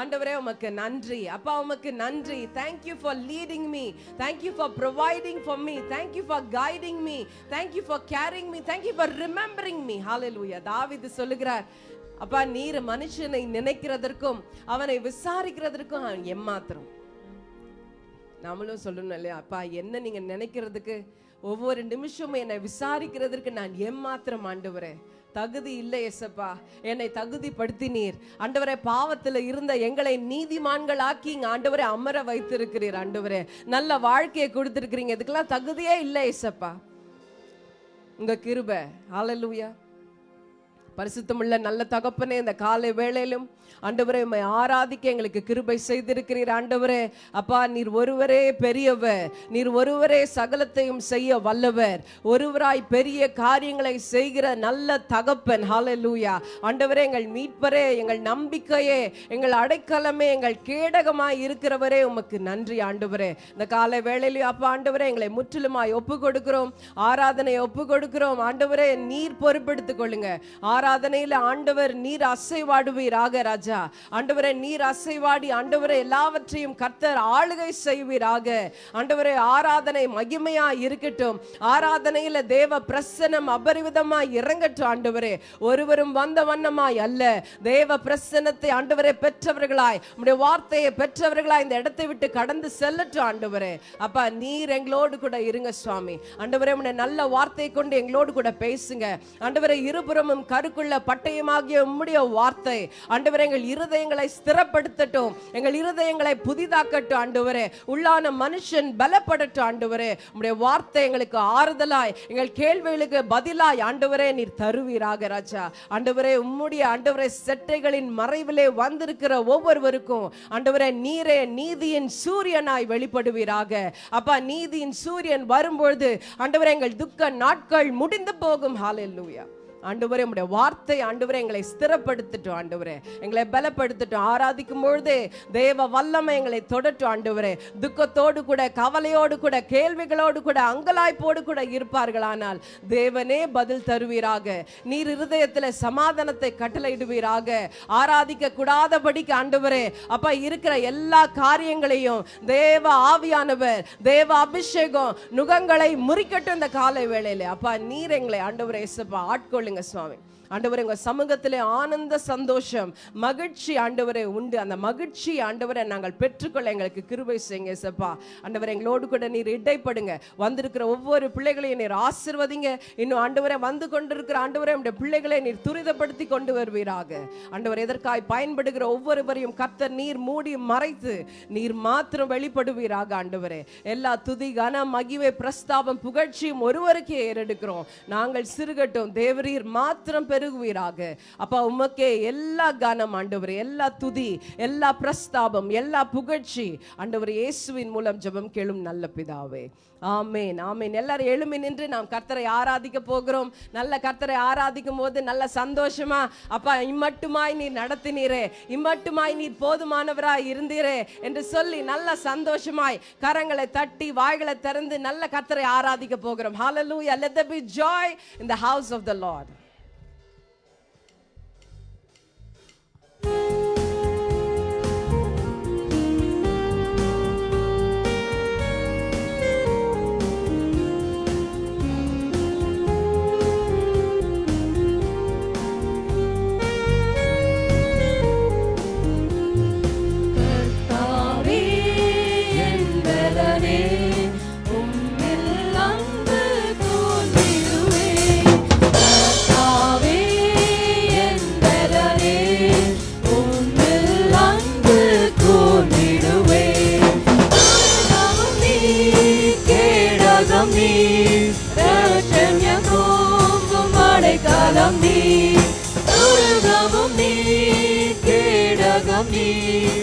ஆண்டவரே உமக்கு நன்றி. அப்பா உமக்கு நன்றி. Thank you for leading me thank you for providing for me thank you for guiding me thank you for caring me thank you for remembering me thank you for சொல்லுகிறார் அப்பா நீர் மனுஷனை நினைக்கிறதற்கும் அவனை விசாரிக்கிறதற்கும் அவன் எம்மாத்திரம். நாமளும் சொல்லணும் இல்லையா? அப்பா என்ன நீங்க நினைக்கிறதுக்கு? ஒவ்வொரு நிமிஷமும் என்னை விசாரிக்கிறதற்கு நான் எம்மாத்திரம் ஆண்டவரே. தகுதி இல்லை எசப்பா என்னை தகுதிப்படுத்தினீர். ஆண்டவரே பாவத்தில் இருந்த எங்களை நீதிமான்கள் ஆக்கி இங்க ஆண்டவரே அமர வைத்திருக்கிறீர் ஆண்டவரே. நல்ல வாழ்க்கையை கொடுத்துருக்கிறீங்க. இதுக்கெல்லாம் தகுதியே இல்லை எசப்பா உங்கள் கிருபை. ஆலலூயா பரிசுத்தமுள்ள நல்ல தகப்பனே இந்த காலை வேளையிலும் ஆண்டவரே உம்மை ஆராதிக்க எங்களுக்கு கிருபை செய்திருக்கிறீர். ஆண்டவரே அப்பா நீர் ஒருவரே பெரியவர். நீர் ஒருவரே சகலத்தையும் செய்ய வல்லவர். ஒருவராய் பெரிய காரியங்களை செய்கிற நல்ல தகப்பன். ஹalleluya ஆண்டவரே எங்கள் மீட்பரே எங்கள் நம்பிக்கையே எங்கள் அடைக்கலமே எங்கள் கேடகமாய் இருக்கிறவரே உமக்கு நன்றி ஆண்டவரே. இந்த காலை வேளையிலும் அப்பா ஆண்டவரே எங்களை முற்றிலுமாய் ஒப்பு கொடுக்கிறோம் ஆராதனை ஒப்பு கொடுக்கிறோம் ஆண்டவரே நீர் பொறுப்பெடுத்துக் கொள்ளுங்க ஆராதனையில ஆண்டவர் நீர் அசைவாடுவீராக ராஜா. ஆண்டவரே நீர் அசைவாடி ஆண்டவரே எல்லாவற்றையும் கர்த்தர் ஆளுகை செய்வீராக. ஆண்டவரே ஆராதனை மகிமையா இருக்கட்டும். ஆராதனையில தேவ பிரசனம் அபரிவிதமா இறங்கட்டும் ஆண்டவரே. ஒருவரும் வந்த வண்ணமாய் அல்ல. தேவ பிரசனத்தை ஆண்டவரே பெற்றவர்களாய் உம்முடைய வார்த்தையை பெற்றவர்களாய் இந்த இடத்தை விட்டு கடந்து செல்லட்டும் ஆண்டவரே. அப்பா நீர் எங்களோடு கூட இருங்க சுவாமி. ஆண்டவரே உடைய நல்ல வார்த்தையை கொண்டு எங்களோடு கூட பேசுங்க. ஆண்டவரே இருபுறமும் கருக்குள்ள பட்டயமாகிய உம்முடைய வார்த்தை. ஆண்டவரே எங்கள் இருதயங்களை ஸ்திரப்படுத்தட்டும். எங்கள் இருதயங்களை புதிதாக்கட்டும் ஆண்டவரே. உள்ளான மனுஷன் பலப்படட்டும் ஆண்டவரே. உடைய வார்த்தை எங்களுக்கு ஆறுதலாய் எங்கள் கேள்விகளுக்கு பதிலாய் ஆண்டவரே நீர் தருவீராக ராஜா. ஆண்டவரே உம்முடைய ஆண்டவரே செட்டைகளின் மறைவிலே வந்திருக்கிற ஒவ்வொருவருக்கும் ஆண்டவரே நீரே நீதியின் சூரியனாய் வெளிப்படுவீராக. அப்பா நீதியின் சூரியன் வரும்பொழுது ஆண்டவரே எங்கள் துக்க நாட்கள் முடிந்து போகும். ஹாலெல்லூயா ஆண்டவரே உம்முடைய வார்த்தை ஆண்டவரே எங்களை ஸ்திரப்படுத்தட்டும் ஆண்டவரே. எங்களை பலப்படுத்தட்டும். ஆராதிக்கும் பொழுது தேவ வல்லமை எங்களை தொடட்டும் ஆண்டவரே. துக்கத்தோடு கூட கவலையோடு கூட கேள்விகளோடு கூட அங்கலாய்ப்போடு கூட இருப்பார்களானால் தேவனே பதில் தருவீராக. நீர் இருதயத்தில் சமாதானத்தை கட்டளையிடுவீராக. ஆராதிக்க கூடாதபடிக்கு ஆண்டவரே அப்பா இருக்கிற எல்லா காரியங்களையும் தேவ ஆவியானவர் தேவ அபிஷேகம் நுகங்களை முறிக்கட்டும் இந்த காலை வேளையில. அப்பா நீர் எங்களை ஆண்டவரே ஆட்கொள்ளுங்க ஆட்கொள்ளுங்க சுவாமி ஆண்டவரே உங்கள் சமூகத்தில் ஆனந்த சந்தோஷம் மகிழ்ச்சி ஆண்டவரே உண்டு. அந்த மகிழ்ச்சி ஆண்டவரை நாங்கள் பெற்றுக்கொள்ள எங்களுக்கு கிருபை செய்யுங்க சப்பா ஆண்டவரை எங்களோடு கூட நீர் இடைப்படுங்க. வந்திருக்கிற ஒவ்வொரு பிள்ளைகளையும் நீர் ஆசிர்வதிங்க. இன்னும் ஆண்டவரை வந்து கொண்டிருக்கிற ஆண்டவரை நம்முடைய பிள்ளைகளை நீர் துரிதப்படுத்தி கொண்டு வருவீராக. ஆண்டவர் எதற்காய் பயன்படுகிற ஒவ்வொருவரையும் கத்தர் நீர் மூடி மறைத்து நீர் மாத்திரம் வெளிப்படுவீராக ஆண்டவரே. எல்லா துதி கன மகிமை பிரஸ்தாபம் புகழ்ச்சியும் ஒருவருக்கே ஏறெடுக்கிறோம். நாங்கள் சிறுகட்டும் தேவரீர் மாத்திரம் பெருகுவீராக. அப்பா உமக்கே எல்லா கனம் ஆண்டவர் எல்லா துதி எல்லா பிரஸ்தாபம் எல்லா புகழ்ச்சி. ஆண்டவர் இயேசுவின் மூலம் ஜெபம் கேளும் நல்ல பிதாவே. ஆமேன் ஆமேன். எல்லாரும் எழுமி நின்று நாம் கர்த்தரை ஆராதிக்க போகிறோம். நல்ல கர்த்தரை ஆராதிக்கும் போது நல்ல சந்தோஷமா அப்பா இம்மட்டுமாய் நீர் நடத்தினீரே. இம்மட்டுமாய் நீர் போதுமானவராய் இருந்தீரே என்று சொல்லி நல்ல சந்தோஷமாய் கரங்களை தட்டி வாய்களை திறந்து நல்ல கர்த்தரை ஆராதிக்க போகிறோம். Hallelujah. Let there be joy in the house of the lord. கேடகம் நீர்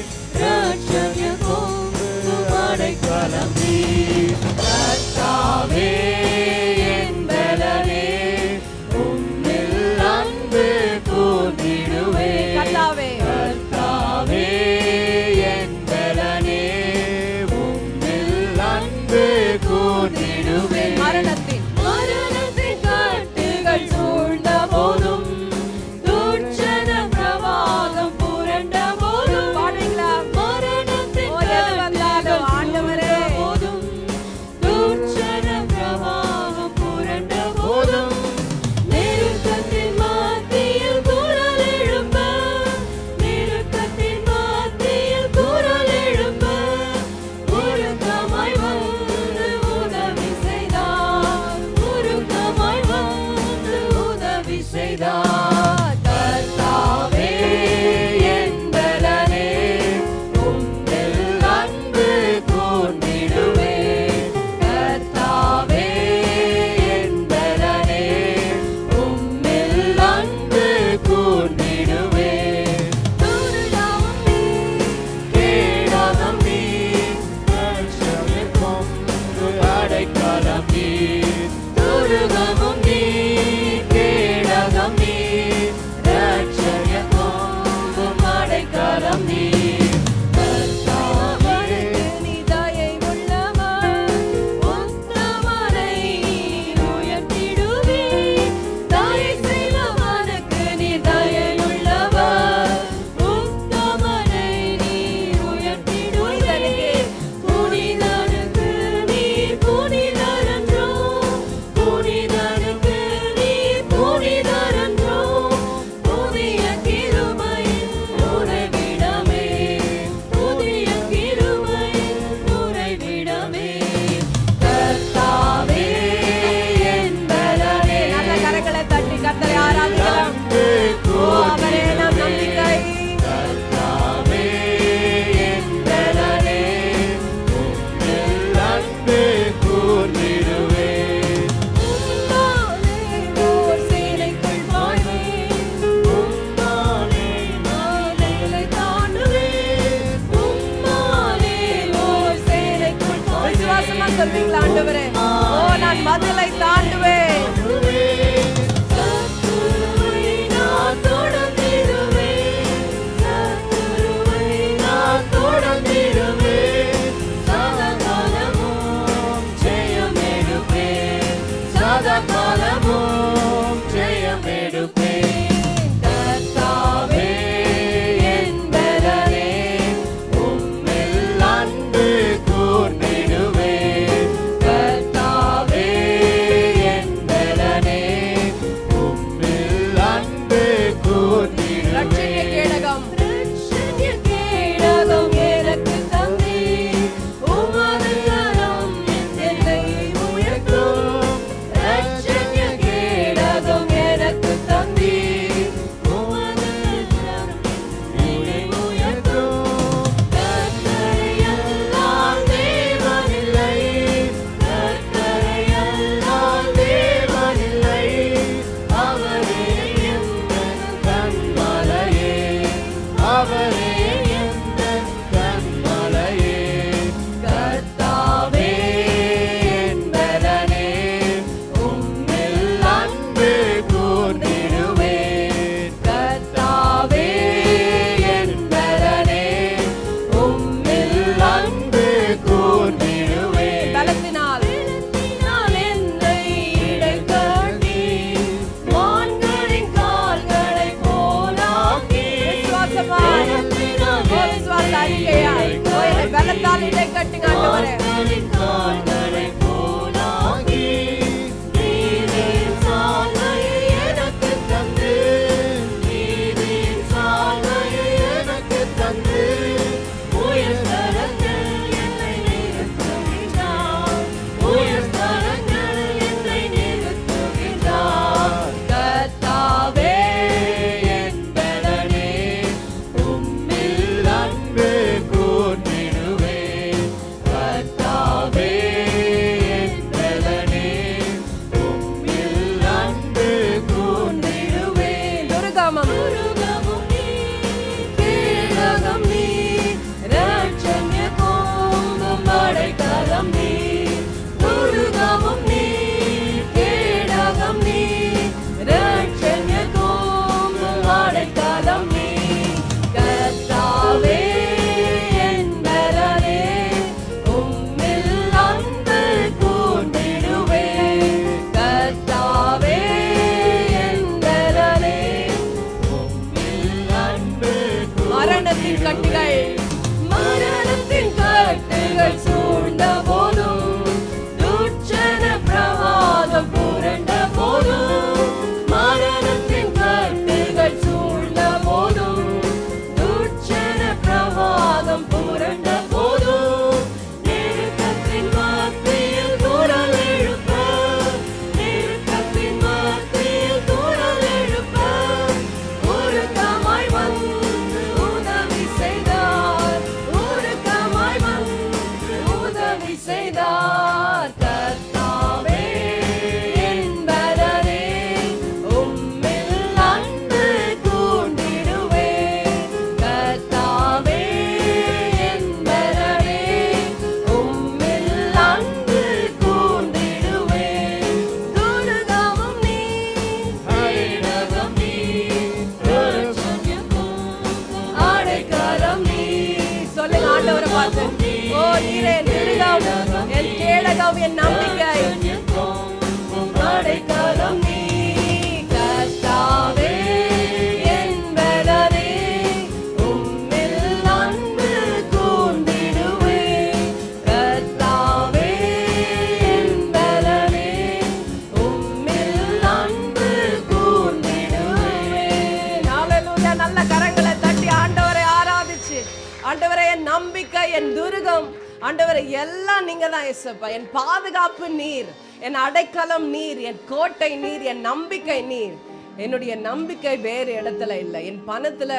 நம்பிக்கை நீர். என்னுடைய நம்பிக்கை வேறு இடத்துல இல்லை. என் பணத்துல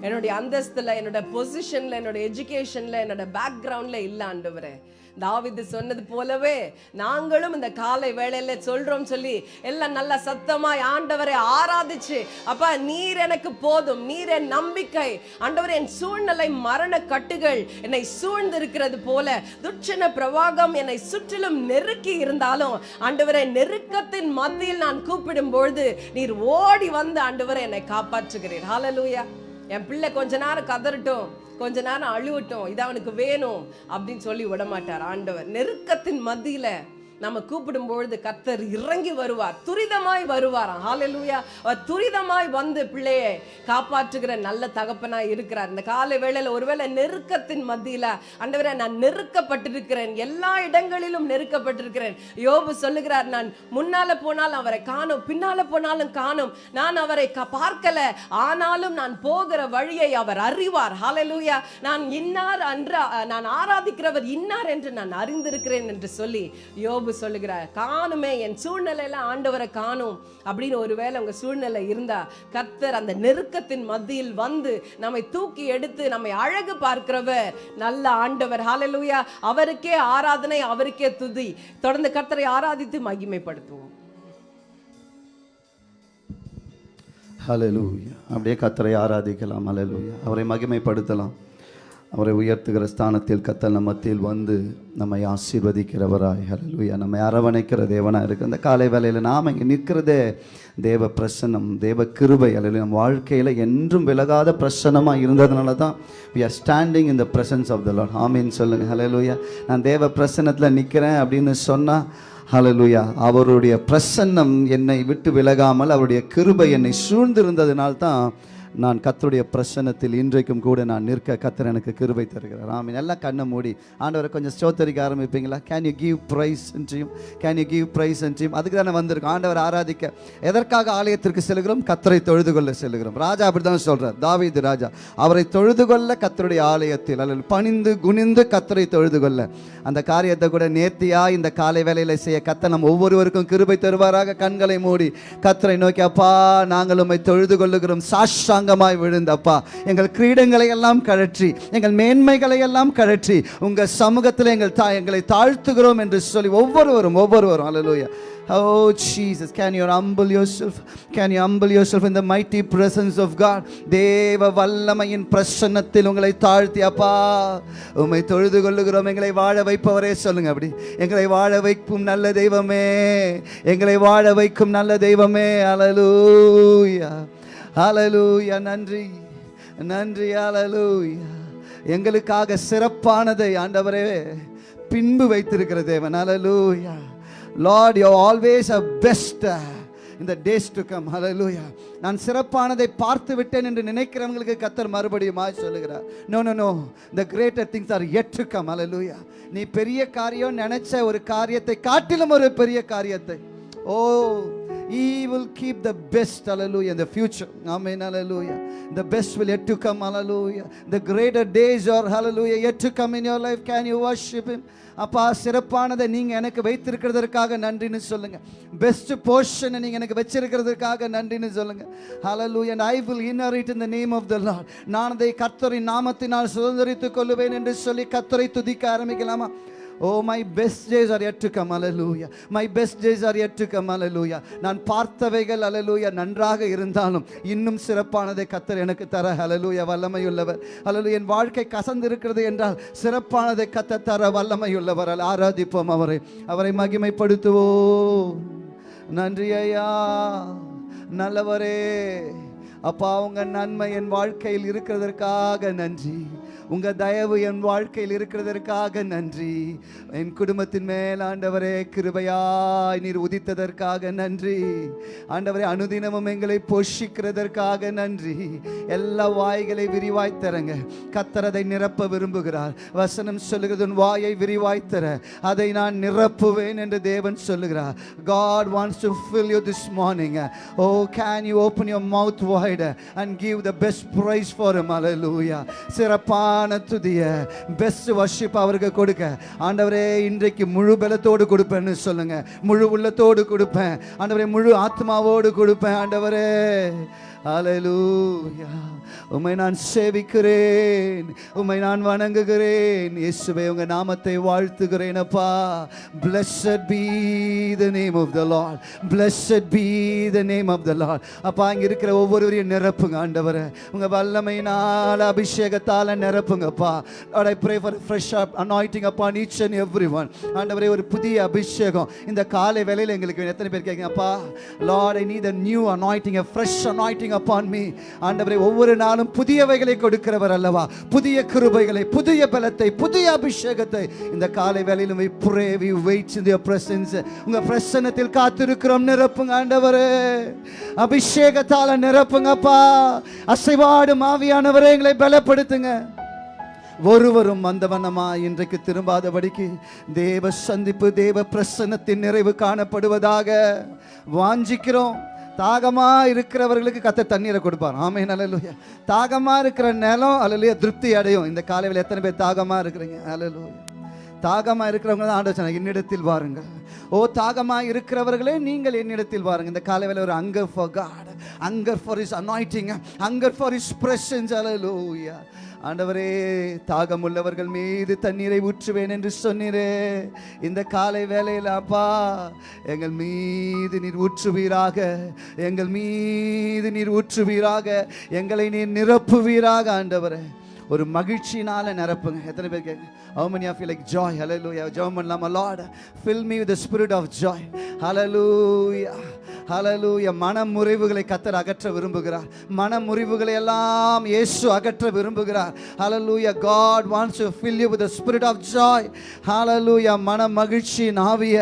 என்னுடைய அந்தஸ்துல என்னோட பொசிஷன்ல என்னோட எஜுகேஷன்ல என்னோட பேக்ரவுண்ட்ல இல்லை ஆண்டவரே. தாவிது சொன்னது போலவே நாங்களும் இந்த காலை வேளையில சொல்றோம் சொல்லி எல்லாம் நல்ல சத்தமாய் ஆண்டவரை ஆராதிச்சு அப்பா நீர் எனக்கு போதும் நீர் என் நம்பிக்கை. ஆண்டவர் என் சூழ்நிலை மரண கட்டுகள் என்னை சூழ்ந்திருக்கிறது போல துட்சண பிரவாகம் என்னை சுற்றிலும் நெருக்கி இருந்தாலும் ஆண்டவரை நெருக்கத்தின் மத்தியில் நான் கூப்பிடும் பொழுது நீர் ஓடி வந்து ஆண்டவரை என்னை காப்பாற்றுகிறீர். ஹாலலூயா என் பிள்ளை கொஞ்ச நேரம் கதறட்டும். கொஞ்ச நேரம் அழுவட்டும் இது அவனுக்கு வேணும் அப்படின்னு சொல்லி விட மாட்டார் ஆண்டவர். நெருக்கத்தின் மத்தியில நம்ம கூப்பிடும் பொழுது கத்தர் இறங்கி வருவார். துரிதமாய் வருவாராம். ஹாலலூயா துரிதமாய் வந்து பிள்ளையை காப்பாற்றுகிற நல்ல தகப்பனாய் இருக்கிறார். இந்த காலை வேளையில ஒருவேளை நெருக்கத்தின் மத்தியில் அண்டவரை நான் நெருக்கப்பட்டிருக்கிறேன். எல்லா இடங்களிலும் நெருக்கப்பட்டிருக்கிறேன். யோபு சொல்லுகிறார் நான் முன்னால போனாலும் அவரை காணும் பின்னால போனாலும் காணும். நான் அவரை பார்க்கல. ஆனாலும் நான் போகிற வழியை அவர் அறிவார். ஹாலலூயா நான் இன்னார் அன்று நான் ஆராதிக்கிறவர் இன்னார் என்று நான் அறிந்திருக்கிறேன் என்று சொல்லி யோபு சொல்லுகிறார் காணுமே என் சூழ்நிலையில ஆண்டவரை காணும். அப்படின்னு ஒருவேளை உங்க சூழ்நிலை இருந்தா கர்த்தர் அந்த நெருக்கத்தின் மத்தியில் வந்து நம்மை தூக்கி எடுத்து நம்மை அழகு பார்க்கிறவர் நல்ல ஆண்டவர். ஹாலலூயா அவருக்கே ஆராதனை அவருக்கே துதி. தொடர்ந்து கர்த்தரை ஆராதித்து மகிமைப்படுத்துவோம். ஹalleluya அப்படியே கத்தரை ஆராதிக்கலாம். ஹalleluya அவரை மகிமைப்படுத்தலாம். அவரை உயர்த்துகிற ஸ்தானத்தில் கத்தல் நம்ம மத்தியில் வந்து நம்மை ஆசீர்வதிக்கிறவராய். ஹலலுயா நம்மை அரவணைக்கிற தேவனாக இருக்குது அந்த காலை வேலையில் நாம் இங்கே நிற்கிறதே தேவ பிரசன்னம் தேவ கிருபை. அல்லது நம்ம வாழ்க்கையில் என்றும் விலகாத பிரசன்னமாக இருந்ததுனால தான் we are standing in the presence of the lord. ஆமீன். சொல்லுங்கள் ஹலலுயா நான் தேவ பிரசன்னத்தில் நிற்கிறேன் அப்படின்னு சொன்னால் ஹலலுயா அவருடைய பிரசன்னம் என்னை விட்டு விலகாமல் அவருடைய கிருபை என்னை சூழ்ந்திருந்ததினால்தான் நான் கத்தருடைய பிரசனத்தில் இன்றைக்கும் கூட நான் நிற்க கத்தர் எனக்கு கிருபை தருகிறார். ஆமீன். எல்லாம் கண்ணை மூடி. ஆண்டவரை கொஞ்சம் ஸ்தோத்தரிக்க ஆரம்பிப்பீங்களா? கேன் யூ கிவ் ப்ரைஸ் என்றையும் கேன் யூ கிவ் ப்ரைஸ் என்றையும் அதுக்கு தானே வந்திருக்கோம். ஆண்டவர் ஆராதிக்க எதற்காக ஆலயத்திற்கு செல்கிறோம்? கத்தரை தொழுது கொள்ள செல்கிறோம். ராஜா அப்படி தான் சொல்கிறார் தாவீது ராஜா அவரை தொழுது கொள்ள கத்தருடைய ஆலயத்தில் அல்லது பணிந்து குனிந்து கத்தரை தொழுது கொள்ள அந்த காரியத்தை கூட நேர்த்தியாக இந்த காலை வேலையில் செய்ய கத்தை நம் ஒவ்வொருவருக்கும் கிருபை தருவாராக. கண்களை மூடி கத்தரை நோக்கி அப்பா நாங்கள் உண்மை தொழுது கொள்ளுகிறோம் சாஷ்டாங்கமாய் விழுந்தப்பா. எங்கள் கிரீடங்களை எல்லாம் கழற்றி எங்கள் மேன்மைகளை எல்லாம் கழற்றி உங்கள் சமூகத்தில் எங்கள் தா எங்களை தாழ்த்துகிறோம் என்று சொல்லி ஒவ்வொருவரும் ஒவ்வொருவரும் ஓ Oh Jesus, can you humble yourself? Can you humble yourself in the mighty presence of God? தேவ வல்லமையின் பிரசன்னத்தில் உங்களை தாழ்த்தி அப்பா. உம்மை தொழுது கொள்ளுகிறோம். எங்களை வாழ வைப்பவரே சொல்லுங்க அப்படி. எங்களை வாழ வைக்கும் நல்ல தெய்வமே. எங்களை வாழ வைக்கும் நல்ல தெய்வமே. அலலூயா அலலூயா நன்றி. நன்றி. அலலூயா எங்களுக்காக சிறப்பானதை ஆண்டவரே பின்பு வைத்திருக்கிற தேவன். Hallelujah lord you always a best இந்த டேஸ் டு கம் ஹalleluya நான் சிறப்பானதை பார்த்து விட்டேன் என்று நினைக்கிறவங்களுக்கு கத்தர் மறுபடியும் சொல்லுகிறார். No no no the greater things are yet come come. ஹalleluya நீ பெரிய காரியம் நினைச்ச ஒரு காரியத்தை காட்டிலும் ஒரு பெரிய காரியத்தை. ஓ He will keep the best, hallelujah, in the future. Amen, hallelujah. The best will yet to come, hallelujah. The greater days are, hallelujah, yet to come in your life. Can you worship Him? அப்பா சிறப்பானதை நீங்கள் எனக்கு வைத்திருக்கிறதற்காக நன்றின்னு சொல்லுங்கள் best போர்ஷனை நீங்கள் எனக்கு வச்சிருக்கிறதுக்காக நன்றின்னு சொல்லுங்கள் hallelujah and I will inherit in the name of the lord நான் அதை கத்தரின் நாமத்தினால் சுதந்திரித்துக் கொள்ளுவேன் என்று சொல்லி கத்தரை துதிக்க ஆரம்பிக்கலாமா ஓ my best days are yet to come. Hallelujah. My best days are yet to come. Hallelujah. நான் பார்த்தவைகள் அலலூயா நன்றாக இருந்தாலும் இன்னும் சிறப்பானதை கத்தர் எனக்கு தர. அலலூயா வல்லமையுள்ளவர். அலலு என் வாழ்க்கை கசந்து இருக்கிறது என்றால் சிறப்பானதை கத்த தர வல்லமையுள்ளவர். ஆராதிப்போம் அவரை. அவரை மகிமைப்படுத்துவோ நன்றி ஐயா. நல்லவரே. அப்பா அவங்க நன்மை என் வாழ்க்கையில் இருக்கிறதற்காக நன்றி. உங்க தயவு என் வாழ்க்கையில் இருக்கிறதற்காக நன்றி. என் குடும்பத்தின் மேல் ஆண்டவரே கிருபையாய் நீர் உதித்ததற்காக நன்றி. ஆண்டவரே அனுதினமும் எங்களை போஷிக்கிறதற்காக நன்றி. எல்லா வாய்களை விரிவாய் தரங்க. நிரப்ப விரும்புகிறார். வசனம் சொல்லுகிறது உன் வாயை விரிவாய் தர. அதை நான் நிரப்புவேன் என்று தேவன் சொல்லுகிறார். God wants to fill you this morning. Oh, can you open your mouth wide and give the best praise for him? Hallelujah. சிறப்பான துதிய பெஸ்ட் வர்ஷிப் அவருக்கு கொடுக்க. ஆண்டவரே இன்றைக்கு முழு பலத்தோடு கொடுப்பேன்னு சொல்லுங்க. முழு உள்ளத்தோடு கொடுப்பேன். ஆண்டவரே முழு ஆத்மாவோடு கொடுப்பேன் ஆண்டவரே. அலலூயா உம்மை நான் சேவிக்கிறேன். உம்மை நான் வணங்குகிறேன். இயேசுவை உங்க நாமத்தை வாழ்த்துகிறேன் அப்பா. Blessed be the name of the lord. Blessed be the name of the lord அப்பா இங்கே இருக்கிற ஒவ்வொருவரையும் நிரப்புங்க ஆண்டவரை. உங்க வல்லமையினால் அபிஷேகத்தால் நிரப்புங்கப்பா Lord pray for fresh up fresh அப்பா anointing அண்ட் எவ்ரி ஒன் ஆண்டவரே ஒரு புதிய அபிஷேகம். இந்த காலை வேலையில் எங்களுக்கு வேணும். எத்தனை பேர் கேட்குங்க அப்பா. Lord I need the new anointing fresh fresh அப்பான் மீ ஆண்டவரை ஆண்டவரே ஒவ்வொரு நாளும் புதியவைகளை கொடுக்கிறவர் அல்லவா? புதிய கிருபைகளை புதிய பலத்தை புதிய அபிஷேகத்தை. இந்த காலை வேலையிலும் we pray we wait in உங்க பிரசன்னத்தில் காத்திருக்கிறோம் நிரப்புங்க ஆண்டவரே. அபிஷேகத்தால நிரப்புங்கப்பா அசைவாடும் ஆவியானவரே எங்களை பலப்படுத்துங்க. ஒருவரும் வந்தவனமா இன்றைக்கு திரும்பாதபடிக்கு தேவ சந்திப்பு தேவ பிரசன்னத்தின் நிறைவு காணப்படுவதாக வாஞ்சிக்கிறோம். தாகமா இருக்கிறவர்களுக்கு கத்த தண்ணீரை கொடுப்பார். ஆமே நல்லலுயா தாகமா இருக்கிற நிலம் அல்லலையா திருப்தி அடையும். இந்த காலையில் எத்தனை பேர் தாகமா இருக்கிறீங்க? அல்லலுயா தாகமா இருக்கிறவங்க தான் ஆண்டு என்னிடத்தில் பாருங்கள் ஓ தாகமா இருக்கிறவர்களே நீங்கள் என்னிடத்தில் வாருங்க இந்த காலையில் ஒரு hunger for God hunger for his anointing hunger for his presence அலலூயா ஆண்டவரே தாகம் உள்ளவர்கள் மீது தண்ணீரை ஊற்றுவேன் என்று சொன்னீரே. இந்த காலை வேலையில் அப்பா எங்கள் மீது நீர் ஊற்றுவீராக எங்கள் மீது நீர் ஊற்றுவீராக எங்களை நீர் நிரப்புவீராக ஆண்டவரே. ஒரு மகிழ்ச்சியினால் நிரப்புங்க எத்தனை பேர் கேட்க how many of you like joy hallelujah jam பண்ணலாமா lord fill me with spirit of joy hallelujah hallelujah மன முறிவுகளை கத்தர் அகற்ற விரும்புகிறார் மன முறிவுகளை எல்லாம் இயேசு அகற்ற விரும்புகிறார் hallelujah God wants to fill you with spirit of joy hallelujah மன மகிழ்ச்சி நாவிய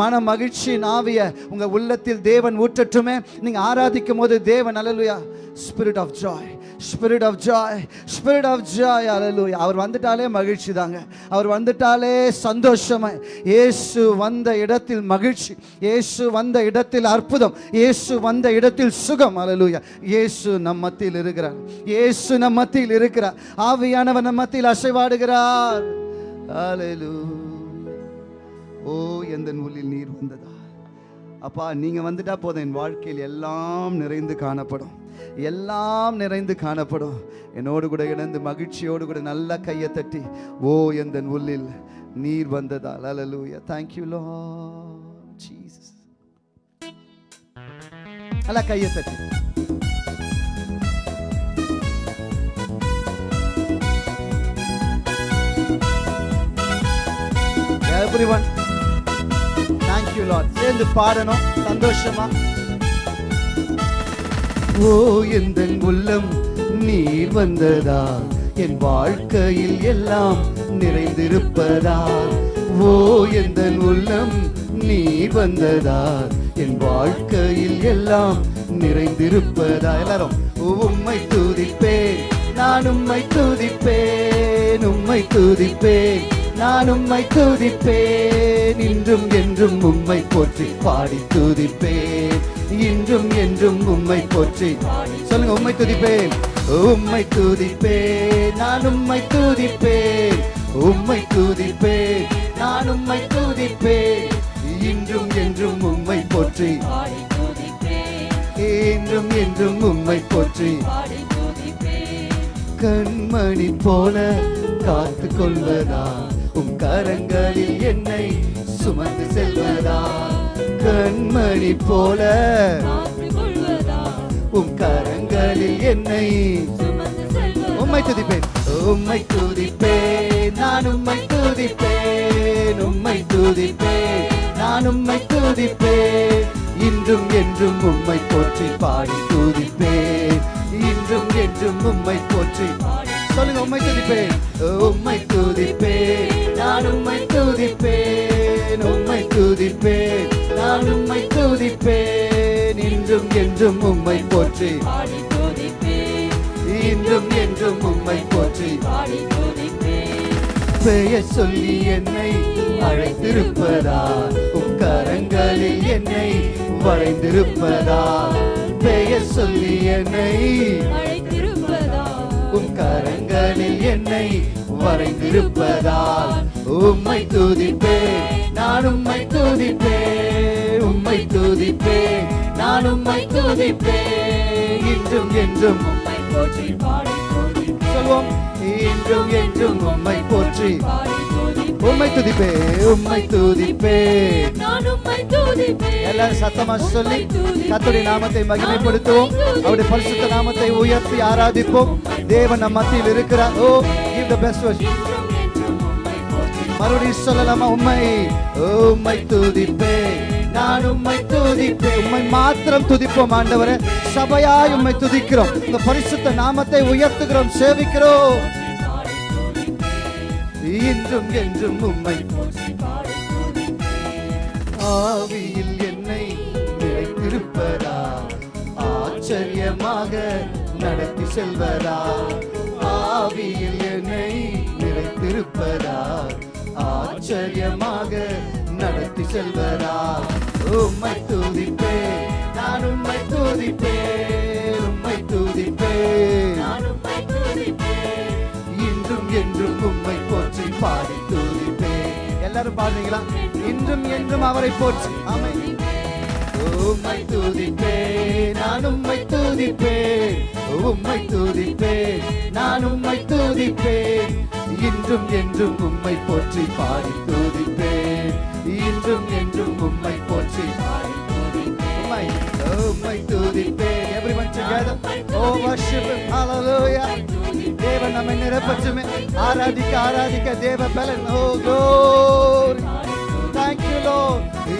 மன மகிழ்ச்சி நாவிய உங்கள் உள்ளத்தில் தேவன் ஊற்றட்டுமே நீங்கள் ஆராதிக்கும் போது தேவன் hallelujah spirit of joy spirit of joy spirit of joy hallelujah அவர் வந்துட்டாலே மகிழ்ச்சி தாங்க அவர் வந்துட்டாலே சந்தோஷமாய். இயேசு வந்த இடத்தில் மகிழ்ச்சி. இயேசு வந்த இடத்தில் அற்புதம். இயேசு வந்த இடத்தில் சுகம் hallelujah. இயேசு நம் மத்தியில் இருக்கிறார். இயேசு நம் மத்தியில் இருக்கிறார். ஆவியானவர் நம் மத்தியில் அசைவாடுகிறார். Hallelujah. ஓ எந்த நூலில் நீர் வந்ததா? அப்பா நீங்க வந்துட்டா போதும். என் வாழ்க்கையில் எல்லாம் நிறைந்து காணப்படும். எல்லாம் நிறைந்து காணப்படும். என்னோடு கூட இணைந்து மகிழ்ச்சியோடு கூட நல்லா கையை தட்டி ஓ எந்த உள்ளில் நீர் வந்ததால். Hallelujah thank you lord Jesus jesus. நல்லா கையை தட்டி. Everyone thank you lord. சேர்ந்து பாடணும். சந்தோஷமா? ஓ எந்த உள்ளம் நீர் வந்ததா? என் வாழ்க்கையில் எல்லாம் நிறைந்திருப்பதா? ஓ எந்த உள்ளம் நீர் வந்ததா? என் வாழ்க்கையில் எல்லாம் நிறைந்திருப்பதா? எல்லாரும் உம்மை துதிப்பேன் நான் உம்மை துதிப்பேன் உம்மை துதிப்பேன் நான் உம்மை துதிப்பேன் இன்றும் என்றும் உம்மை போற்றி பாடி துதிப்பேன். இன்றும் என்றும் உம்மை போற்றி. சொல்லுங்க உம்மை துதிப்பேன். உம்மை துதிப்பேன். நான் உம்மை துதிப்பேன். உம்மை துதிப்பேன். நான் உம்மை துதிப்பேன். இன்றும் என்றும் உம்மை போற்றி. என்றும் என்றும் உம்மை போற்றி. கண்மணி போல காத்து கொள்வதா உம் கரங்களில் என்னை சுமந்து செல்வதா? கண்மணி போல. உம் கரங்களில் என்னை உம்மை துதிப்பேன். உம்மை துதிப்பேன். நான் உம்மை துதிப்பேன். உம்மை துதிப்பேன். நான் உம்மை துதிப்பேன். இன்றும் என்றும் உம்மை போற்றி பாடி துதிப்பேன். இன்றும் என்றும் உம்மை போற்றி சொல்லுங்க உம்மை துதிப்பேன். உம்மை துதிப்பேன். நான் உம்மை துதிப்பேன். உம்மை துதிப்பேன். நான் உம்மை துதிப்பேன். இன்றும் என்றும் உம்மை போற்றி. இன்றும் என்றும் உம்மை போற்றி. பெயர் சொல்லி என்னை அழைத்திருப்பதா? உம் கரங்களில் என்னை வரைந்திருப்பதா? பெயர் சொல்லி என்னை கரங்களில் என்னை வரைந்திருப்பதால் உம்மை துதிப்பேன். நான் உம்மை துதிப்பேன். உம்மை துதிப்பேன். நான் உம்மை துதிப்பேன். இன்றும் என்றும் உம்மை போற்றி பாடி சொல்வோம் இன்றும் என்றும் உம்மை போற்றி உம்மை துதிப்பே உம்மை துதிப்பே நான் உம்மை எல்லாரும் சத்தமா சொல்லி கர்த்தருடைய நாமத்தை மகிமைப்படுத்துவோம். அவருடைய பரிசுத்த நாமத்தை உயர்த்தி ஆராதிப்போம். தேவன் நம் மத்தியில் இருக்கிறார். ஓ என்றும் என்றும் உம்மை போற்றி. மறுபடியும் சொல்லலாமா? உம்மை உம்மை துதிப்பே நான் உம்மை துதிப்பே உம்மை மாத்திரம் துதிப்போம் ஆண்டவரே. சபையாய் உம்மை துதிக்கிறோம். இந்த பரிசுத்த நாமத்தை உயர்த்துகிறோம் சேவிக்கிறோம். துதிப்பேன். இன்றும் என்றும் உம்மை துதிப்பேன் ஆவியில் என்னை நிலைத்திருப்பதா? ஆச்சரியமாக நடத்தி செல்வதா? ஆவியில் என்னை நிலைத்திருப்பதா? ஆச்சரியமாக நடத்தி செல்வதா? உம்மை துதிப்பேன் நான் உம்மை துதிப்பேன் உம்மை துதிப்பேன். நான் உம்மை துதிப்பேன். இன்றும் என்றும் உம்மை போற்றி பாடி துதிப்பேன் எல்லாரும் பாடுறீங்களா? இன்றும் என்றும் அவரை போற்றி. ஆமை உம்மை துதிப்பேன் நான் உம்மை துதிப்பேன் உம்மை துதிப்பேன் நான் உம்மை துதிப்பேன் இன்றும் என்றும் உம்மை போற்றி பாடி துதிப்பேன் இன்றும் என்றும் உம்மை போற்றி பாடி உம்மை உம்மை துதிப்பேன் everyone together. oh worship him. hallelujah. தேவன் நம்மை நிரப்பச்சுமே. ஆராதிக்க ஆராதிக்க தேவ பலன். ஓ கோரி தேங்க்யூ லோ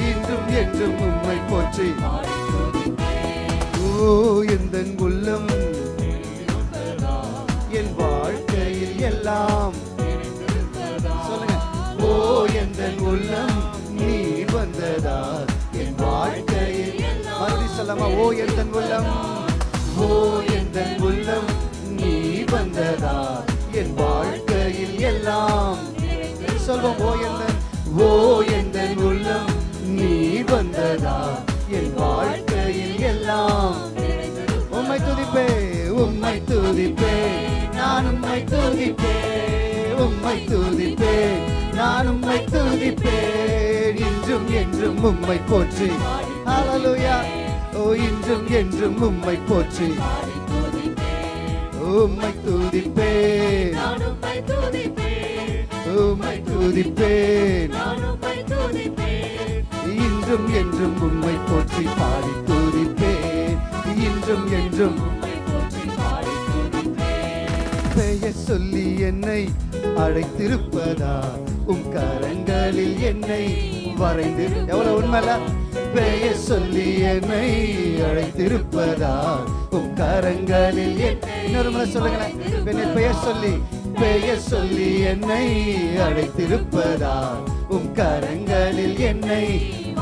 இன்றும் என்றும் உம்மை போற்றி. ஓ எந்த உள்ளம் என் வாழ்க்கையில் எல்லாம். சொல்லுங்க. ஓ எந்த உள்ளம் நீ வந்ததா? என் வாழ்க்கையில். மறுபடி சொல்லாமா ஓ எந்த உள்ளம் ஓ எந்த உள்ளம் வந்ததா? என் வாழ்க்கையில் எல்லாம். சொல்வோம் ஓ என்ன ஓ எந்த உள்ளம் நீ வந்ததா? என் வாழ்க்கையில் எல்லாம். உம்மை துதிப்பே உம்மை துதிப்பே. நான் உம்மை துதிப்பே உம்மை துதிப்பே. நான் உம்மை துதிப்பே. இன்றும் என்றும் உம்மை போற்றி. ஹalleluya ஓ இன்றும் என்றும் உம்மை போற்றி. உம்மை துதிப்பேன். உம்மை துதிப்பேன். இன்றும் என்றும் உம்மை போற்றி பாடி துதிப்பேன். இன்றும் என்றும் பெயர் சொல்லி என்னை அழைத்திருப்பதா? உம் கரங்களில் என்னை வரைந்து எவ்வளவு உண்மைல பெயர் சொல்லி என்னை அழைத்திருப்பதா? உம் கரங்களில் இன்னொரு முறை சொல்லுங்களேன். என்னை பெயர் சொல்லி பெயர் சொல்லி என்னை அழைத்திருப்பதா? உம் கரங்களில் என்னை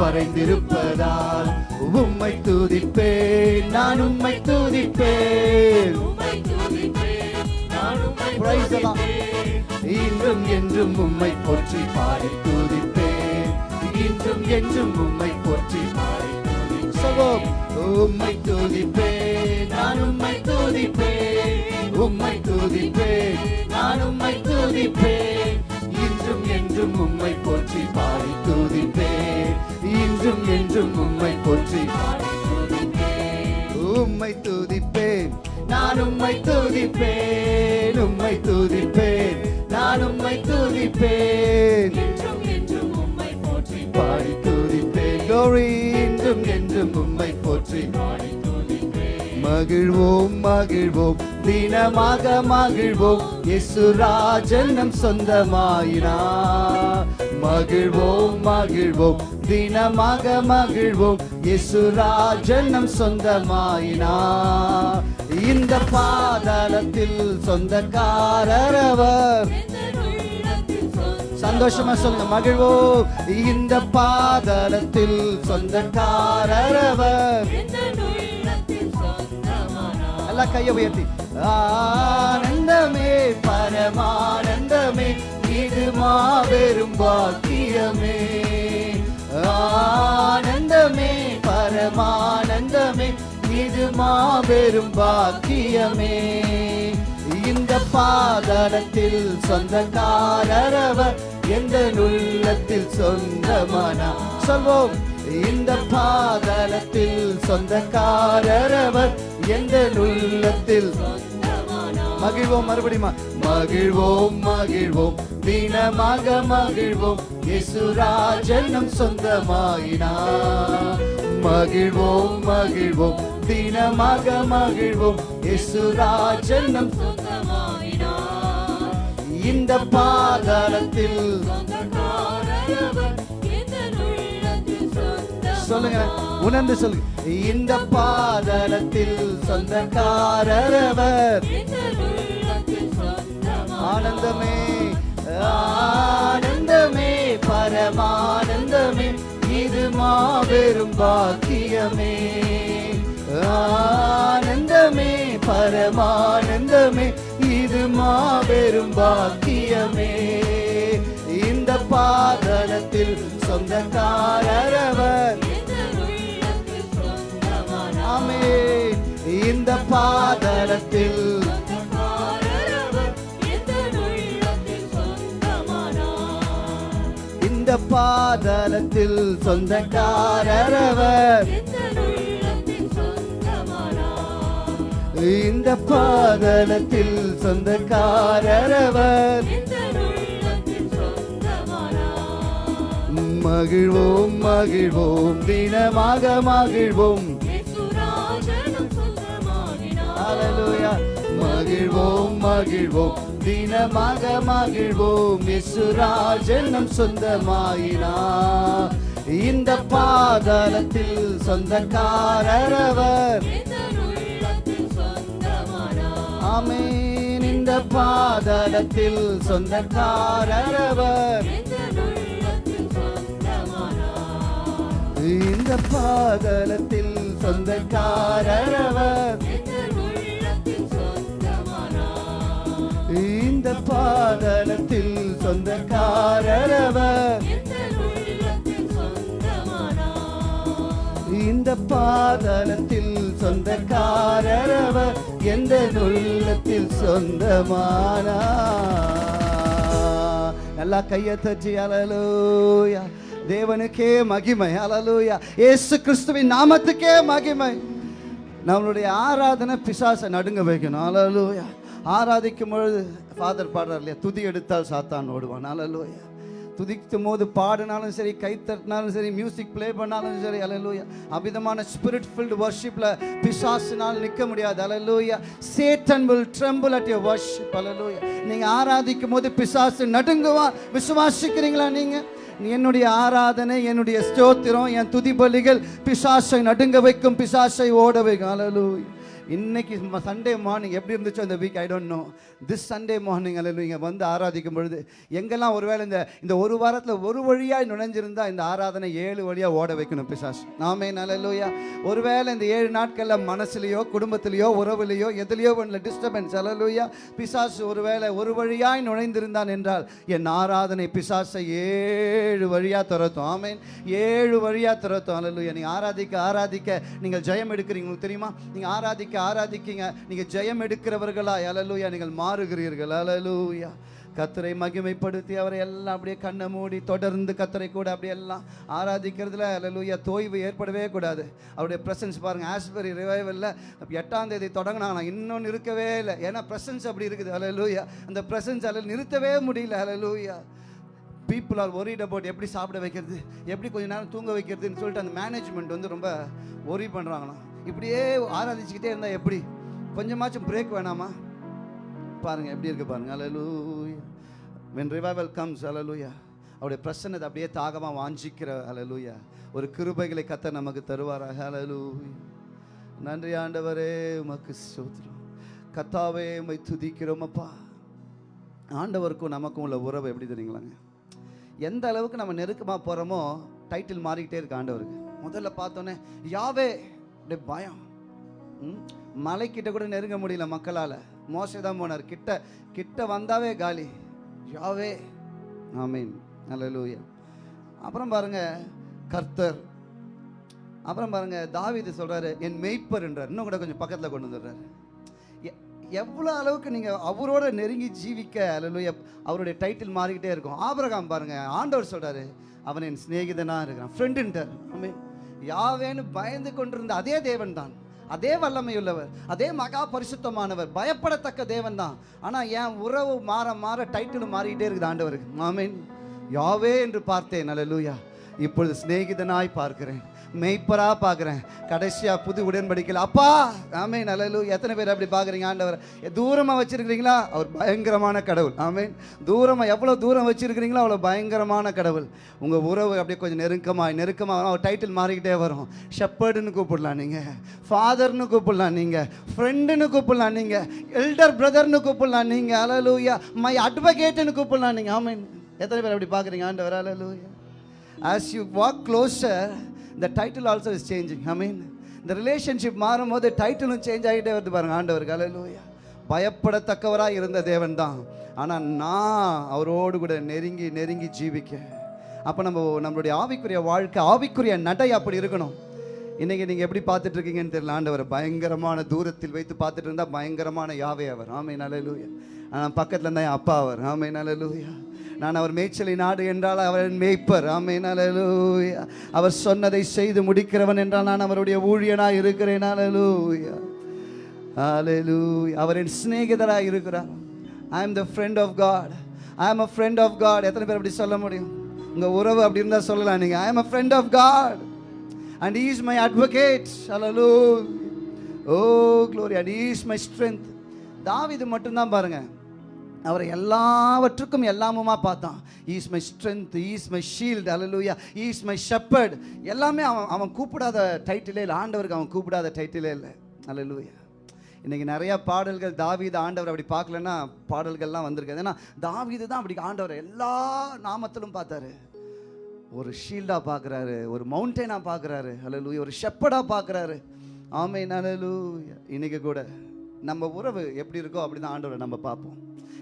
வரைந்திருப்பதால் உம்மை துதிப்பேன் நான் உம்மை துதிப்பேன். இன்றும் என்றும் உம்மை போற்றி பாடி துதிப்பேன். இன்றும் என்றும் உம்மை போற்றி பாடி துதிப்பேன் உம்மை துதிப்பேன். நான் உம்மை துதிப்பேன். உம்மை துதிப்பேன். நான் உம்மை துதிப்பேன். இன்றும் என்றும் உம்மை போற்றி பாடி துதிப்பேன் இன்றும் என்றும் உம்மை போற்றி பாடி உம்மை துதிப்பேன். நான் உம்மை துதிப்பேன். உம்மை துதிப்பேன். நான் உம்மை துதிப்பேன். துதிப்பேன் glory என்றும் என்றும் உம்மை போற்றி மகிழ்வோம் மகிழ்வோம். தினமாக மகிழ்வோம். இயேசுராஜன் நம் சொந்தமாயினா. மகிழ்வோம் மகிழ்வோம். தினமாக மகிழ்வோம். இயேசுராஜன் நம் சொந்தமாயினா. இந்த பாதாளத்தில் சொந்தக்காரரவர் சந்தோஷமா சொல்லுங்க மகிழ்வோம். இந்த பாதலத்தில் சொந்தக்காரவர் அவர் எந்த கையை உயர்த்தி. ஆனந்தமே பரமானந்தமே இது மாபெரும் பாக்கியமே. ஆனந்தமே பரமானந்தமே இது மாபெரும் பாக்கியமே. இந்த பாதலத்தில் சொந்தக்காரரவர் எந்த உள்ளத்தில் சொந்தமானா? சொல்வோம். இந்த பாதலத்தில் சொந்தக்காரரவர் எந்த உள்ளத்தில் மகிழ்வோம் மறுபடியுமா? மகிழ்வோம் மகிழ்வோம். தினமாக மகிழ்வோம். இசுராஜனம் சொந்தமாயினா. மகிழ்வோம் மகிழ்வோம். தினமாக மகிழ்வோம். இசுராஜனம் இந்த பாதாளத்தில் சொல்லுங்க உணர்ந்து சொல்லுங்க. இந்த பாதாளத்தில் சொந்தக்காரரவர் ஆனந்தமே ஆனந்தமே பரமானந்தமே. இது மாபெரும் பாக்கியமே. ஆனந்தமே பரமானந்தமே. இது மாபெரும் பாக்கியமே. இந்த பாதலத்தில் சொந்தக்காரரவர் இந்த பாதரத்தில். இந்த பாதலத்தில் சொந்தக்காரரவர். இந்த பாதலத்தில் சொந்தக்காரரவர். மகிழ்வோம் மகிழ்வோம் தினமாக மகிழ்வோம். ஹலலுயா மகிழ்வோம் மகிழ்வோம். தினமாக மகிழ்வோம். இசுராஜனம் சொந்தமாயினா. இந்த பாதலத்தில் சொந்தக்காரரவர் ஆமீன். இந்த பாதலத்தில் சொந்தக்காரரவர் இந்த பாதலத்தில் சொந்தக்காரரவர் இந்த பாதலத்தில் சொந்தக்காரரவர். இந்த பாதலத்தில் சொந்தக்காரரவர். எந்த உள்ளத்தில் சொந்தமானா நல்லா கையை தச்சு அலலூயா தேவனுக்கே மகிமை அலலூயா இயேசு கிறிஸ்துவின் நாமத்துக்கே மகிமை. நம்மளுடைய ஆராதனை பிசாசை நடுங்க வைக்கணும் அலலூயா ஆராதிக்கும் பொழுது ஃபாதர் பாடுறார் இல்லையா? துதி எடுத்தால் சாத்தான் ஓடுவான். அலலோயா துதிக்கும் போது பாடினாலும் சரி கை தட்டினாலும் சரி மியூசிக் ப்ளே பண்ணாலும் சரி அலலூயா அவ்விதமான ஸ்பிரிட் ஃபில்டு வர்ஷிப்பில் பிசாசினால் நிற்க முடியாது. Hallelujah Satan will trample at your worship hallelujah நீங்கள் ஆராதிக்கும் போது பிசாசு நடுங்குவா. விசுவாசிக்கிறீங்களா நீங்கள் என்னுடைய ஆராதனை என்னுடைய ஸ்தோத்திரம் என் துதிபலிகள் பிசாசை நடுங்க வைக்கும் பிசாசை ஓட வைக்கும். அலலூயா இன்னைக்கு சண்டே மார்னிங் எப்படி இருந்துச்சோ இந்த week I don't know this Sunday morning அல்ல நீங்கள் வந்து ஆராதிக்கும் பொழுது எங்கெல்லாம் ஒருவேளை இந்த இந்த ஒரு வாரத்தில் ஒரு வழியாய் நுழைஞ்சிருந்தா இந்த ஆராதனை ஏழு வழியாக ஓட வைக்கணும் பிசாஸ் நாமே நல்லலூயா ஒருவேளை இந்த ஏழு நாட்களில் மனசுலையோ குடும்பத்திலையோ உறவுலையோ எதுலையோ ஒன்றில் டிஸ்டர்பன்ஸ் அல்லலூயா பிசாசு ஒருவேளை ஒரு வழியாய் நுழைந்திருந்தான் என்றால் என் ஆராதனை பிசாசை ஏழு வழியாக துரத்தும். ஆமேன் ஏழு வழியாக துரத்தும் அல்லலூயா நீங்கள் ஆராதிக்க ஆராதிக்க நீங்கள் ஜெயம் எடுக்கிறீங்க உங்களுக்கு தெரியுமா? நீங்கள் ஆராதிக்க ஆராதிக்கீங்க நீங்கள் ஜெயம் எடுக்கிறவர்களா அலலூயா நீங்கள் மாறுகிறீர்கள் அலலூயா கத்தரை மகிமைப்படுத்தி அவரை எல்லாம் அப்படியே கண்ணை மூடி தொடர்ந்து கத்தரை கூட அப்படியே எல்லாம் ஆராதிக்கிறதுல அலலூயா தோய்வு ஏற்படவே கூடாது. அவருடைய பிரசன்ஸ் பாருங்க ஆஸ்பரி ரிவைவலில் எட்டாம் தேதி தொடங்கினாங்க இன்னொன்று இருக்கவே இல்லை. ஏன்னா பிரசன்ஸ் அப்படி இருக்குது அலலூயா அந்த பிரசன்ஸ் அதில் நிறுத்தவே முடியல hallelujah people are worried about எப்படி சாப்பிட வைக்கிறது எப்படி கொஞ்ச நேரம் தூங்க வைக்கிறதுன்னு சொல்லிட்டு அந்த மேனேஜ்மெண்ட் வந்து ரொம்ப ஒரி பண்ணுறாங்களாம் இப்படியே ஆராதிச்சுக்கிட்டே இருந்தால் எப்படி? கொஞ்சமாச்சும் பிரேக் வேணாமா? பாருங்க எப்படி இருக்கு பாருங்க. Hallelujah when revival comes hallelujah அவருடைய பிரசன்னத்தை அப்படியே தாகமாக வாஞ்சிக்கிற அலலூயா ஒரு கிருபைகளை கத்த நமக்கு தருவாராக அலலூயா நன்றி ஆண்டவரே உமக்கு ஸ்தோத்திரம். கத்தாவே உமை துதிக்கிறோம் அப்பா. ஆண்டவருக்கும் நமக்கும் உள்ள உறவு எப்படி தெரியுங்களாங்க எந்த அளவுக்கு நம்ம நெருக்கமாக போகிறோமோ டைட்டில் மாறிக்கிட்டே இருக்கு ஆண்டவருக்கு. முதல்ல பார்த்தோன்னே யாவே அப்படியே பயம். ம், மலைக்கிட்ட கூட நெருங்க முடியல மக்களால். மோசே தான் போனார். கிட்ட கிட்ட வந்தாவே காலி. யாவே. ஆமீன். அல்லேலூயா அப்புறம் பாருங்க கர்த்தர். அப்புறம் பாருங்க தாவிது சொல்றாரு என் மெய்ப்பர் என்றார். இன்னும் கூட கொஞ்சம் பக்கத்தில் கொண்டு வந்துடுறாரு. எ- எவ்வளோ அளவுக்கு நீங்கள் அவரோட நெருங்கி ஜீவிக்க அல்ல அவருடைய டைட்டில் மாறிக்கிட்டே இருக்கும். ஆபரகாம் பாருங்க ஆண்டவர் சொல்கிறாரு அவன் என் சிநேகிதனாக இருக்கிறான். ஃப்ரெண்டுன்ட்டார் ஆமீன். யாவேன்னு பயந்து கொண்டிருந்த அதே தேவன் தான் அதே வல்லமையுள்ளவர். அதே மகா பரிசுத்தமானவர். பயப்படத்தக்க தேவன் தான் ஆனால் என் உறவு மாற மாற டைட்டில் மாறிக்கிட்டே இருக்குது ஆண்டவருக்கு. மாமேன் யாவே என்று பார்த்தேன். அல்லேலூயா இப்பொழுது சிநேகிதனாய் பார்க்கிறேன். மெய்ப்பரா பார்க்குறேன். கடைசியாக புது உடன்படிக்கல அப்பா! ஆமே நல்லலு எத்தனை பேர் அப்படி பார்க்குறீங்க? ஆண்டவர் தூரமாக வச்சுருக்கிறீங்களா? அவர் பயங்கரமான கடவுள். ஆமேன். தூரமாக எவ்வளோ தூரம் வச்சுருக்கிறீங்களோ அவ்வளோ பயங்கரமான கடவுள். உங்கள் உறவு அப்படியே கொஞ்சம் நெருக்கமாக நெருக்கமாக அவர் டைட்டில் மாறிக்கிட்டே வரும். ஷெப்பர்டுன்னு கூப்பிடலாம் நீங்கள் ஃபாதர்னு கூப்பிடலாம் நீங்கள் ஃப்ரெண்டுன்னு கூப்பிடலாம் நீங்கள் எல்டர் பிரதர்னு கூப்பிடலாம் நீங்கள் அலலூயா மை அட்வொகேட்டுன்னு கூப்பிடலாம் நீங்கள் ஆமேன். எத்தனை பேர் அப்படி பார்க்குறீங்க? ஆண்டவர் hallelujah as you walk the title also is changing I mean இந்த ரிலேஷன்ஷிப் மாறும் மாறும்போது டைட்டிலும் சேஞ்ச் ஆகிட்டே வருது பாருங்க ஆண்டவர் அல்லேலூயா பயப்படத்தக்கவராக இருந்த தேவன் தான். ஆனால் நான் அவரோடு கூட நெருங்கி நெருங்கி ஜீவிக்க. அப்போ நம்ம நம்மளுடைய ஆவிக்குரிய வாழ்க்கை ஆவிக்குரிய நடை அப்படி இருக்கணும். இன்றைக்கி நீங்கள் எப்படி பார்த்துட்டு இருக்கீங்கன்னு தெரியல ஆண்டவர். பயங்கரமான தூரத்தில் வைத்து பார்த்துட்டு இருந்தால் பயங்கரமான யாவே அவர். ஆமை நல்லலூயா ஆனால் பக்கத்தில் இருந்தால் என் அப்பா அவர். ஆமை நல்லலூயா நான் அவர் மேய்ச்சலை நாடு என்றால் அவர் மேய்ப்பர். ஆமை அவர் சொன்னதை செய்து முடிக்கிறவன் என்றால் நான் அவருடைய ஊழியனாக இருக்கிறேன். நல்லலூயா Hallelujah. அவர் என் சிநேகிதராக இருக்கிறார். I am the friend of God I am a friend of God எத்தனை பேர் அப்படி சொல்ல முடியும்? உங்கள் உறவு அப்படி இருந்தால் சொல்லலாம் நீங்கள் I am a friend of God and is my advocate Hallelujah. Oh glory and is my strength David மட்டும்தான் பாருங்கள் அவரை எல்லாவற்றுக்கும் எல்லாமுமா பார்த்தான். Is my strength is my shield hallelujah is my shepherd எல்லாமே அவன் அவன் கூப்பிடாத டைட்டிலே இல்லை ஆண்டவருக்கு அவன் கூப்பிடாத டைட்டிலே இல்லை. அலலூயா இன்னைக்கு நிறைய பாடல்கள் தாவீது ஆண்டவர் அப்படி பார்க்கலன்னா பாடல்கள்லாம் வந்திருக்காது. ஏன்னா தாவீது தான் அப்படி ஆண்டவர் எல்லா நாமத்திலும் பார்த்தாரு. ஒரு ஷீல்டாக பார்க்குறாரு ஒரு மவுண்டெயினாக பார்க்குறாரு. அலலூயா ஒரு ஷெப்படாக பார்க்குறாரு. ஆமை நலலூயா இன்னைக்கு கூட நம்ம உறவு எப்படி இருக்கோ அப்படி தான் ஆண்டவரை நம்ம பார்ப்போம்.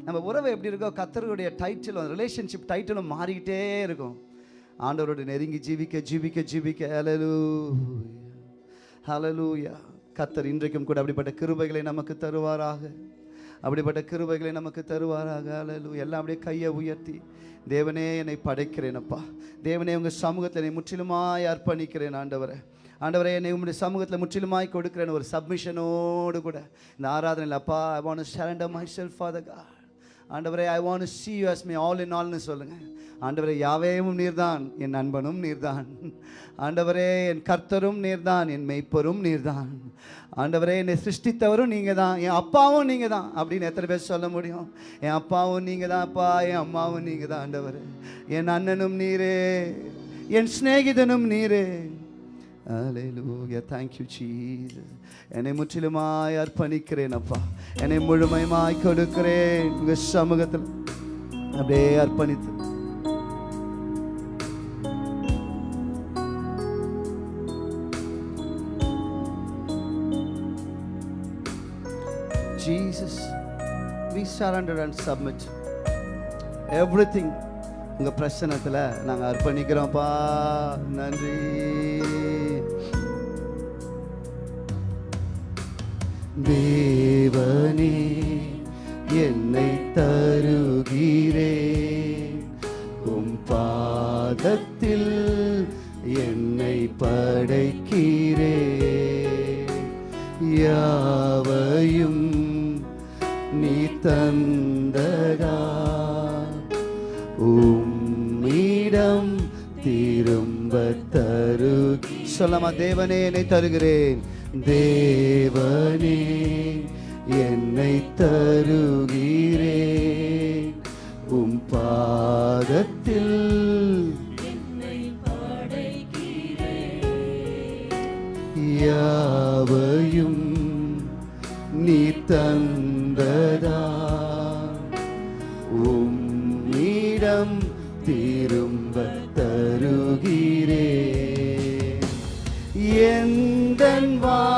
நம்ம உறவு எப்படி இருக்கோ கத்தருடைய டைட்டிலும் ரிலேஷன்ஷிப் டைட்டிலும் மாறிக்கிட்டே இருக்கும். ஆண்டவரோட நெருங்கி ஜீவிக்க ஜீவிக்க ஜீவிக்க அலலூயா ஹalleluya கத்தர் இன்றைக்கும் கூட அப்படிப்பட்ட கிருபைகளை நமக்கு தருவாராக. அப்படிப்பட்ட கிருபைகளை நமக்கு தருவாராக அலலு எல்லாம் அப்படியே கையை உயர்த்தி தேவனே என்னை படைக்கிறேனப்பா தேவனே உங்கள் சமூகத்தில் என்னை முற்றிலுமாய் அர்ப்பணிக்கிறேன் ஆண்டவரை. ஆண்டவரே என்னை உங்களுடைய சமூகத்தில் முற்றிலுமாய் கொடுக்கிறேன் ஒரு சப்மிஷனோடு கூட. இந்த ஆராதனையில் அப்பா I want surrender my self father God ஆண்டவரே I want see you as my all in ஆல்னு சொல்லுங்க. ஆண்டவரே யாவேவும் நீர்தான் என் நண்பனும் நீர்தான். ஆண்டவரே என் கர்த்தரும் நீர்தான் என் மெய்ப்பரும் நீர்தான். ஆண்டவரே என்னை சிருஷ்டித்தவரும் நீங்கள் தான் என் அப்பாவும் நீங்கள் தான் அப்படின்னு எத்தனை பேர் சொல்ல முடியும்? என் அப்பாவும் நீங்கள் தான் அப்பா என் அம்மாவும் நீங்கள் தான் ஆண்டவர். என் அண்ணனும் நீரே என் சிநேகிதனும் நீரே. அலையலூயா தேங்க்யூ ஜீசஸ் என்னை முற்றிலுமாய் அர்ப்பணிக்கிறேன் அப்பா என்னை முழுமையுமாய் கொடுக்கிறேன் உங்கள் சமூகத்தில் அப்படியே அர்ப்பணித்து Jesus we surrender and submit everything உங்க பிரச்சனத்துல நாங்க அர்ப்பணிக்கிறோம்ப்பா. நன்றி. தேவனே என்னை தருகிறே. உம் பாதத்தில் என்னை படைக்கிறே. யாவையும் நீ தன் சொல்லமா தேவனே என்னை தருகிறேன். தேவனே என்னை தருகிறேன். உம் பாதத்தில் யாவையும் நீ தன் எந்த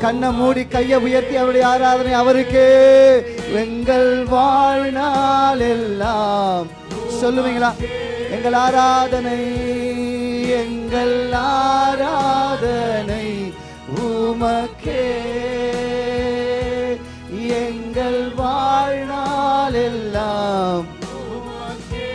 கண்ணை மூடி கையை உயர்த்தி அவருடைய ஆராதனை அவருக்கு. எங்கள் வாழ்நாள் எல்லாம். சொல்லுவீங்களா? எங்கள் ஆராதனை எங்கள் ஆராதனை உமக்கே. எங்கள் வாழ்நாள் எல்லாம் உமக்கே.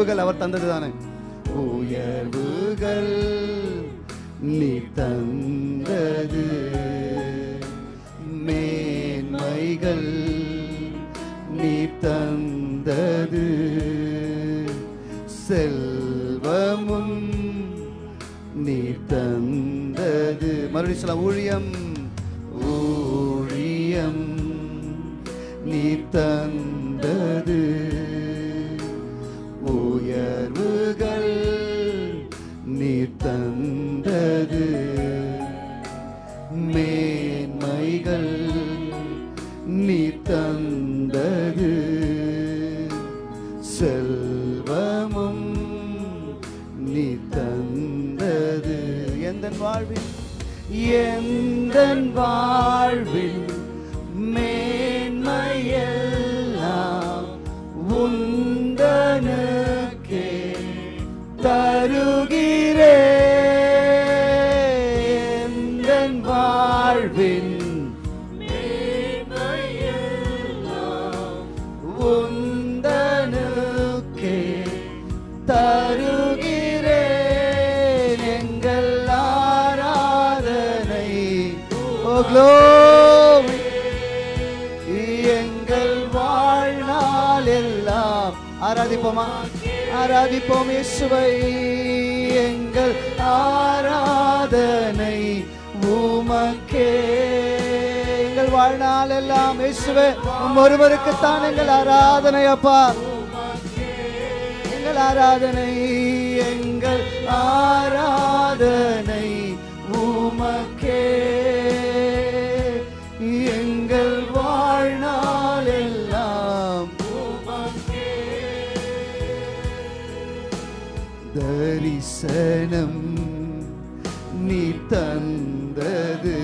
உயர்வுகள் அவர் தந்தது தானே உயர்வுகள் நீ தந்தது. மேன்மைகள் நீ தந்தது. செல்வமும் நீ தந்தது. மறுபடியும் சொல்ல ஊழியம். ஊழியம் நீ தந்தது. உயர்வுகள் நீ தந்தது. மேன்மைகள் நீ தந்தது. செல்வமும் நீ தந்தது. எந்த வாழ்வில்? எந்த வாழ்வில்? ஆராதிப்போமா? ஆராதிப்போம் இயேசுவை. எங்கள் ஆராதனை உமக்கே. எங்கள் வாழ்நாள் எல்லாம் இயேசுவே ஒருவருக்குத்தான் எங்கள் ஆராதனை அப்பா. எங்கள் ஆராதனை எங்கள் ஆராதனை. தரிசனம் நீ தந்தது.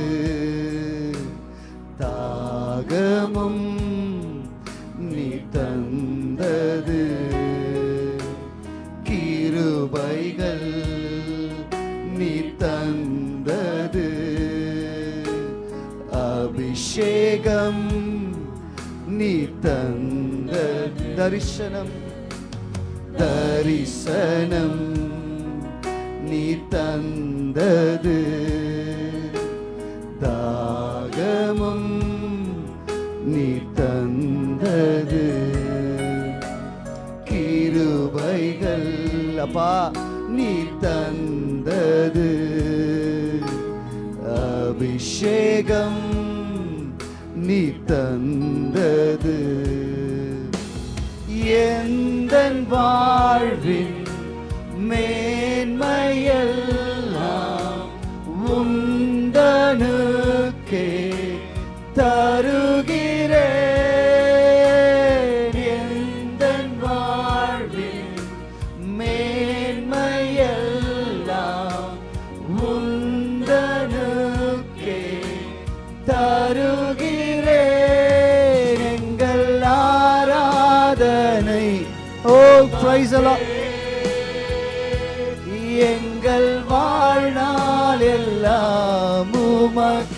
தாகமும் நீ தந்தது. கிருபைகள் நீ தந்தது. அபிஷேகம் நீ தந்த தரிசனம் தரிசனம். அப்பா நீ தந்தது. அபிஷேகம்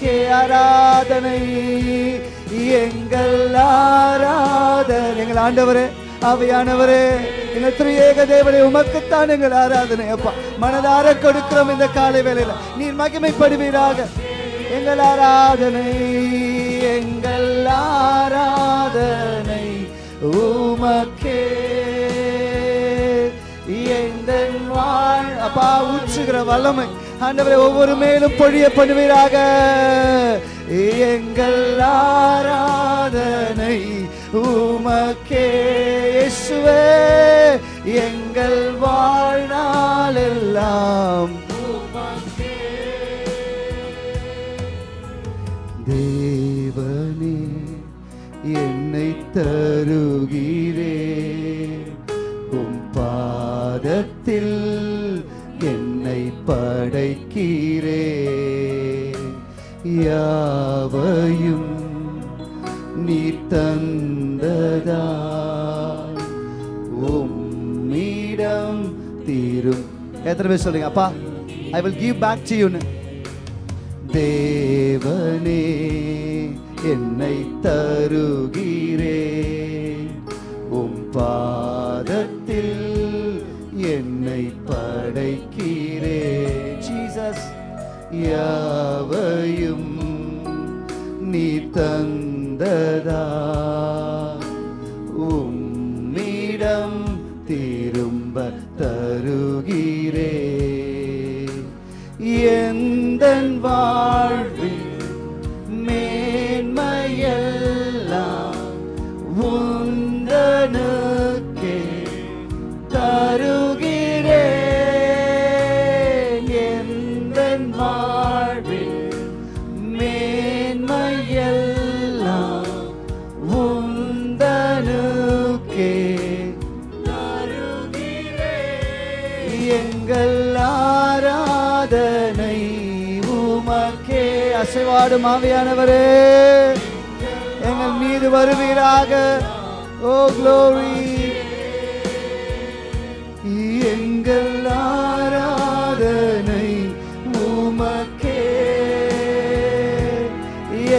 உமக்கே ஆராதனை. எங்கள் ஆராதனை. எங்கள் ஆண்டவரே அவையானவரே எங்கள் திரியேக தேவனை உமக்குத்தான் எங்கள் ஆராதனை அப்பா. மனதார கொடுக்கிறோம் இந்த காலை வேலையில நீர் மகிமைப்படுவீராக. எங்கள் ஆராதனை எங்கள் ஆராதனை. உமக்கே எங்கள் வாழ்? அப்பா ஊற்றுகிற வல்லமை. ஆண்டவரை ஒவ்வொரு மேலும் பொழிய பண்ணுவீராக. எங்கள் ஆராதனை உமக்கே எங்கள் வாழ்நாள் எல்லாம் தேவனே என்னை தருகிறே யாவையும் நீ தந்ததா? உம்மிடம் தீரும். எத்தனை பேர் சொல்லுங்க அப்பா I will give back to யூன்னு தேவனே என்னை தருகிறே. உம் பாதத்தில் என்னை படைக்கிறே. ஜீசஸ் யாவையும் நீ தந்ததா? உம்மிடம் திரும்ப தருகிறே. எந்த வாழ்வில் அசைவாடும் ஆவியானவரே எங்கள் மீது வருவீராக. ஓ க்ளோரி எங்கள் ஆராதனை உமக்கே.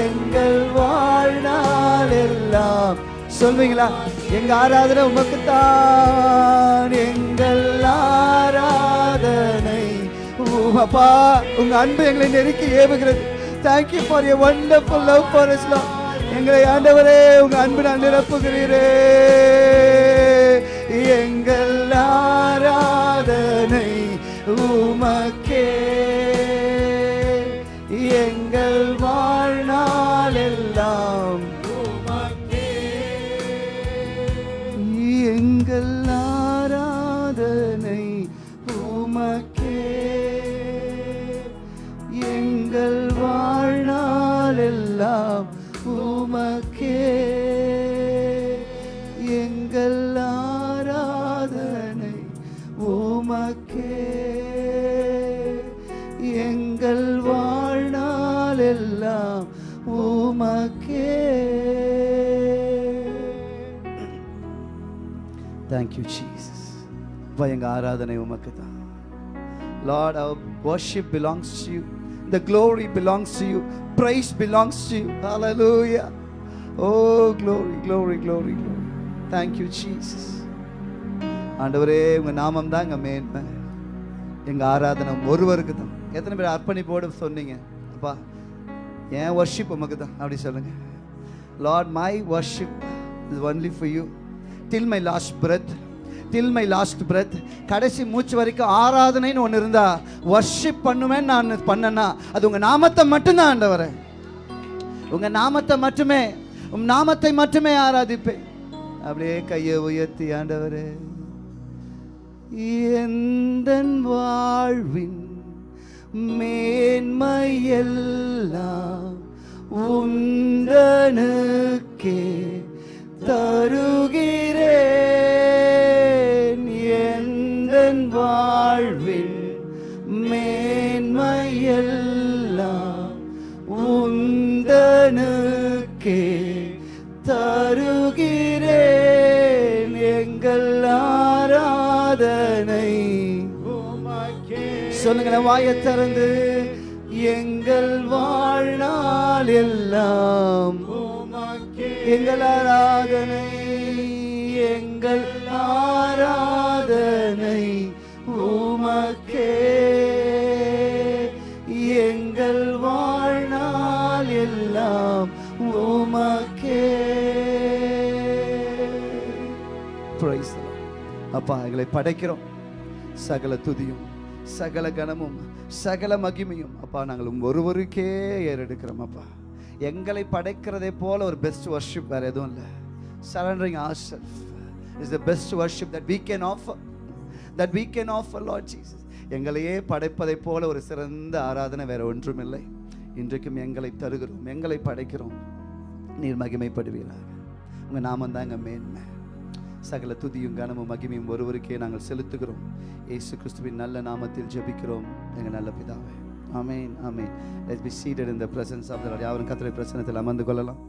எங்கள் வாழ்நாள் எல்லாம். சொல்வீங்களா? எங்க ஆராதனை உமக்குத்தான். எங்கள் ஆராதனை உமப்பா உங்க அன்பு எங்களை நெருக்கி ஏவுகிறது. Thank you for your wonderful love for us love எங்களை ஆண்டவரே உங்க அன்பு நான் நிரப்புகிறீரே. எங்கள் ஆராதனை உமக்கே. தேங்க்யூ ஜீசஸ் அப்பா எங்கள் ஆராதனை உமக்கு தான் lord our worship belongs to you the glory belongs to you praise belongs to you hallelujah O glory glory glory glory thank you Jesus ஆண்டவரே உங்கள் நாமம் தான் எங்கள் மேன்மை. எங்கள் ஆராதனை ஒருவருக்கு தான். எத்தனை பேர் அர்ப்பணிப்போடு சொன்னீங்க? அப்பா என் வர்ஷிப் உமக்கு தான். அப்படி சொல்லுங்கள் lord my worship is only for you till my last breath till my last breath கடைசி மூச்சு வரைக்கும் ஆராதனைன்னு ஒன்று இருந்தா வர்ஷிப் பண்ணுவேன் நான் பண்ணனா அது உங்கள் நாமத்தை மட்டும்தான் ஆண்டவர். உங்கள் நாமத்தை மட்டுமே உன் நாமத்தை மட்டுமே ஆராதிப்பேன். அப்படியே கையை உயர்த்தி ஆண்டவர் எந்தன் வாழ்வின் மேன்மையெல்லாம் உந்தனுக்கே தருகிறேன் எந்தன் வாழ்வின் மேன்மையெல்லாம் உந்தனுக்கே தருகிறேன் எங்கள் ஆராதனை. சொல்லுங்க வாயை திறந்து எங்கள் வாழ்நாள் எல்லாம் எங்கள் ஆராதனை எங்கள் ஆராதனை உமக்கே. எங்கள் வாழ்நாள் எல்லாம் உமக்கே. அப்பா எங்களை படைக்கிறோம். சகல துதியும் சகல கனமும் சகல மகிமையும் அப்பா நாங்கள் ஒருவருக்கே ஏறெடுக்கிறோம் அப்பா. எங்களை படைக்கிறதே போல ஒரு பெஸ்ட் வர்ஷிப் வேற எதுவும் இல்லை. Surrendering our self is the best worship that we can offer that we can offer lord Jesus எங்களையே படைப்பதை போல ஒரு சிறந்த ஆராதனை வேற ஒன்றுமில்லை இன்றைக்கும் எங்களை தருகிறோம் எங்களை படைக்கிறோம். நீர் மகிமைப்படுவீராக. உங்கள் நாமம் தாங்க மேன்மை. சகல துதியும் கனமும் மகிமையும் ஒருவருக்கே நாங்கள் செலுத்துகிறோம். ஏசு கிறிஸ்துவின் நல்ல நாமத்தில் ஜெபிக்கிறோம். எங்கள் நல்ல பிதாவை. Amen amen let's be seated in the presence of the lord யாவரும் கர்த்தருடைய அமர்ந்து கொள்ளலாம்.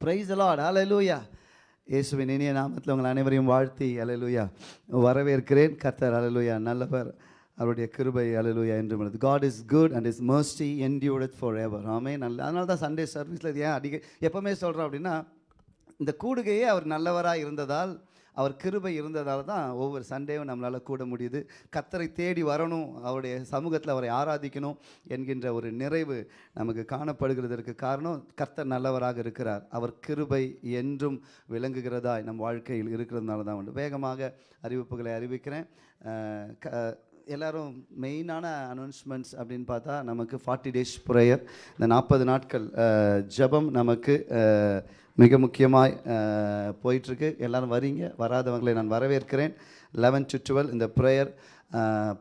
பிரைஸ் லார்ட் ஹalleluya இயேசுவின் இனிய நாமத்தில் உங்கள் அனைவரையும் வாழ்த்தி ஹalleluya வரவேற்கிறேன். கர்த்தர் ஹalleluya நல்லவர். அவருடைய கிருபை ஹalleluya என்று உள்ளது. God is good and his mercy endures forever ஆமே நல்ல அதனால தான் சண்டே சர்வீஸில் ஏன் அடிக்க எப்போவுமே சொல்கிறோம் அப்படின்னா இந்த கூடுகையே அவர் நல்லவராக இருந்ததால் அவர் கிருபை இருந்ததால் தான் ஒவ்வொரு சண்டேவும் நம்மளால் கூட முடியுது. கத்தரை தேடி வரணும் அவருடைய சமூகத்தில் அவரை ஆராதிக்கணும் என்கின்ற ஒரு நிறைவு நமக்கு காணப்படுகிறதற்கு காரணம் கர்த்தர் நல்லவராக இருக்கிறார். அவர் கிருபை என்றும் விளங்குகிறதா நம் வாழ்க்கையில் இருக்கிறதுனால தான் உண்டு. வேகமாக அறிவிப்புகளை அறிவிக்கிறேன். க- எல்லாரும் மெயினான அனௌன்ஸ்மெண்ட்ஸ் அப்படின்னு பார்த்தா நமக்கு ஃபார்ட்டி டேஸ் ப்ரேயர் இந்த நாற்பது நாட்கள் ஜபம் ஜெபம் நமக்கு மிக முக்கியமாக போயிட்டுருக்கு எல்லோரும் வரீங்க. வராதவங்களை நான் வரவேற்கிறேன். லெவன் டு டுவெல் இந்த ப்ரேயர்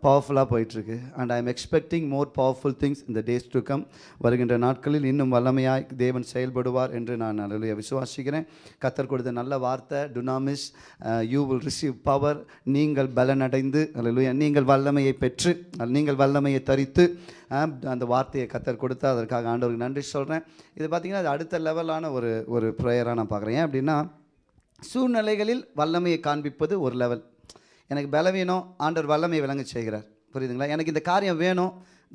பவர்ஃபுல்லாக போயிட்டுருக்கு. And I am expecting more powerful things இந்த டேஸ் டு கம் வருகின்ற நாட்களில் இன்னும் வல்லமையாய் தேவன் செயல்படுவார் என்று நான் நல்ல விசுவாசிக்கிறேன். கத்தர் கொடுத்த நல்ல வார்த்தை டுனாமிஸ் யூ வில் ரிசீவ் பவர் நீங்கள் பலனடைந்து அல்லேலூயா நீங்கள் வல்லமையை பெற்று நீங்கள் வல்லமையை தரித்து அந்த வார்த்தையை கத்தர் கொடுத்து அதற்காக ஆண்டவருக்கு நன்றி சொல்கிறேன் இது பார்த்தீங்கன்னா அது அடுத்த லெவலான ஒரு ஒரு ப்ரேயராக நான் பார்க்குறேன் ஏன் அப்படின்னா சூழ்நிலைகளில் வல்லமையை காண்பிப்பது ஒரு லெவல் எனக்கு பலவீனம் ஆண்டவர் வல்லமையை விளங்க செய்கிறார். புரியுதுங்களா? எனக்கு இந்த காரியம் வேணும்.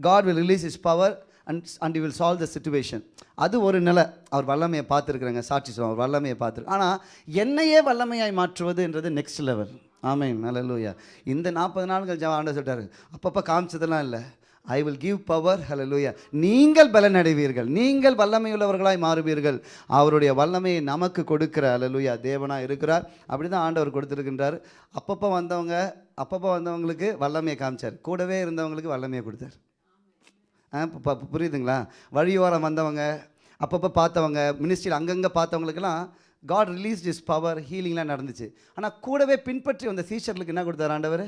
God will release his power and and will solve the situation அது ஒரு நிலை. அவர் வல்லமையை பார்த்துருக்குறாங்க. சாட்சி சொல்லுவோம் அவர் வல்லமையை பார்த்துருக்கு ஆனால் என்னையே வல்லமையாய் மாற்றுவதுன்றது நெக்ஸ்ட் லெவல் ஆமேன். நல்லலூயா இந்த நாற்பது நாள்கள் ஜெபம் ஆண்டவர் சொல்லிட்டாரு. அப்பப்போ காமிச்சதெல்லாம் இல்லை. ஐ வில் கிவ் பவர் ஹalleluya நீங்கள் பலனடைவீர்கள். நீங்கள் வல்லமையுள்ளவர்களாய் மாறுவீர்கள். அவருடைய வல்லமையை நமக்கு கொடுக்கிற ஹalleluya தேவனாக இருக்கிறார். அப்படி தான் ஆண்டவர் கொடுத்துருக்கின்றார். அப்பப்போ வந்தவங்க அப்பப்போ வந்தவங்களுக்கு வல்லமையை காமிச்சார். கூடவே இருந்தவங்களுக்கு வல்லமையை கொடுத்தார். ஆ புரியுதுங்களா? வழியோரம் வந்தவங்க அப்பப்போ பார்த்தவங்க மினிஸ்ட்ரியில் அங்கங்கே பார்த்தவங்களுக்கெல்லாம் காட் ரிலீஸ் இஸ் பவர் ஹீலிங்லாம் நடந்துச்சு. ஆனால் கூடவே பின்பற்றி வந்த சீஷர்களுக்கு என்ன கொடுத்தார் ஆண்டவர்?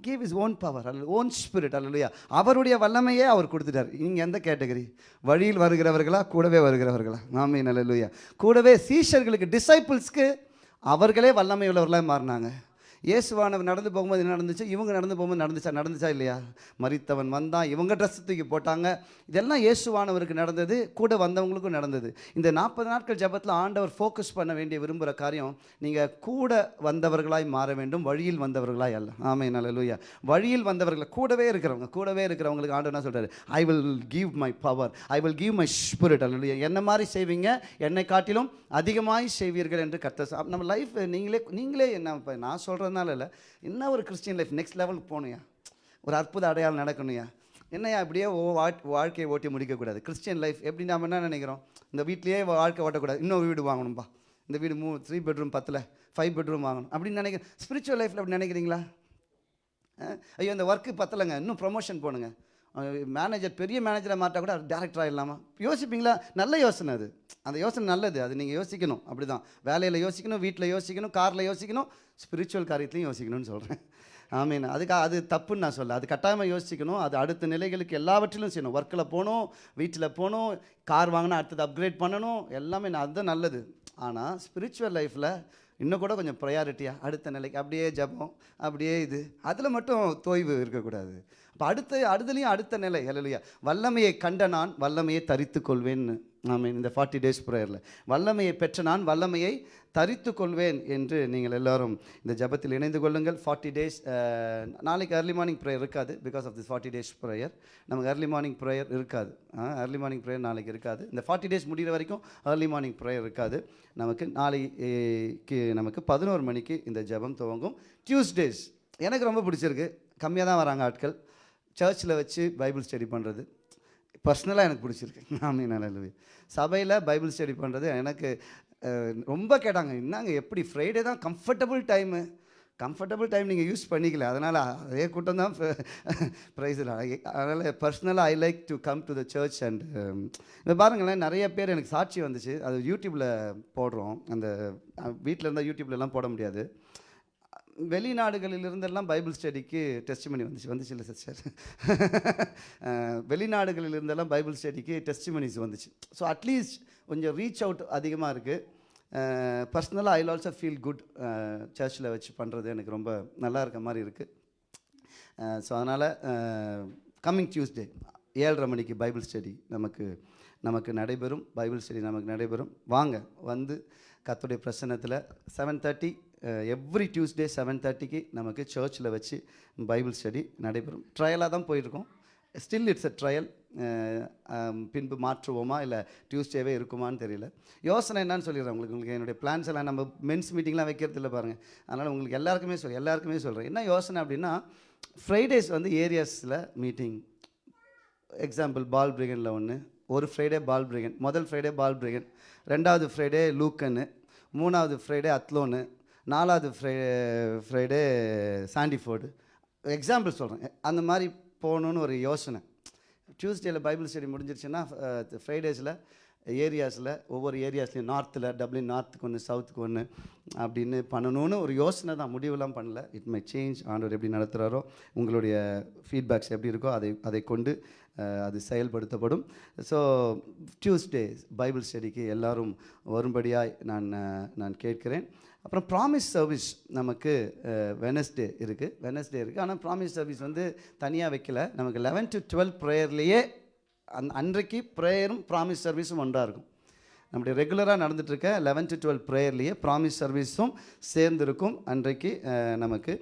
கேவ் இஸ் ஓன் பவர் அல்ல ஓன் ஸ்பிரிட் அல்லையா அவருடைய வல்லமையே அவர் கொடுத்துட்டார். நீங்கள் எந்த கேட்டகரி வழியில் வருகிறவர்களா கூடவே வருகிறவர்களா? ஆமே நல்லலுயா கூடவே சீஷர்களுக்கு டிசைபிள்ஸ்க்கு அவர்களே வல்லமை உள்ளவர்களாக மாறினாங்க. இயேசுவானவர் நடந்து போகும்போது என்ன நடந்துச்சு? இவங்க நடந்து போகும்போது நடந்துச்சா? நடந்துச்சா இல்லையா? மறித்தவன் வந்தான். இவங்க ட்ரெஸ் தூக்கி போட்டாங்க. இதெல்லாம் இயேசுவானவருக்கு நடந்தது. கூட வந்தவங்களுக்கும் நடந்தது. இந்த நாற்பது நாட்கள் ஜெபத்தில் ஆண்டவர் ஃபோக்கஸ் பண்ண வேண்டிய விரும்புகிற காரியம் நீங்கள் கூட வந்தவர்களாய் மாற வேண்டும். வழியில் வந்தவர்களாய் அல்ல. நல்ல நல்லலூயா வழியில் வந்தவர்கள் கூடவே இருக்கிறவங்க கூடவே இருக்கிறவங்களுக்கு ஆண்டவர் என்ன I will give my power I will give my spirit அல்ல என்ன மாதிரி செய்வீங்க? என்னை காட்டிலும் அதிகமாய் செய்வீர்கள் என்று கத்த நம்ம லைஃப் நீங்களே நீங்களே என்ன இப்போ நான் சொல்கிறதுனால இல்லை. என்ன ஒரு கிறிஸ்டியன் லைஃப் நெக்ஸ்ட் லெவலுக்கு போகணுயா ஒரு அற்புத அடையாளம் நடக்கணுயா என்னையா அப்படியே ஓ வாழ்க்கையை ஓட்டி முடிக்கக்கூடாது கிறிஸ்டியன் லைஃப் எப்படி நாம் என்ன நினைக்கிறோம்? இந்த வீட்லேயே வாழ்க்கை ஓட்டக்கூடாது. இன்னொரு வீடு வாங்கணும்பா. இந்த வீடு மூ த்ரீ பெட்ரூம் பத்தில் ஃபைவ் பெட்ரூம் வாங்கணும். அப்படின்னு நினைக்கிறேன் ஸ்பிரிச்சுவல் லைஃப்பில் அப்படி நினைக்கிறீங்களா? ஐயோ இந்த ஒர்க்கு பத்தலைங்க. இன்னும் ப்ரொமோஷன் போகணுங்க மேனேஜர் பெரிய மேனேஜரை மாட்டா கூட டேரக்டர் ஆகிடலாமா யோசிப்பீங்களா? நல்ல யோசனை அது. அந்த யோசனை நல்லது. அது நீங்கள் யோசிக்கணும். அப்படி தான் வேலையில் யோசிக்கணும் வீட்டில் யோசிக்கணும் காரில் யோசிக்கணும் ஸ்பிரிச்சுவல் காரியத்துலையும் யோசிக்கணும்னு சொல்கிறேன் ஆமீன். அதுக்கு அது தப்புன்னு நான் சொல்ல அது கட்டாயமாக யோசிக்கணும். அது அடுத்த நிலைகளுக்கு எல்லாவற்றிலும் செய்யணும். ஒர்க்கில் போகணும் வீட்டில் போகணும் கார் வாங்கினா அடுத்தது அப்கிரேட் பண்ணணும். எல்லாமே நான் அதுதான் நல்லது. ஆனால் ஸ்பிரிச்சுவல் லைஃப்பில் இன்னும் கூட கொஞ்சம் ப்ரையாரிட்டியாக அடுத்த நிலைக்கு அப்படியே ஜெபம் அப்படியே இது. அதில் மட்டும் தோய்வு இருக்கக்கூடாது. அப்போ அடுத்த அடுத்துலேயும் அடுத்த நிலை. இல்லையா வல்லமையை கண்ட நான் வல்லமையை தரித்து கொள்வேன்னு ஆமீன் இந்த ஃபார்ட்டி டேஸ் ப்ரேயரில் வல்லமையை பெற்ற நான் வல்லமையை தரித்து கொள்வேன் என்று நீங்கள் எல்லாரும் இந்த ஜெபத்தில் இணைந்து கொள்ளுங்கள். ஃபார்ட்டி டேஸ் uh, நாளைக்கு அர்லி மார்னிங் ப்ரேயர் இருக்காது because of this forty days prayer நமக்கு அர்லி மார்னிங் ப்ரேயர் இருக்காது. அர்லி மார்னிங் ப்ரேயர் நாளைக்கு இருக்காது. இந்த ஃபார்ட்டி டேஸ் முடிகிற வரைக்கும் அர்லி மார்னிங் ப்ரேயர் இருக்காது. நமக்கு நாளைக்கு நமக்கு பதினோரு மணிக்கு இந்த ஜெபம் துவங்கும். டியூஸ்டேஸ் எனக்கு ரொம்ப பிடிச்சிருக்கு. கம்மியாக தான் வராங்க ஆட்கள். சர்ச்சில் வச்சு பைபிள் ஸ்டடி பண்ணுறது பர்சனலாக எனக்கு பிடிச்சிருக்கு. ஆமீன் நல்லது சபையில் பைபிள் ஸ்டடி பண்ணுறது எனக்கு ரொம்ப கேட்டாங்க என்னங்க எப்படி ஃப்ரைடே தான் கம்ஃபர்டபுள் டைமு கம்ஃபர்டபுள் டைம் நீங்கள் யூஸ் பண்ணிக்கல. அதனால் அதே கூட்டம் தான் ப்ரைஸ் அதனால் பர்சனலாக I like to come to the church and இப்போ பாருங்களேன் நிறைய பேர் எனக்கு சாட்சி வந்துச்சு. அது யூடியூப்பில் போடுறோம். அந்த வீட்டில் இருந்தால் யூடியூப்லலாம் போட முடியாது. வெளிநாடுகளில் இருந்தெல்லாம் பைபிள் ஸ்டடிக்கு டெஸ்ட் பண்ணி வந்துச்சு. வந்துச்சு இல்லை சார் வெளிநாடுகளில் இருந்தெல்லாம் பைபிள் ஸ்டடிக்கு டெஸ்ட் மணிஸ் வந்துச்சு ஸோ அட்லீஸ்ட் கொஞ்சம் ரீச் அவுட் அதிகமாக இருக்குது பர்சனலாக ஐ ஆல்சோ ஃபீல் குட் சர்ச்சில் வச்சு பண்ணுறது எனக்கு ரொம்ப நல்லா இருக்க மாதிரி இருக்குது ஸோ அதனால் கம்மிங் டியூஸ்டே ஏழரை மணிக்கு பைபிள் ஸ்டடி நமக்கு நமக்கு நடைபெறும். பைபிள் ஸ்டடி நமக்கு நடைபெறும். வாங்க வந்து கத்துடைய பிரசனத்தில் seven thirty every Tuesday seven தேர்ட்டிக்கு நமக்கு சர்ச்சில் வச்சு பைபிள் ஸ்டடி நடைபெறும். ட்ரையலாக தான் போயிருக்கோம். ஸ்டில் இட்ஸ் அ ட்ரையல் பின்பு மாற்றுவோமா இல்லை டியூஸ்டேவே இருக்குமான்னு தெரியல. யோசனை என்னன்னு சொல்லிடுறேன் உங்களுக்கு. உங்களுக்கு என்னுடைய பிளான்ஸ் எல்லாம் நம்ம மென்ஸ் மீட்டிங்லாம் வைக்கிறது இல்லை பாருங்கள் அதனால் உங்களுக்கு எல்லாருக்குமே சொல் எல்லாருக்குமே சொல்கிறேன் என்ன யோசனை அப்படின்னா ஃப்ரைடேஸ் வந்து ஏரியாஸில் மீட்டிங் எக்ஸாம்பிள் பால் பிரிகனில் ஒன்று ஒரு ஃப்ரைடே பால் பிரிகன் முதல் ஃப்ரைடே பால் பிரிகன் ரெண்டாவது ஃப்ரைடே லூக்கன்னு மூணாவது ஃப்ரைடே அத்லோனு நாலாவது ஃப்ரை ஃப்ரைடே சாண்டிஃபோர்டு எக்ஸாம்பிள் சொல்கிறேன் அந்த மாதிரி போகணுன்னு ஒரு யோசனை. டியூஸ்டேயில் பைபிள் ஸ்டடி முடிஞ்சிருச்சுன்னா ஃப்ரைடேஸில் ஏரியாஸில் ஒவ்வொரு ஏரியாஸ்லையும் நார்த்தில் டப்ளின் நார்த்துக்கு ஒன்று சவுத்துக்கு ஒன்று அப்படின்னு பண்ணணும்னு ஒரு யோசனை தான். முடிவெல்லாம் பண்ணல. இட் மை சேஞ்ச் ஆண்டவர் எப்படி நடத்துகிறாரோ உங்களுடைய ஃபீட்பேக்ஸ் எப்படி இருக்கோ அதை அதை கொண்டு அது செயல்படுத்தப்படும். ஸோ டியூஸ்டே பைபிள் ஸ்டடிக்கு எல்லாரும் வரும்படியாய் நான் நான் கேட்கிறேன். அப்புறம் ப்ராமிஸ் சர்வீஸ் நமக்கு வெனஸ்டே இருக்குது வெனஸ்டே இருக்குது ஆனால் ப்ராமிஸ் சர்வீஸ் வந்து தனியாக வைக்கல. நமக்கு லெவன் டு டுவெல் ப்ரேயர்லேயே அந் அன்றைக்கு ப்ரேயரும் ப்ராமிஸ் சர்வீஸும் ஒன்றாக இருக்கும். நம்முடைய ரெகுலராக நடந்துகிட்ருக்க லெவன் டு டுவெல் ப்ரேயர்லேயே ப்ராமிஸ் சர்வீஸும் சேர்ந்திருக்கும். அன்றைக்கு நமக்கு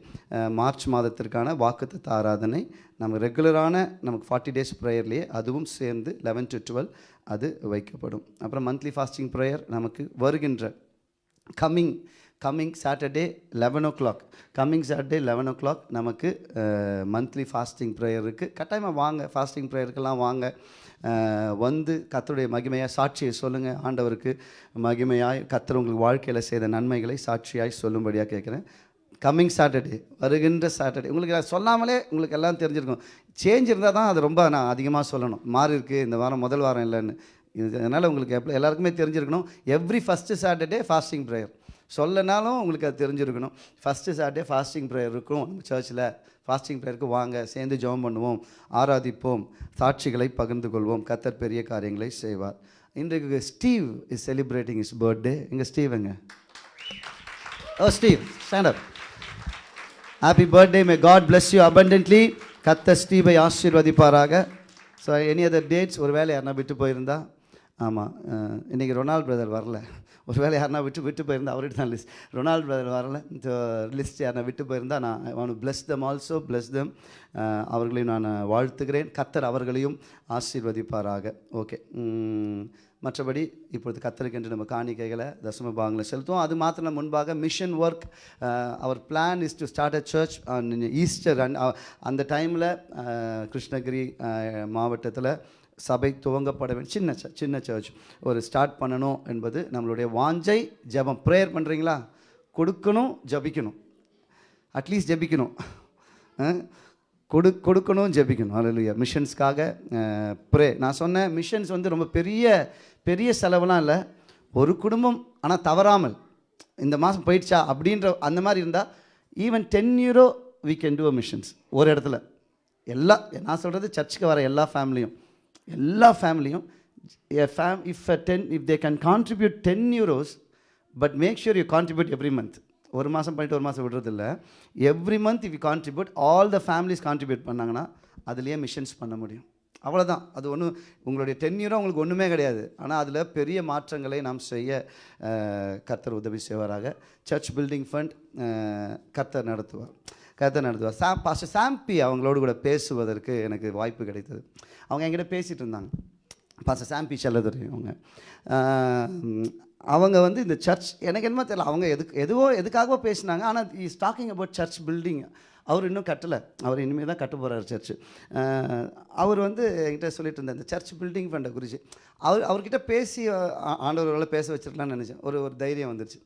மார்ச் மாதத்திற்கான வாக்குத்த ஆராதனை நம்ம ரெகுலரான நமக்கு ஃபார்ட்டி டேஸ் ப்ரேயர்லேயே அதுவும் சேர்ந்து லெவன் டு டுவெல் அது வைக்கப்படும். அப்புறம் மந்த்லி ஃபாஸ்டிங் ப்ரேயர் நமக்கு வருகின்ற coming coming Saturday eleven o'clock coming Saturday eleven o'clock நமக்கு மந்த்லி ஃபாஸ்டிங் ப்ரேயர் இருக்குது கட்டாயமாக வாங்க ஃபாஸ்டிங் ப்ரேயருக்கெல்லாம் வாங்க. வந்து கத்தருடைய மகிமையாக சாட்சியை சொல்லுங்கள் ஆண்டவருக்கு மகிமையாய் கத்தர் உங்களுக்கு வாழ்க்கையில் செய்த நன்மைகளை சாட்சியாய் சொல்லும்படியாக கேட்குறேன். கம்மிங் சாட்டர்டே வருகின்ற சாட்டர்டே உங்களுக்கு நான் சொல்லாமலே உங்களுக்கு எல்லாம் தெரிஞ்சிருக்கும். சேஞ்ச் இருந்தால் தான் அது ரொம்ப நான் அதிகமாக சொல்லணும். மாறி இருக்குது இந்த வாரம் முதல் வாரம் இல்லைன்னு. இது அதனால் உங்களுக்கு எப்போ எல்லாருக்குமே தெரிஞ்சிருக்கணும். Every first Saturday fasting prayer சொல்லனாலும் உங்களுக்கு அது தெரிஞ்சிருக்கணும். ஃபஸ்ட்டு சாட்டர்டே ஃபாஸ்டிங் ப்ரேயர் இருக்கும் நம்ம சர்ச்சில் ஃபாஸ்டிங் ப்ரேயருக்கு வாங்க சேர்ந்து ஜெபம் பண்ணுவோம் ஆராதிப்போம் சாட்சிகளை பகிர்ந்து கொள்வோம். கத்தர் பெரிய காரியங்களை செய்வார். இன்றைக்கு Steve is celebrating his birthday எங்கள் ஸ்டீவங்க ஓ Steve stand up happy birthday may God bless you abundantly கத்த ஸ்டீவை ஆசீர்வதிப்பாராக. ஸோ எனி அதர் டேட்ஸ் ஒரு வேலை யாருனா விட்டு போயிருந்தா ஆமாம் இன்றைக்கி ரொனால்ட் பிரதர் வரல. ஒரு வேலை யாருனா விட்டு விட்டு போயிருந்தா அவர்கிட்ட தான் லிஸ்ட் ரொனால்டு பிரதர் வரல. லிஸ்ட் யாருனா விட்டு போயிருந்தா நான் அவனு bless them also bless them அவர்களையும் நான் வாழ்த்துகிறேன். கத்தர் அவர்களையும் ஆசீர்வதிப்பாராக. ஓகே மற்றபடி இப்பொழுது கத்தருக்கென்று நம்ம காணிக்கைகளை தசம பாகங்களை செலுத்துவோம். அது மாத்திரம் முன்பாக mission work our plan is to start a church Easter அந்த டைமில் கிருஷ்ணகிரி மாவட்டத்தில் சபை துவங்கப்பட வேண்டும். சின்ன சின்ன சர்ச் ஒரு ஸ்டார்ட் பண்ணணும் என்பது நம்மளுடைய வாஞ்சை ஜெபம். ப்ரேயர் பண்ணுறீங்களா கொடுக்கணும் ஜபிக்கணும். அட்லீஸ்ட் ஜெபிக்கணும். கொடு கொடுக்கணும் ஜெபிக்கணும். அல்லையா மிஷன்ஸ்க்காக ப்ரே நான் சொன்னேன் மிஷன்ஸ் வந்து ரொம்ப பெரிய பெரிய செலவுலாம் இல்லை. ஒரு குடும்பம் ஆனால் தவறாமல் இந்த மாதம் போயிடுச்சா அப்படின்ற அந்த மாதிரி இருந்தால் even ten euro we can do a missions ஒரு இடத்துல. எல்லா நான் சொல்கிறது சர்ச்சுக்கு வர எல்லா ஃபேமிலியும் எல்லா ஃபேமிலியும் fam if ten if they can contribute ten euros but make sure you contribute every month ஒரு மாதம் பண்ணிட்டு ஒரு மாதம் விடுறதில்ல. Every month if you contribute all the families contribute பண்ணாங்கன்னா அதுலேயே மிஷன்ஸ் பண்ண முடியும். அவ்வளோதான் அது ஒன்றும் உங்களுடைய டென் யூரோ உங்களுக்கு ஒன்றுமே கிடையாது. ஆனால் அதில் பெரிய மாற்றங்களை நாம் செய்ய கர்த்தர் உதவி செய்வாராக. சர்ச் பில்டிங் ஃபண்ட் கர்த்தர் நடத்துவார். கதை நடத்துவார். சாம் பாஸ்டர் சாம்பி அவங்களோடு கூட பேசுவதற்கு எனக்கு வாய்ப்பு கிடைத்தது. அவங்க என்கிட்ட பேசிகிட்டு இருந்தாங்க. பாஸ்டர் சாம்பி செல்லதுரை அவங்க. அவங்க வந்து இந்த சர்ச் எனக்கு என்னமோ தெரியல. அவங்க எதுக்கு எதுவோ எதுக்காகவோ பேசினாங்க. ஆனால் is talking about church building அவர் இன்னும் கட்டலை. அவர் இனிமேல் தான் கட்ட போகிறார் சர்ச்சு அவர் வந்து என்கிட்ட சொல்லிட்டு இருந்தார் இந்த சர்ச் பில்டிங் ஃபண்டை குறித்து அவர் அவர்கிட்ட பேசி ஆண்டவர்களால் ஆண்டவர்களை பேச வச்சிருக்கலாம்னு நினச்சேன். ஒரு ஒரு தைரியம் வந்துருச்சு.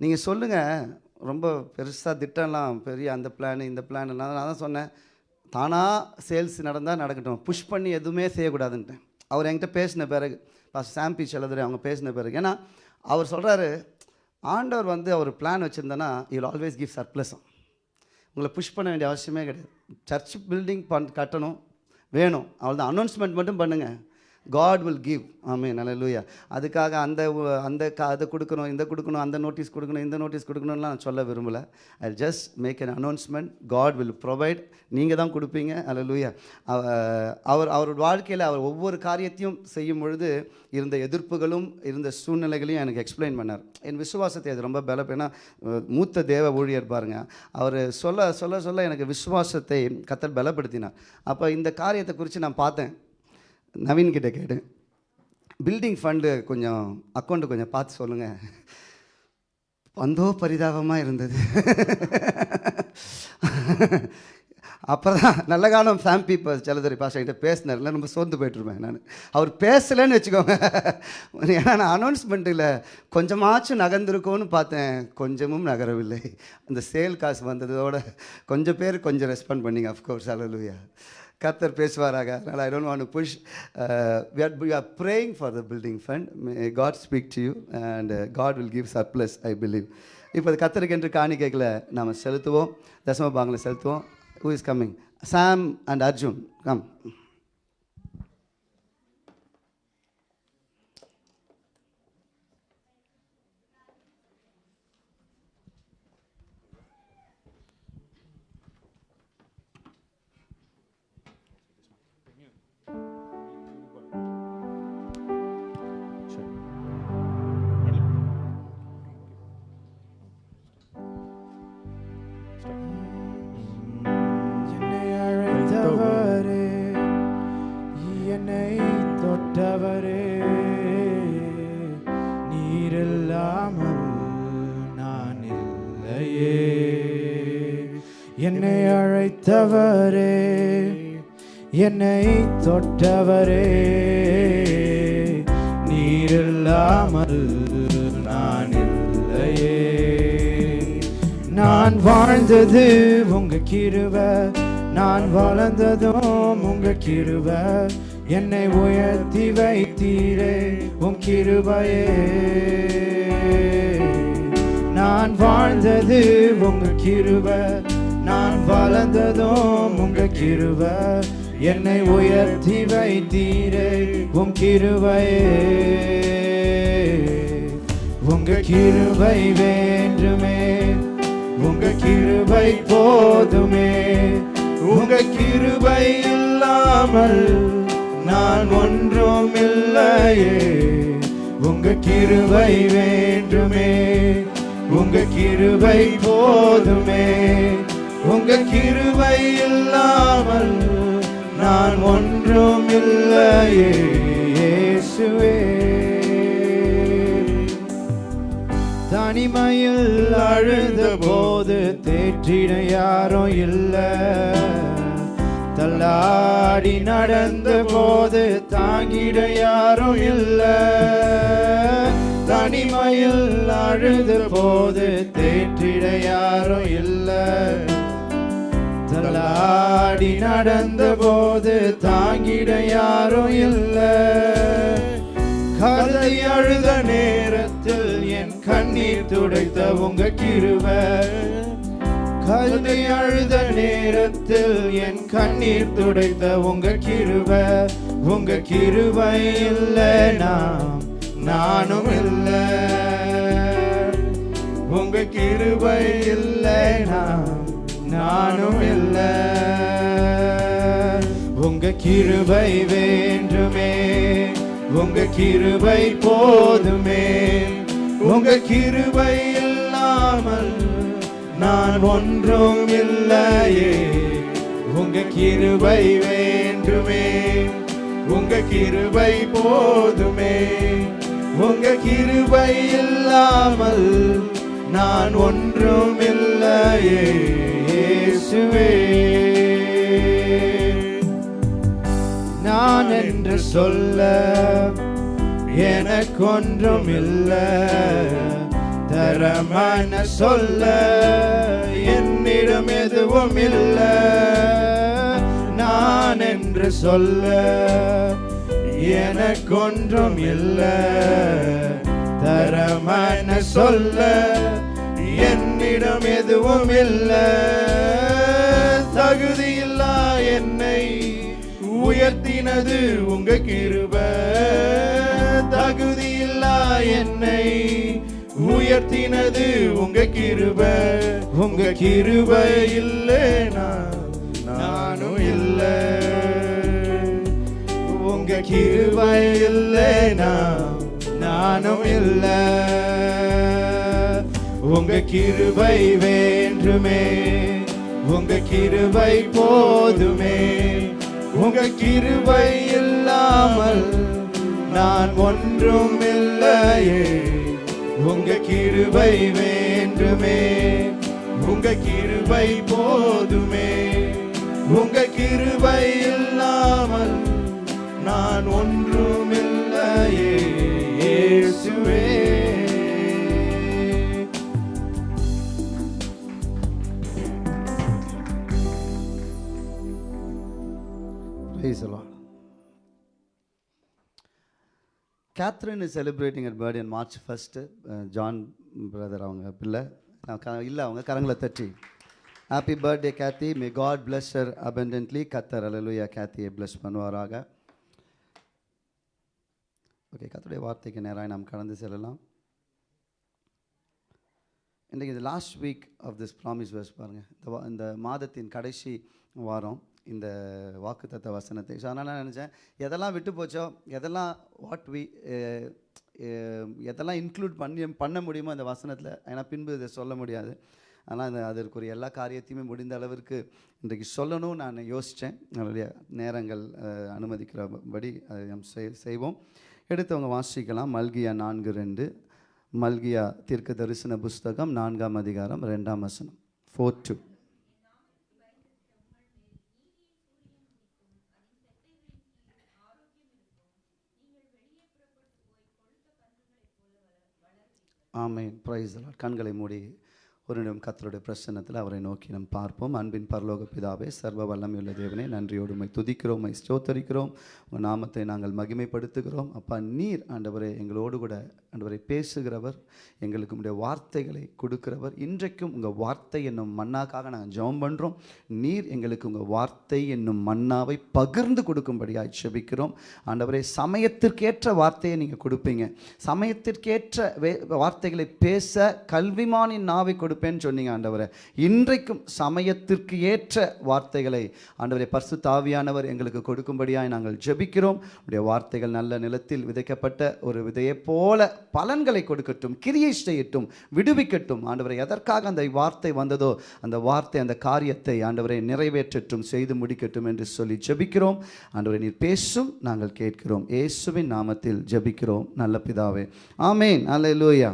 நீங்கள் சொல்லுங்கள் ரொம்ப பெருசாக திட்டம்லாம் பெரிய அந்த பிளான் இந்த பிளான் நான் தான் சொன்னேன். தானாக சேல்ஸ் நடந்தால் நடக்கட்டும். புஷ் பண்ணி எதுவுமே செய்யக்கூடாதுன்ட்டேன். அவர் என்கிட்ட பேசின பிறகு பாஸ் சாம்பி செலதுரை அவங்க பேசின பிறகு. ஏன்னா அவர் சொல்கிறாரு ஆண்டவர் வந்து அவர் பிளான் வச்சுருந்தேன்னா இல் ஆல்வேஸ் கிவ் சர்ப்ளஸும் உங்களை புஷ் பண்ண வேண்டிய அவசியமே கிடையாது. சர்ச் பில்டிங் பண் கட்டணும் வேணும். அவ்வளோதான் அனௌன்ஸ்மெண்ட் மட்டும் பண்ணுங்கள் காட் வில் கிவ் ஆமே நல்ல அதுக்காக அந்த அந்த கா அதை கொடுக்கணும் இந்த கொடுக்கணும் அந்த நோட்டீஸ் கொடுக்கணும் இந்த நோட்டீஸ் கொடுக்கணும்லாம் நான் சொல்ல விரும்பலை. I just make an announcement God will provide நீங்கள் தான் கொடுப்பீங்க. அல்ல அவர் அவரோட வாழ்க்கையில் அவர் ஒவ்வொரு காரியத்தையும் செய்யும் பொழுது இருந்த எதிர்ப்புகளும் இருந்த சூழ்நிலைகளையும் எனக்கு எக்ஸ்பிளைன் பண்ணார். என் விசுவாசத்தை அது ரொம்ப பலம் ஏன்னா மூத்த தேவ ஊழியர் பாருங்க. அவர் சொல்ல சொல்ல சொல்ல எனக்கு விசுவாசத்தை கத்தல் பலப்படுத்தினார். அப்போ இந்த காரியத்தை குறித்து நான் பார்த்தேன். நவீன்கிட்ட கேட்டேன். பில்டிங் ஃபண்டு கொஞ்சம் அக்கௌண்ட்டு கொஞ்சம் பார்த்து சொல்லுங்கள் வந்தோ பரிதாபமாக இருந்தது. அப்போ தான் நல்ல காலம் ஃபேம்பி இப்போ செல்லதுரை பாஷா பேசினார்ல ரொம்ப சோர்ந்து போயிட்டுருப்பேன் நான். அவர் பேசலைன்னு வச்சுக்கோங்க. ஏன்னா நான் அனௌன்ஸ்மெண்ட்டில் கொஞ்சமாச்சும் நகர்ந்துருக்கோன்னு பார்த்தேன். கொஞ்சமும் நகரவில்லை. அந்த சேல் காசு வந்ததோட கொஞ்சம் பேர் கொஞ்சம் ரெஸ்பாண்ட் பண்ணிங்க அஃப்கோர்ஸ் அலலுயா கத்தர் பேசுவாராக. அதனால் I don't want push we are we are praying for the building fund God speak to you and God will give surplus I believe இப்போ அது கத்தருக்கு என்று காணிக்கைகளை நாம் செலுத்துவோம். தசம பாங்களை செலுத்துவோம். Who is coming Sam and Arjun come வைத்தவரே என்னை தொட்டவரே. நீரில்லாமல் நான் இல்லையே. நான் வாழ்ந்தது உங்க கிருவ நான் வளர்ந்ததும் உங்க கிருவ என்னை உயர்த்தி வைத்தீரே உம் கிருபையே. நான் வாழ்ந்தது உங்க கிருப வளர்ந்ததும் உங்க கிருவ என்னை உயர்த்தி வைத்தீரே உம் கிருவையே உங்க கிருவை வேண்டுமே உங்க கிருபை போதுமே. உங்க கிருபை இல்லாமல் நான் ஒன்றும் இல்லையே. உங்க கிருபை வேண்டுமே உங்க கிருபை போதுமே. உங்க கிருபை இல்லாமல் நான் ஒன்றும் இல்லையே இயேசுவே. தனிமையில் அழுத போது தேற்றின யாரும் இல்லை. தள்ளாடி நடந்த போது தாங்கிட யாரும் இல்லை. தனிமையில் அழுத போது தேற்றிட யாரும் இல்லை. தள்ளாடி நடந்த போது தாங்கிட யாரும் இல்லை. கதை அழுத நேரத்தில் என் கண்ணீர் துடைத்த உங்க கிருவ கதை அழுத நேரத்தில் என் கண்ணீர் துடைத்த உங்க கிருவ உங்க கிருவை இல்லை நாம் நானும் இல்லை. உங்க கிருவை இல்லை நான் நானும் இல்லை. உங்க கிருபை வேண்டுமே. உங்க கிருபை போதுமே. உங்க கிருபை இல்லாமல் நான் ஒன்றும் இல்லையே. உங்க கிருபை வேண்டுமே. உங்க கிருபை போதுமே. உங்க கிருபை இல்லாமல் நான் ஒன்றும் இல்லையே. இயேசுவே நான் என்று சொல்ல எனக்கொன்றும் இல்லை. தரமான சொல்ல என்னிடம் எதுவும் இல்லை. நான் என்று சொல்ல எனக்கொன்றும் இல்லை. தரமான சொல்ல என்னிடம் எதுவும் இல்லை. தகுதியில்லா என்னை உயர்த்தினது உங்க கிருப. தகுதியில்லா என்னை உயர்த்தினது உங்க கிருப. உங்க கிருப இல்லைனா நானும் இல்லை. உங்க கிருப இல்லைனா நானும் இல்லை. உங்க கிருபை வேண்டுமே. உங்க கிருபை போதுமே. உங்க கிருபை இல்லாமல் நான் ஒன்றும் இல்லையே. உங்க கிருபை வேண்டுமே. உங்க கிருபை போதுமே. உங்க கிருபை இல்லாமல் நான் ஒன்றும் இல்லையே. இயேசுவே. Praise the Lord. Catherine is celebrating her birthday on March 1st. Uh, John brother அவங்க பிள்ளை. நான் க இல்லை அவங்க கரங்களை தட்டி. Happy birthday Kathy may God bless her abundantly கத்தர் அலலுயா கேத்தியை பிளஸ் பண்ணுவாராக. ஓகே கத்தருடைய வார்த்தைக்கு நேராக நாம் கடந்து செல்லலாம். இன்றைக்கு இது last week of this promise verse பாருங்கள் இந்த இந்த மாதத்தின் கடைசி வாரம். இந்த வாக்குத்தத்த வசனத்தை. ஸோ அதனால் நான் நினச்சேன் எதெல்லாம் விட்டு போச்சோ எதெல்லாம் வாட் வி eh, eh, எதெல்லாம் இன்க்ளூட் பண்ணி பண்ண முடியுமோ அந்த வசனத்தில் ஏன்னா பின்பு இதை சொல்ல முடியாது. ஆனால் அந்த அதற்குரிய எல்லா காரியத்தையுமே முடிந்த அளவிற்கு இன்றைக்கு சொல்லணும்னு நான் யோசித்தேன் நம்மளுடைய நேரங்கள் eh, அனுமதிக்கிறபடி அதை செய்- செய்வோம். எடுத்தவங்க வாசிக்கலாம். மல்கியா நான்கு ரெண்டு. மல்கியா தீர்க்க தரிசன புஸ்தகம் நான்காம் அதிகாரம் ரெண்டாம் வசனம். ஃபோர் டூ ஆமேன். பிரைஸ் கண்களை மூடி. ஒரு நிமிடம் கத்தருடைய பிரச்சனத்தில் அவரை நோக்கி நாம் பார்ப்போம். அன்பின் பரலோக பிதாவே சர்வ வல்லமையுள்ள தேவனே நன்றியோடு உம்மை துதிக்கிறோம் உம்மை ஸ்தோத்தரிக்கிறோம். உங்கள் நாமத்தை நாங்கள் மகிமைப்படுத்துகிறோம். அப்பா நீர் ஆண்டவரை எங்களோடு கூட ஆண்டவரை பேசுகிறவர் எங்களுக்கு உடைய வார்த்தைகளை கொடுக்கிறவர். இன்றைக்கும் உங்கள் வார்த்தை என்னும் மன்னாக்காக நாங்கள் ஜெபம் பண்ணுறோம் நீர் எங்களுக்கு உங்கள் வார்த்தை என்னும் மன்னாவை பகிர்ந்து கொடுக்கும்படியாக செபிக்கிறோம் ஆண்டவரை சமயத்திற்கேற்ற வார்த்தையை நீங்கள் கொடுப்பீங்க. சமயத்திற்கேற்ற வே வார்த்தைகளை பேச கல்விமானின் நாவை கொடுப்பேன்னு சொன்னீங்க ஆண்டவரை. இன்றைக்கும் சமயத்திற்கு ஏற்ற வார்த்தைகளை ஆண்டவரை பர்சு தாவியானவர் எங்களுக்கு கொடுக்கும்படியாக நாங்கள் ஜெபிக்கிறோம். உடைய வார்த்தைகள் நல்ல நிலத்தில் விதைக்கப்பட்ட ஒரு விதையைப் போல பலன்களை கொடுக்கட்டும் கிரியை செய்யட்டும் விடுவிக்கட்டும். ஆண்டவரை எதற்காக அந்த வார்த்தை வந்ததோ அந்த வார்த்தை அந்த காரியத்தை ஆண்டவரை நிறைவேற்றட்டும் செய்து முடிக்கட்டும் என்று சொல்லி ஜெபிக்கிறோம். ஆண்டவரை நீர் பேசும் நாங்கள் கேட்கிறோம். இயேசுவின் நாமத்தில் ஜெபிக்கிறோம். நல்ல பிதாவே. ஆமேன். அல்லேலூயா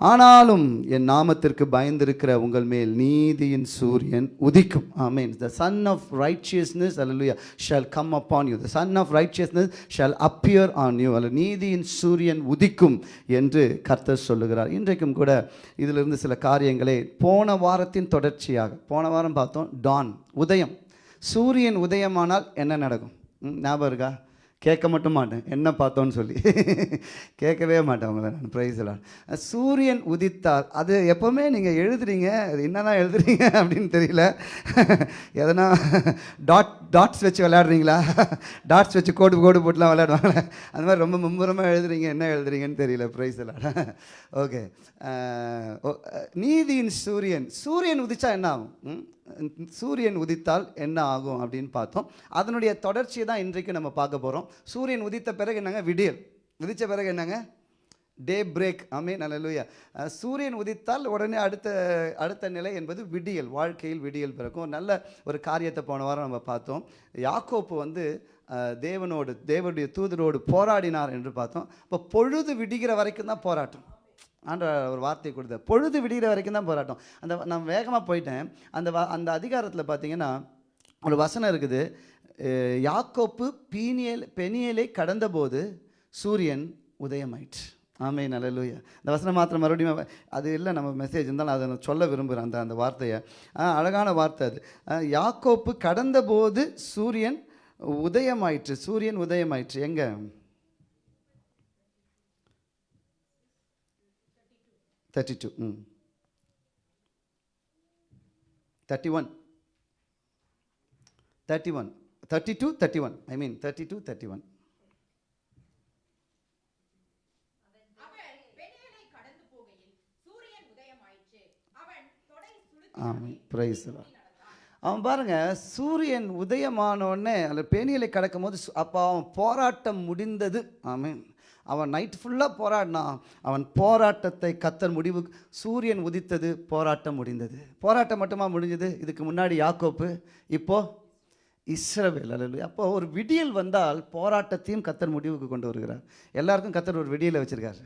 ஆனாலும் என் நாமத்திற்கு பயந்திருக்கிற உங்கள் மேல் நீதியின் சூரியன் உதிக்கும். ஆமேன் த சன் ஆஃப் ரைச்சியஸ்னஸ் அல்ல shall come upon you the son of righteousness shall appear on you அல்ல நீதியின் சூரியன் உதிக்கும் என்று கர்த்தர் சொல்லுகிறார். இன்றைக்கும் கூட இதிலிருந்து சில காரியங்களை போன வாரத்தின் தொடர்ச்சியாக போன வாரம் பார்த்தோம் டான் உதயம். சூரியன் உதயமானால் என்ன நடக்கும்? ம், ஞாபகம் இருக்கா? கேட்க மட்டும் மாட்டேன். என்ன பார்த்தோன்னு சொல்லி. கேட்கவே மாட்டேன் அவங்கள நான் ப்ரைஸ்லாம் சூரியன் உதித்தால் அது எப்போவுமே நீங்கள் எழுதுறீங்க அது என்னதான் எழுதுறீங்க அப்படின்னு தெரியல. எதனா டாட் டாட்ஸ் வச்சு விளையாடுறீங்களா? டாட்ஸ் வச்சு கோடு கோடு போட்டுலாம் விளையாடுவாங்க அந்த மாதிரி ரொம்ப மும்முரமாக எழுதுறீங்க என்ன எழுதுறீங்கன்னு தெரியல ப்ரைஸ் எல்லாம் ஓகே நீதியின் சூரியன். சூரியன் உதிச்சா என்ன ஆகும்? ம்? சூரியன் உதித்தால் என்ன ஆகும் அப்படின்னு பார்த்தோம். அதனுடைய தொடர்ச்சியை தான் இன்றைக்கு நம்ம பார்க்க போகிறோம் சூரியன் உதித்த பிறகு என்னங்க? விடியல். உதித்த பிறகு என்னங்க? Daybreak. ஆமே நல்லலூயா சூரியன் உதித்தால் உடனே அடுத்த அடுத்த நிலை என்பது விடியல். வாழ்க்கையில் விடியல் பிறக்கும். நல்ல ஒரு காரியத்தை போன வாரம் நம்ம பார்த்தோம். யாக்கோப்பு வந்து தேவனோடு தேவனுடைய தூதரோடு போராடினார் என்று பார்த்தோம். இப்போ பொழுது விடிகிற வரைக்கும் தான் போராட்டம். ஆண்டவர் ஒரு வார்த்தை கொடுத்த பொழுது விடிகிற வரைக்கும் தான் போராட்டம். அந்த நான் வேகமாக போயிட்டேன். அந்த வா அந்த அதிகாரத்தில் பார்த்தீங்கன்னா ஒரு வசனம் இருக்குது. யாக்கோப்பு பீனியல் பெனியலை கடந்தபோது சூரியன் உதயமாயிற்று. ஆமே நல்லலூயா இந்த வசனம் மாத்திரம் மறுபடியும் அது இல்லை நம்ம மெசேஜ் இருந்தாலும் அதை நான் சொல்ல விரும்புகிறேன் அந்த அந்த வார்த்தையை. அழகான வார்த்தை அது. யாக்கோப்பு கடந்தபோது சூரியன் உதயமாயிற்று. சூரியன் உதயமாயிற்று. எங்கே? Thirty two hmm thirty one thirty one thirty two thirty one I mean thirty two thirty one ஆமாம் பிரைஸ் அவன் பாருங்க சூரியன் உதயமான உடனே அந்த பேணியலை கடக்கும் போது அப்போ அவன் போராட்டம் முடிந்தது. ஆமென். அவன் நைட் ஃபுல்லாக போராடினான். அவன் போராட்டத்தை கத்தர் முடிவு சூரியன் உதித்தது போராட்டம் முடிந்தது. போராட்டம் மட்டுமா முடிஞ்சது? இதுக்கு முன்னாடி யாக்கோப்பு இப்போ இஸ்ரவேல் அல்ல அப்போ ஒரு விடியல் வந்தால் போராட்டத்தையும் கத்தர் முடிவுக்கு கொண்டு வருகிறார். எல்லாருக்கும் கத்தர் ஒரு விடியலை வச்சுருக்காரு.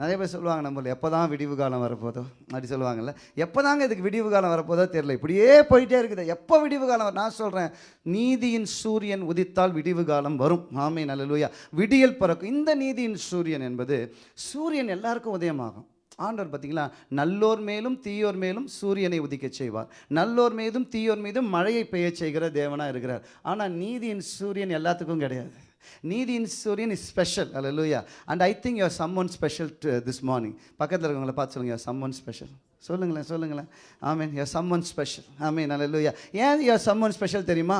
நிறைய பேர் சொல்லுவாங்க நம்மள எப்போ தான் விடிவு காலம் வரப்போதோ? அப்படி சொல்லுவாங்கல்ல. எப்போ தாங்க இதுக்கு விடிவு காலம் வரப்போதோ தெரியல. இப்படியே போயிட்டே இருக்குது. எப்போ விடிவு காலம் நான் சொல்கிறேன் நீதியின் சூரியன் உதித்தால் விடிவு காலம் வரும். ஆமை நல்லலூயா விடியல் பிறக்கும். இந்த நீதியின் சூரியன் என்பது சூரியன் எல்லாருக்கும் உதயமாகும். ஆண்டவர் பார்த்தீங்களா? நல்லோர் மேலும் தீயோர் மேலும் சூரியனை உதிக்கச் செய்வார். நல்லோர் மீதும் தீயோர் மீதும் மழையை பெய்ய செய்கிற தேவனாக இருக்கிறார். ஆனால் நீதியின் சூரியன் எல்லாத்துக்கும் கிடையாது. நீதியின் சூரியன் இஸ் ஸ்பெஷல் அல்ல and I think you're someone special this morning பக்கத்தில் இருக்கவங்களை பார்த்து சொல்லுங்க சம் ஒன் ஸ்பெஷல் சொல்லுங்களேன் சொல்லுங்களேன். ஆமீன் யோ சம் ஒன் ஸ்பெஷல் ஆமீன் அல்ல ஏன் யோ சம் ஒன் ஸ்பெஷல் தெரியுமா?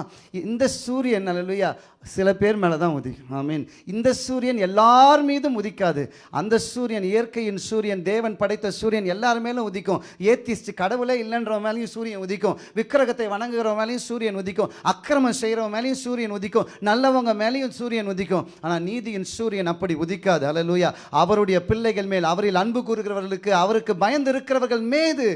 இந்த சூரியன் அல்ல சில பேர் மேலே தான் உதிக்கும். ஆமீன் இந்த சூரியன் எல்லார் மீதும் உதிக்காது. அந்த சூரியன் இயற்கையின் சூரியன் தேவன் படைத்த சூரியன் எல்லார் மேலும் உதிக்கும். ஏத்திஸ்ட் கடவுளே இல்லைன்ற மேலேயும் சூரியன் உதிக்கும். விக்கிரகத்தை வணங்குகிற மேலேயும் சூரியன் உதிக்கும். அக்கிரமம் செய்கிற மேலேயும் சூரியன் உதிக்கும். நல்லவங்க மேலேயும் சூரியன் உதிக்கும். ஆனால் நீதியின் சூரியன் அப்படி உதிக்காது. அல்லேலூயா அவருடைய பிள்ளைகள் மேல் அவரில் அன்பு கூறுகிறவர்களுக்கு அவருக்கு பயந்து இருக்கிறவர்கள் மீது.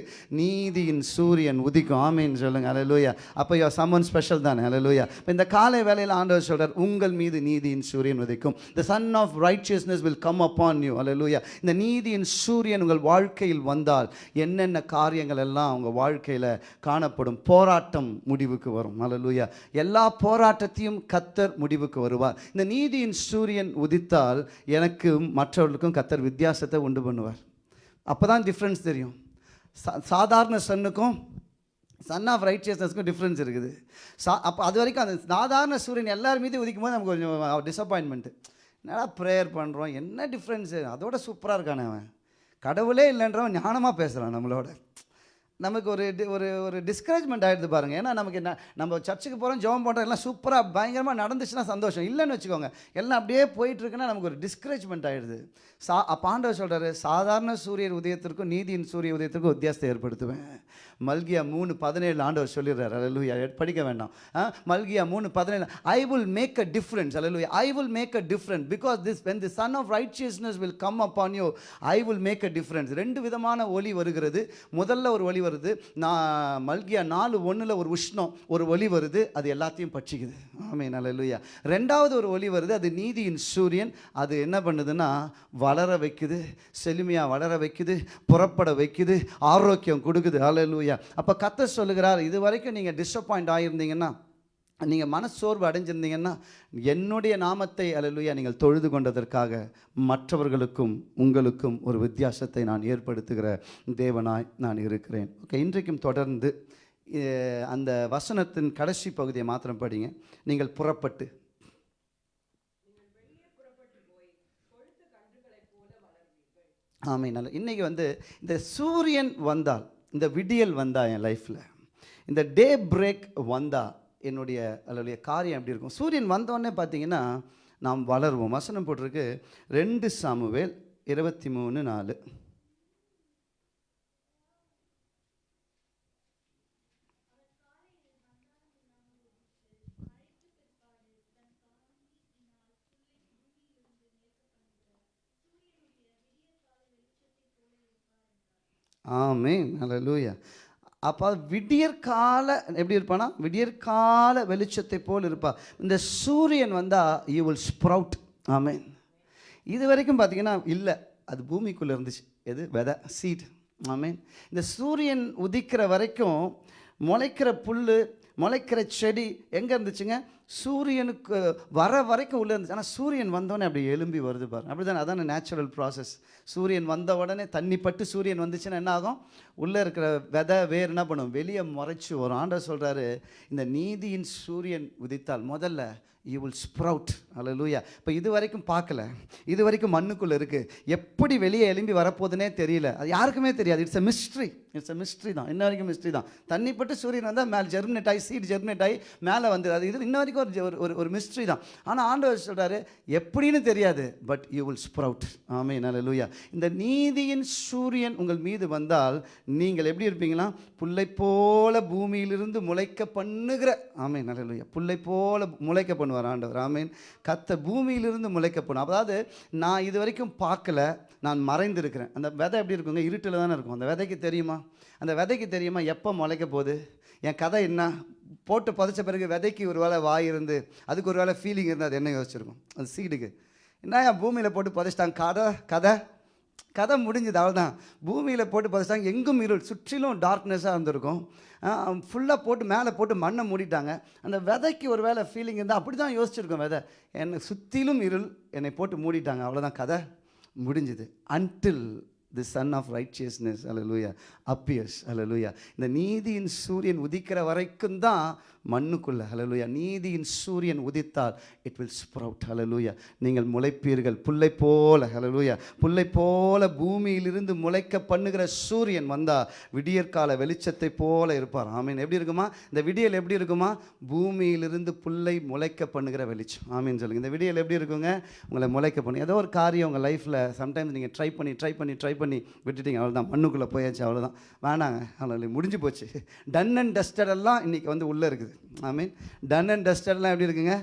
நீதியின் சூரியன் உதிக்கும். ஆமேன்னு சொல்லுங்க. அலலூயா அப்போ யோ சம்மன் ஸ்பெஷல் தானே. அலலூயா இப்போ இந்த காலை வேலையில் ஆண்டவர் சொல்றார் உங்கள் மீது நீதியின் சூரியன் உதிக்கும். The son of righteousness will come upon you அலலூயா இந்த நீதியின் சூரியன் உங்கள் வாழ்க்கையில் வந்தால் என்னென்ன காரியங்கள் எல்லாம் உங்கள் வாழ்க்கையில் காணப்படும்? போராட்டம் முடிவுக்கு வரும். அலலூயா எல்லா போராட்டத்தையும் கத்தர் முடிவுக்கு வருவார். இந்த நீதியின் சூரியன் உதித்தால் எனக்கும் மற்றவர்களுக்கும் கத்தர் வித்தியாசத்தை உண்டு பண்ணுவார். அப்போ தான் டிஃப்ரென்ஸ் தெரியும். சா- சாதாரண சன்னுக்கும் சன் ஆஃப் ரைட்சியஸ்னஸ்க்கும் டிஃப்ரென்ஸ் இருக்குது. சா அப்போ அது வரைக்கும் அந்த சாதாரண சூரியன் எல்லார் மீது உதிக்கும் போது நமக்கு கொஞ்சம் டிசப்பாயின்மெண்ட்டு என்னடா ப்ரேயர் பண்ணுறோம் என்ன டிஃப்ரென்ஸு அதோட சூப்பராக இருக்கானே அவன். கடவுளே இல்லைன்றவன் ஞானமாக பேசுகிறான் நம்மளோட. நமக்கு ஒரு டி- ஒரு ஒரு டிஸ்கரேஜ்மெண்ட் ஆகிடுது பாருங்கள் ஏன்னா நமக்கு என்ன நம்ம சர்ச்சுக்கு போகிறோம் ஜெபம் பண்ணுறோம் எல்லாம் சூப்பராக பயங்கரமாக நடந்துச்சுன்னா சந்தோஷம். இல்லைன்னு வச்சுக்கோங்க எல்லாம் அப்படியே போயிட்டுருக்குன்னா நமக்கு ஒரு டிஸ்கரேஜ்மெண்ட் ஆகிடுது சா பாண்டவர் சொல்கிறாரு சாதாரண சூரியர் உதயத்திற்கும் நீதியின் சூரிய உதயத்திற்கும் வித்தியாசத்தை ஏற்படுத்துவேன். மல்கியா மூணு பதினேழு ஆண்டவர் சொல்லிடுறாரு. அலலுயா படிக்க வேண்டாம். ஆ, மல்கியா மூணு பதினேழு. I will make a difference hallelujah I will make a difference because this when the son of will come come on you I will make a difference ரெண்டு விதமான ஒலி வருகிறது. முதல்ல ஒரு ஒலி வருது. நான் மல்கியா நாலு ஒன்றில் ஒரு உஷ்ணம் ஒரு ஒலி வருது. அது எல்லாத்தையும் பட்சிக்குது. ஆமே நல்ல ரெண்டாவது ஒரு ஒலி வருது. அது நீதியின் சூரியன். அது என்ன பண்ணுதுன்னா வளர வைக்குது. செழுமையாக வளர வைக்குது. புறப்பட வைக்குது. ஆரோக்கியம் கொடுக்குது. அல்லேலூயா அப்போ கத்த சொல்லுகிறார் இது வரைக்கும் நீங்கள் டிசப்பாயிண்ட் ஆகியிருந்தீங்கன்னா நீங்கள் மனச்சோர்வு அடைஞ்சிருந்தீங்கன்னா என்னுடைய நாமத்தை அலலுயா நீங்கள் தொழுது கொண்டதற்காக மற்றவர்களுக்கும் உங்களுக்கும் ஒரு வித்தியாசத்தை நான் ஏற்படுத்துகிற தேவனாய் நான் இருக்கிறேன். ஓகே இன்றைக்கும் தொடர்ந்து அந்த வசனத்தின் கடைசி பகுதியை மாத்திரம் படிங்க. நீங்கள் புறப்பட்டு. ஆமை நல்ல இன்றைக்கி வந்து இந்த சூரியன் வந்தால் இந்த விடியல் வந்தா என் லைஃப்பில் இந்த டே பிரேக் வந்தா என்னுடைய அதனுடைய காரியம் எப்படி இருக்கும்? சூரியன் வந்தோடனே பார்த்தீங்கன்னா நாம் வளருவோம். வசனம் போட்டிருக்கு ரெண்டு சாமுவேல் இருபத்தி மூணு நாலு. ஆமே ஹalleluya. அப்போ விடியற்கால எப்படி இருப்பானா? விடியற்கால வெளிச்சத்தை போல் இருப்பா. இந்த சூரியன் வந்தால் யூ வில் ஸ்ப்ரவுட் ஆமே இது வரைக்கும் பார்த்தீங்கன்னா இல்லை. அது பூமிக்குள்ளே இருந்துச்சு. எது? வெதை சீட் ஆமீன். இந்த சூரியன் உதிக்கிற வரைக்கும் முளைக்கிற புல் முளைக்கிற செடி எங்கே இருந்துச்சுங்க? சூரியனுக்கு வர வரைக்கும் உள்ளே இருந்துச்சு. ஆனால் சூரியன் வந்தோடனே அப்படி எலும்பி வருது பாருங்க. அப்படி தானே அதான நேச்சுரல் ப்ராசஸ் சூரியன் வந்த உடனே தண்ணி பட்டு சூரியன் வந்துச்சுன்னா என்ன ஆகும்? உள்ளே இருக்கிற விதை வேர் என்ன பண்ணும்? வெளியே முறைச்சி வரும். ஆண்டவர் சொல்கிறாரு இந்த நீதியின் சூரியன் உதித்தால் முதல்ல யூ வில் ஸ்ப்ரவுட் அல்லேலூயா இப்போ இது வரைக்கும் பார்க்கல. இது வரைக்கும் மண்ணுக்குள்ளே இருக்குது எப்படி வெளியே எலும்பி வரப்போகுதுன்னே தெரியல. அது யாருக்குமே தெரியாது. It's a mystery it's a mystery தான். இன்ன வரைக்கும் மிஸ்ட்ரி தான். தண்ணிப்பட்டு சூரியன் வந்தால் மேலே ஜெர்மினேட் ஆகி சீட் ஜெர்மினேட் ஆகி மேலே வந்தது. அது இது இன்ன வரைக்கும் ஒரு ஜெ- ஒரு ஒரு மிஸ்ட்ரி தான். ஆனால் ஆண்டவர் சொல்கிறாரு எப்படின்னு தெரியாது பட் யூ வில் ஸ்ப்ரவுட் ஆமே நல்ல இந்த நீதியின் சூரியன் உங்கள் மீது வந்தால் நீங்கள் எப்படி இருப்பீங்களா? புல்லை போல பூமியிலிருந்து முளைக்க பண்ணுகிற ஆமே நல்ல புல்லை போல முளைக்க பண்ணுவார் ஆண்டவர். ஆமேன். கத்த பூமியிலிருந்து முளைக்க பண்ணும் அதாவது நான் இது வரைக்கும் பார்க்கல நான் மறைந்திருக்கிறேன். அந்த விதை எப்படி இருக்குங்க? இருட்டில் தானே இருக்கும். அந்த விதைக்கு தெரியுமா? அந்த விதைக்கு தெரியுமா எப்போ முளைக்க போகுது? என் கதை என்ன? போட்டு புதைச்ச பிறகு விதைக்கு ஒரு வேளை வாய் இருந்து அதுக்கு ஒரு வேளை ஃபீலிங் இருந்து அது என்ன யோசிச்சிருக்கும்? அது சீடுக்கு. என்ன என் பூமியில் போட்டு புதைச்சிட்டாங்க கதை கதை. கதை முடிஞ்சது அவ்வளோதான் பூமியில் போட்டு புதைச்சிட்டாங்க. எங்கும் இருள் சுற்றிலும் டார்க்னஸாக இருந்திருக்கும். ஃபுல்லாக போட்டு மேலே போட்டு மண்ணை மூடிட்டாங்க. அந்த விதைக்கு ஒரு வேளை ஃபீலிங் இருந்தால் அப்படி தான் யோசிச்சிருக்கோம் விதை. என்னை சுற்றிலும் இருள் என்னை போட்டு மூடிட்டாங்க. அவ்வளோதான் கதை முடிஞ்சுது. Until the son of righteousness அலலூயா அல்ல அலலூயா இந்த நீதியின் சூரியன் உதிக்கிற வரைக்கும் தான் மண்ணுக்குள்ள ஹலலூயா நீதியின் சூரியன் உதித்தால் இட் வில் ஸ்ப்ரவுட் ஹலலூயா நீங்கள் முளைப்பீர்கள் புல்லை போல ஹலலூயா புல்லை போல பூமியிலிருந்து முளைக்க பண்ணுகிற சூரியன் வந்தா விடியற்கால வெளிச்சத்தை போல இருப்பார். ஆமீன். எப்படி இருக்குமா? இந்த விடியல் எப்படி இருக்குமா? பூமியிலிருந்து புல்லை முளைக்க பண்ணுகிற வெளிச்சம். ஆமீன் சொல்லுங்க. இந்த விடியல் எப்படி இருக்குங்க? உங்களை முளைக்க பண்ணி ஏதோ ஒரு காரியம் உங்கள் லைஃப்பில் சம்டைம்ஸ் நீங்கள் ட்ரை பண்ணி ட்ரை பண்ணி ட்ரை பண்ணி விட்டுட்டீங்க அவ்வளோதான் மண்ணுக்குள்ளே போயாச்சு அவ்வளோதான் வேணாங்க அவ்வளோ முடிஞ்சு போச்சு. டன் அண்ட் டஸ்டட் எல்லாம் இன்றைக்கி வந்து உள்ளே இருக்குது. ஐ மீன் டன் அண்ட் டஸ்டட்லாம் எப்படி இருக்குங்க?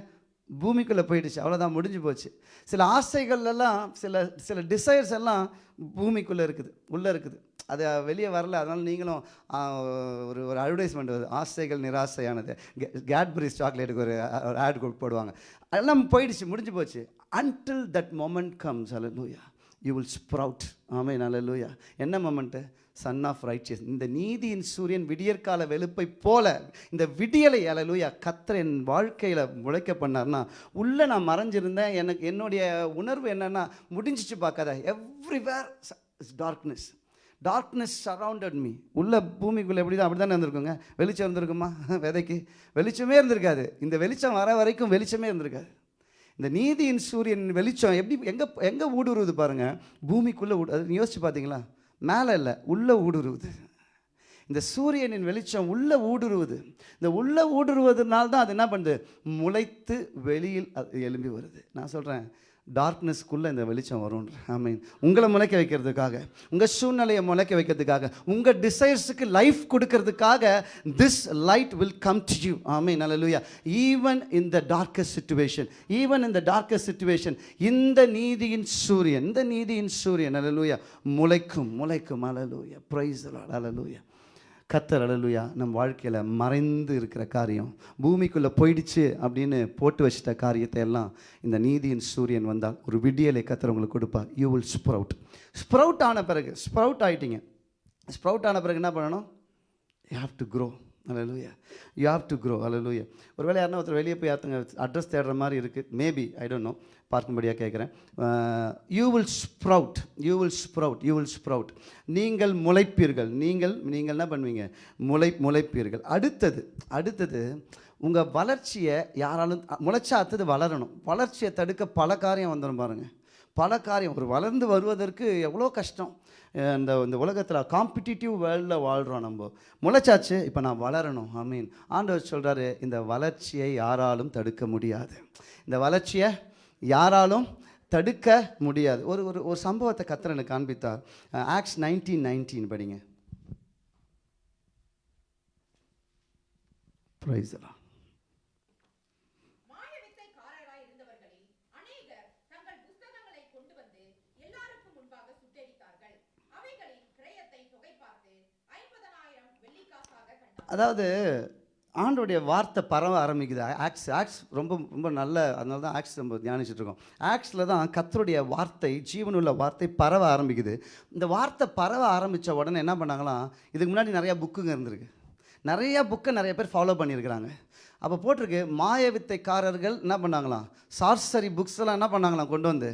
பூமிக்குள்ளே போயிடுச்சு. அவ்வளோதான் முடிஞ்சு போச்சு. சில ஆசைகள்லாம் சில சில டிசைர்ஸ் எல்லாம் பூமிக்குள்ளே இருக்குது. உள்ளே இருக்குது. அது வெளியே வரல. அதனால் நீங்களும் ஒரு ஒரு அட்வர்டைஸ்மெண்ட் வருது. ஆசைகள் நிராசையானது. கேட்பரிஸ் சாக்லேட்டுக்கு ஒரு ஆட் போடுவாங்க. அதெல்லாம் போயிடுச்சு. முடிஞ்சு போச்சு. அன்டில் தட் மொமெண்ட் கம்ஸ் அல்லூயா யூ வில் ஸ்ப்ரவுட் ஆமே நல்லூயா என்ன மொமெண்ட்டு சன் ஆஃப் ரைச்சியஸ் இந்த நீதியின் சூரியன் விடியற்கால வெளுப்பை போல இந்த விடியலை அலலுயா கத்தர் என் வாழ்க்கையில் முளைக்க பண்ணார்னா உள்ளே நான் மறைஞ்சிருந்தேன். எனக்கு என்னுடைய உணர்வு என்னன்னா முடிஞ்சிச்சு பார்க்காத. Everywhere is darkness darkness surrounded me உள்ள பூமிக்குள்ளே எப்படி தான் அப்படி தானே இருந்திருக்குங்க? வெளிச்சம் இருந்திருக்குமா? விதைக்கு. வெளிச்சமே இருந்திருக்காது. இந்த வெளிச்சம் வர வரைக்கும் வெளிச்சமே இருந்திருக்காது. இந்த நீதியின் சூரியன் வெளிச்சம் எப்படி எங்கே எங்கே ஊடுருவது பாருங்கள் பூமிக்குள்ளே ஊடு அது யோசிச்சு பார்த்தீங்களா? மேலே இல்லை உள்ளே ஊடுருவுது. இந்த சூரியனின் வெளிச்சம் உள்ளே ஊடுருவுது. இந்த உள்ளே ஊடுருவதுனால தான் அது என்ன பண்ணுது? முளைத்து வெளியில் அது எலும்பி வருது. நான் சொல்கிறேன் டார்க்னஸ்க்குள்ளே இந்த வெளிச்சம் வரும்ன்ற. ஆமீன் உங்களை முளைக்க வைக்கிறதுக்காக உங்கள் சூழ்நிலையை முளைக்க வைக்கிறதுக்காக உங்கள் டிசைர்ஸுக்கு லைஃப் கொடுக்கறதுக்காக this light will come to you ஆமீன் லூயா ஈவன் இந்த டார்க்கஸ்ட் சுச்சுவேஷன் ஈவன் இந்த டார்க்கஸ்ட் சுச்சுவேஷன் இந்த நீதியின் சூரியன் இந்த நீதியின் சூரியன் அல்லேலூயா முளைக்கும் முளைக்கும். அலலூயா ப்ரைஸ் அலலூயா கத்தர் அலலுயா நம் வாழ்க்கையில் மறைந்து இருக்கிற காரியம் பூமிக்குள்ளே போயிடுச்சு அப்படின்னு போட்டு வச்சிட்ட காரியத்தை எல்லாம் இந்த நீதியின் சூரியன் வந்தால் ஒரு விடியலை கத்தர் உங்களுக்கு கொடுப்பார். யூ வில் ஸ்ப்ரவுட் ஸ்ப்ரவுட் ஆன பிறகு ஸ்ப்ரவுட் ஆகிட்டீங்க ஸ்ப்ரவுட் ஆன பிறகு என்ன பண்ணணும்? யூ ஹாவ் டு க்ரோ அலலூயா யூ ஹாவ் டு க்ரோ அலலூயா ஒருவேளை யாருன்னா ஒருத்தர் வெளியே போய் யாருங்க அட்ரஸ் தேடுற மாதிரி இருக்குது மேபி ஐ டோன்ட் நோ பார்க்கும்படியாக கேட்குறேன் you will sprout you will sprout you will sprout நீங்கள் முளைப்பீர்கள். நீங்கள் நீங்கள் என்ன பண்ணுவீங்க? முளை முளைப்பீர்கள். அடுத்தது அடுத்தது உங்கள் வளர்ச்சியை யாராலும் முளைச்சா அடுத்தது வளரணும். வளர்ச்சியை தடுக்க பல காரியம் வந்துடும் பாருங்கள் பல காரியம். ஒரு வளர்ந்து வருவதற்கு எவ்வளோ கஷ்டம். இந்த இந்த உலகத்தில் காம்படிட்டிவ் வேர்ல்டில் வாழ்கிறோம் நம்ம. முளைச்சாச்சு இப்போ நான் வளரணும். ஐ மீன் ஆண்டவர் சொல்கிறாரு இந்த வளர்ச்சியை யாராலும் தடுக்க முடியாது. இந்த வளர்ச்சியை யாராலும் தடுக்க முடியாது. ஒரு ஒரு ஒரு சம்பவத்தை கத்திர எனக்கு காண்பித்தார். ஆக்ஸ் நைன்டீன் நைன்டீன் படிங்க. ப்ரைஸ் அதாவது ஆண்டோடைய வார்த்தை பரவ ஆரம்பிக்குது. ஆக்ஸ் ஆக்ஸ் ரொம்ப ரொம்ப நல்ல அதனால தான் ஆக்ஸ் நம்ம தியானிச்சுட்டு இருக்கோம் ஆக்ஸில் தான் கத்தருடைய வார்த்தை ஜீவனுள்ள வார்த்தை பரவ ஆரம்பிக்குது. இந்த வார்த்தை பரவ ஆரம்பித்த உடனே என்ன பண்ணாங்களாம் இதுக்கு முன்னாடி நிறையா புக்குங்க இருந்திருக்கு. நிறையா புக்கை நிறைய பேர் ஃபாலோ பண்ணியிருக்கிறாங்க. அப்போ போட்டிருக்கு மாய வித்தைக்காரர்கள் என்ன பண்ணாங்களாம்? சார்சரி புக்ஸ் எல்லாம் என்ன பண்ணாங்களாம் கொண்டு வந்து?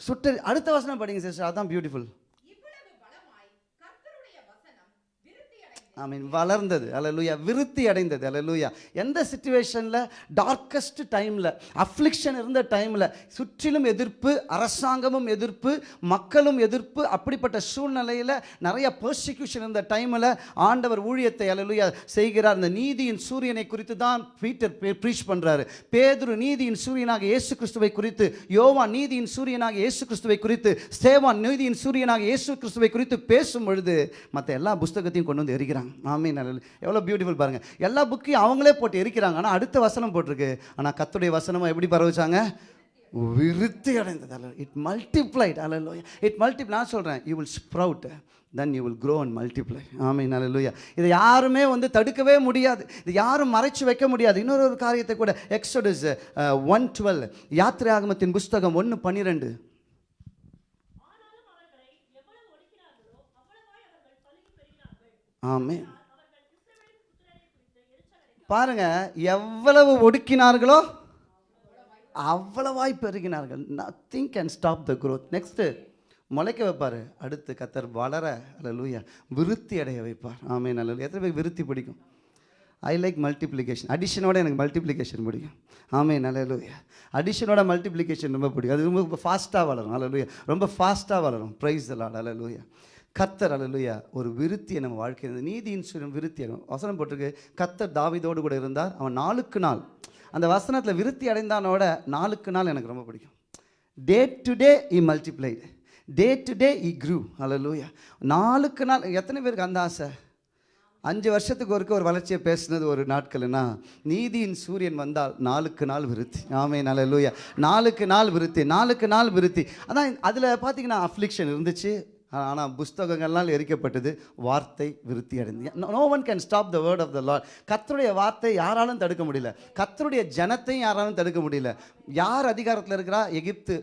சுட்டு அடுத்த வசனம் படிங்க சிஸ்டர் அதான் பியூட்டிஃபுல் இவ்வளவு பலமாய் கர்த்தருடைய வசனம் விருத்தியடைந்து ஐ மீன் வளர்ந்தது. அலலூயா விருத்தி அடைந்தது. அலலூயா எந்த சுச்சுவேஷனில் டார்க்கஸ்ட் டைமில் அஃப்ளிக்ஷன் இருந்த டைமில் சுற்றிலும் எதிர்ப்பு அரசாங்கமும் எதிர்ப்பு மக்களும் எதிர்ப்பு அப்படிப்பட்ட சூழ்நிலையில் நிறைய பர்சிக்யூஷன் இருந்த டைமில் ஆண்டவர் ஊழியத்தை அலலூயா செய்கிறார். அந்த நீதியின் சூரியனை குறித்து தான் பீட்டர் ப்ரீச் பண்ணுறாரு பேதுரு நீதியின் சூரியனாக இயேசு கிறிஸ்துவை குறித்து யோவான் நீதியின் சூரியனாக இயேசு கிறிஸ்துவை குறித்து ஸ்தேவான் நீதியின் சூரியனாக இயேசு கிறிஸ்துவை குறித்து பேசும் பொழுது மற்ற எல்லா புஸ்தகத்தையும் கொண்டு வந்து எரிகிறாங்க. ஆமே நல்ல எவ்வளோ பியூட்டிஃபுல் பாருங்கள் எல்லா புக்கையும் அவங்களே போட்டு எரிக்கிறாங்க. ஆனால் அடுத்த வசனம் போட்டிருக்கு. ஆனால் கத்துடைய வசனமாக எப்படி பரவச்சாங்க? விருத்தி அடைந்தது அல்ல இட் மல்டிப்ளைட் அல்ல இட் மல்டி நான் சொல்கிறேன் you will sprout then you will grow and multiply ஆமே நல்ல இதை யாருமே வந்து தடுக்கவே முடியாது. இது யாரும் மறைச்சு வைக்க முடியாது. இன்னொரு ஒரு காரியத்தை கூட எக்ஸோடஸ் ஒன் uh, டுவெல் யாத்திரை ஆகமத்தின் புஸ்தகம் ஒன்று பன்னிரெண்டு. ஆமே பாருங்க எவ்வளவு ஒடுக்கினார்களோ அவ்வளவாய் பெருகினார்கள். Nothing can stop the growth next முளைக்க வைப்பார். அடுத்து கத்தர் வளர அல்லூயா விருத்தி அடைய வைப்பார். ஆமே நல்ல எத்தனை பேர் விருத்தி பிடிக்கும்? ஐ லைக் மல்டிப்ளிகேஷன் அடிஷனோட எனக்கு மல்டிப்ளிகேஷன் பிடிக்கும். ஆமே நல்லூயா அடிஷனோட மல்டிப்ளிகேஷன் ரொம்ப பிடிக்கும். அது ரொம்ப ஃபாஸ்ட்டாக வளரும். அல்லூயா ரொம்ப ஃபாஸ்ட்டாக வளரும். ப்ரைஸ் எல்லாம் அல்லூயா கத்தர் அலலுயா ஒரு விருத்தியை நம்ம வாழ்க்கையில் நீதியின் சுரம் விருத்தி வசனம் போட்டிருக்கு. கத்தர் தாவிதோடு கூட இருந்தார். அவன் நாளுக்கு நாள் அந்த வசனத்தில் விருத்தி அடைந்தானோட நாளுக்கு நாள் எனக்கு ரொம்ப பிடிக்கும். Day to day it multiplied day to day it grew அல்லலுயா நாளுக்கு நாள் எத்தனை பேருக்கு அந்த ஆசை? அஞ்சு வருஷத்துக்கு ஒருக்க ஒரு வளர்ச்சியை பேசுனது ஒரு நாட்கள்னா நீதியின் சூரியன் வந்தால் நாளுக்கு நாள் விருத்தி. ஆமே நல்ல லூயா நாளுக்கு நாள் விருத்தி நாளுக்கு நாள் விருத்தி. அதான் அதில் பார்த்தீங்கன்னா அஃப்ளிக்ஷன் இருந்துச்சு. ஆனால் புஸ்தகங்கள்லாம் எரிக்கப்பட்டது வார்த்தை விருத்தி அடைந்து. No one can stop the word of the Lord கத்தருடைய வார்த்தை யாராலும் தடுக்க முடியல. கத்தருடைய ஜனத்தையும் யாராலும் தடுக்க முடியல. யார் அதிகாரத்தில் இருக்கிறா? எகிப்து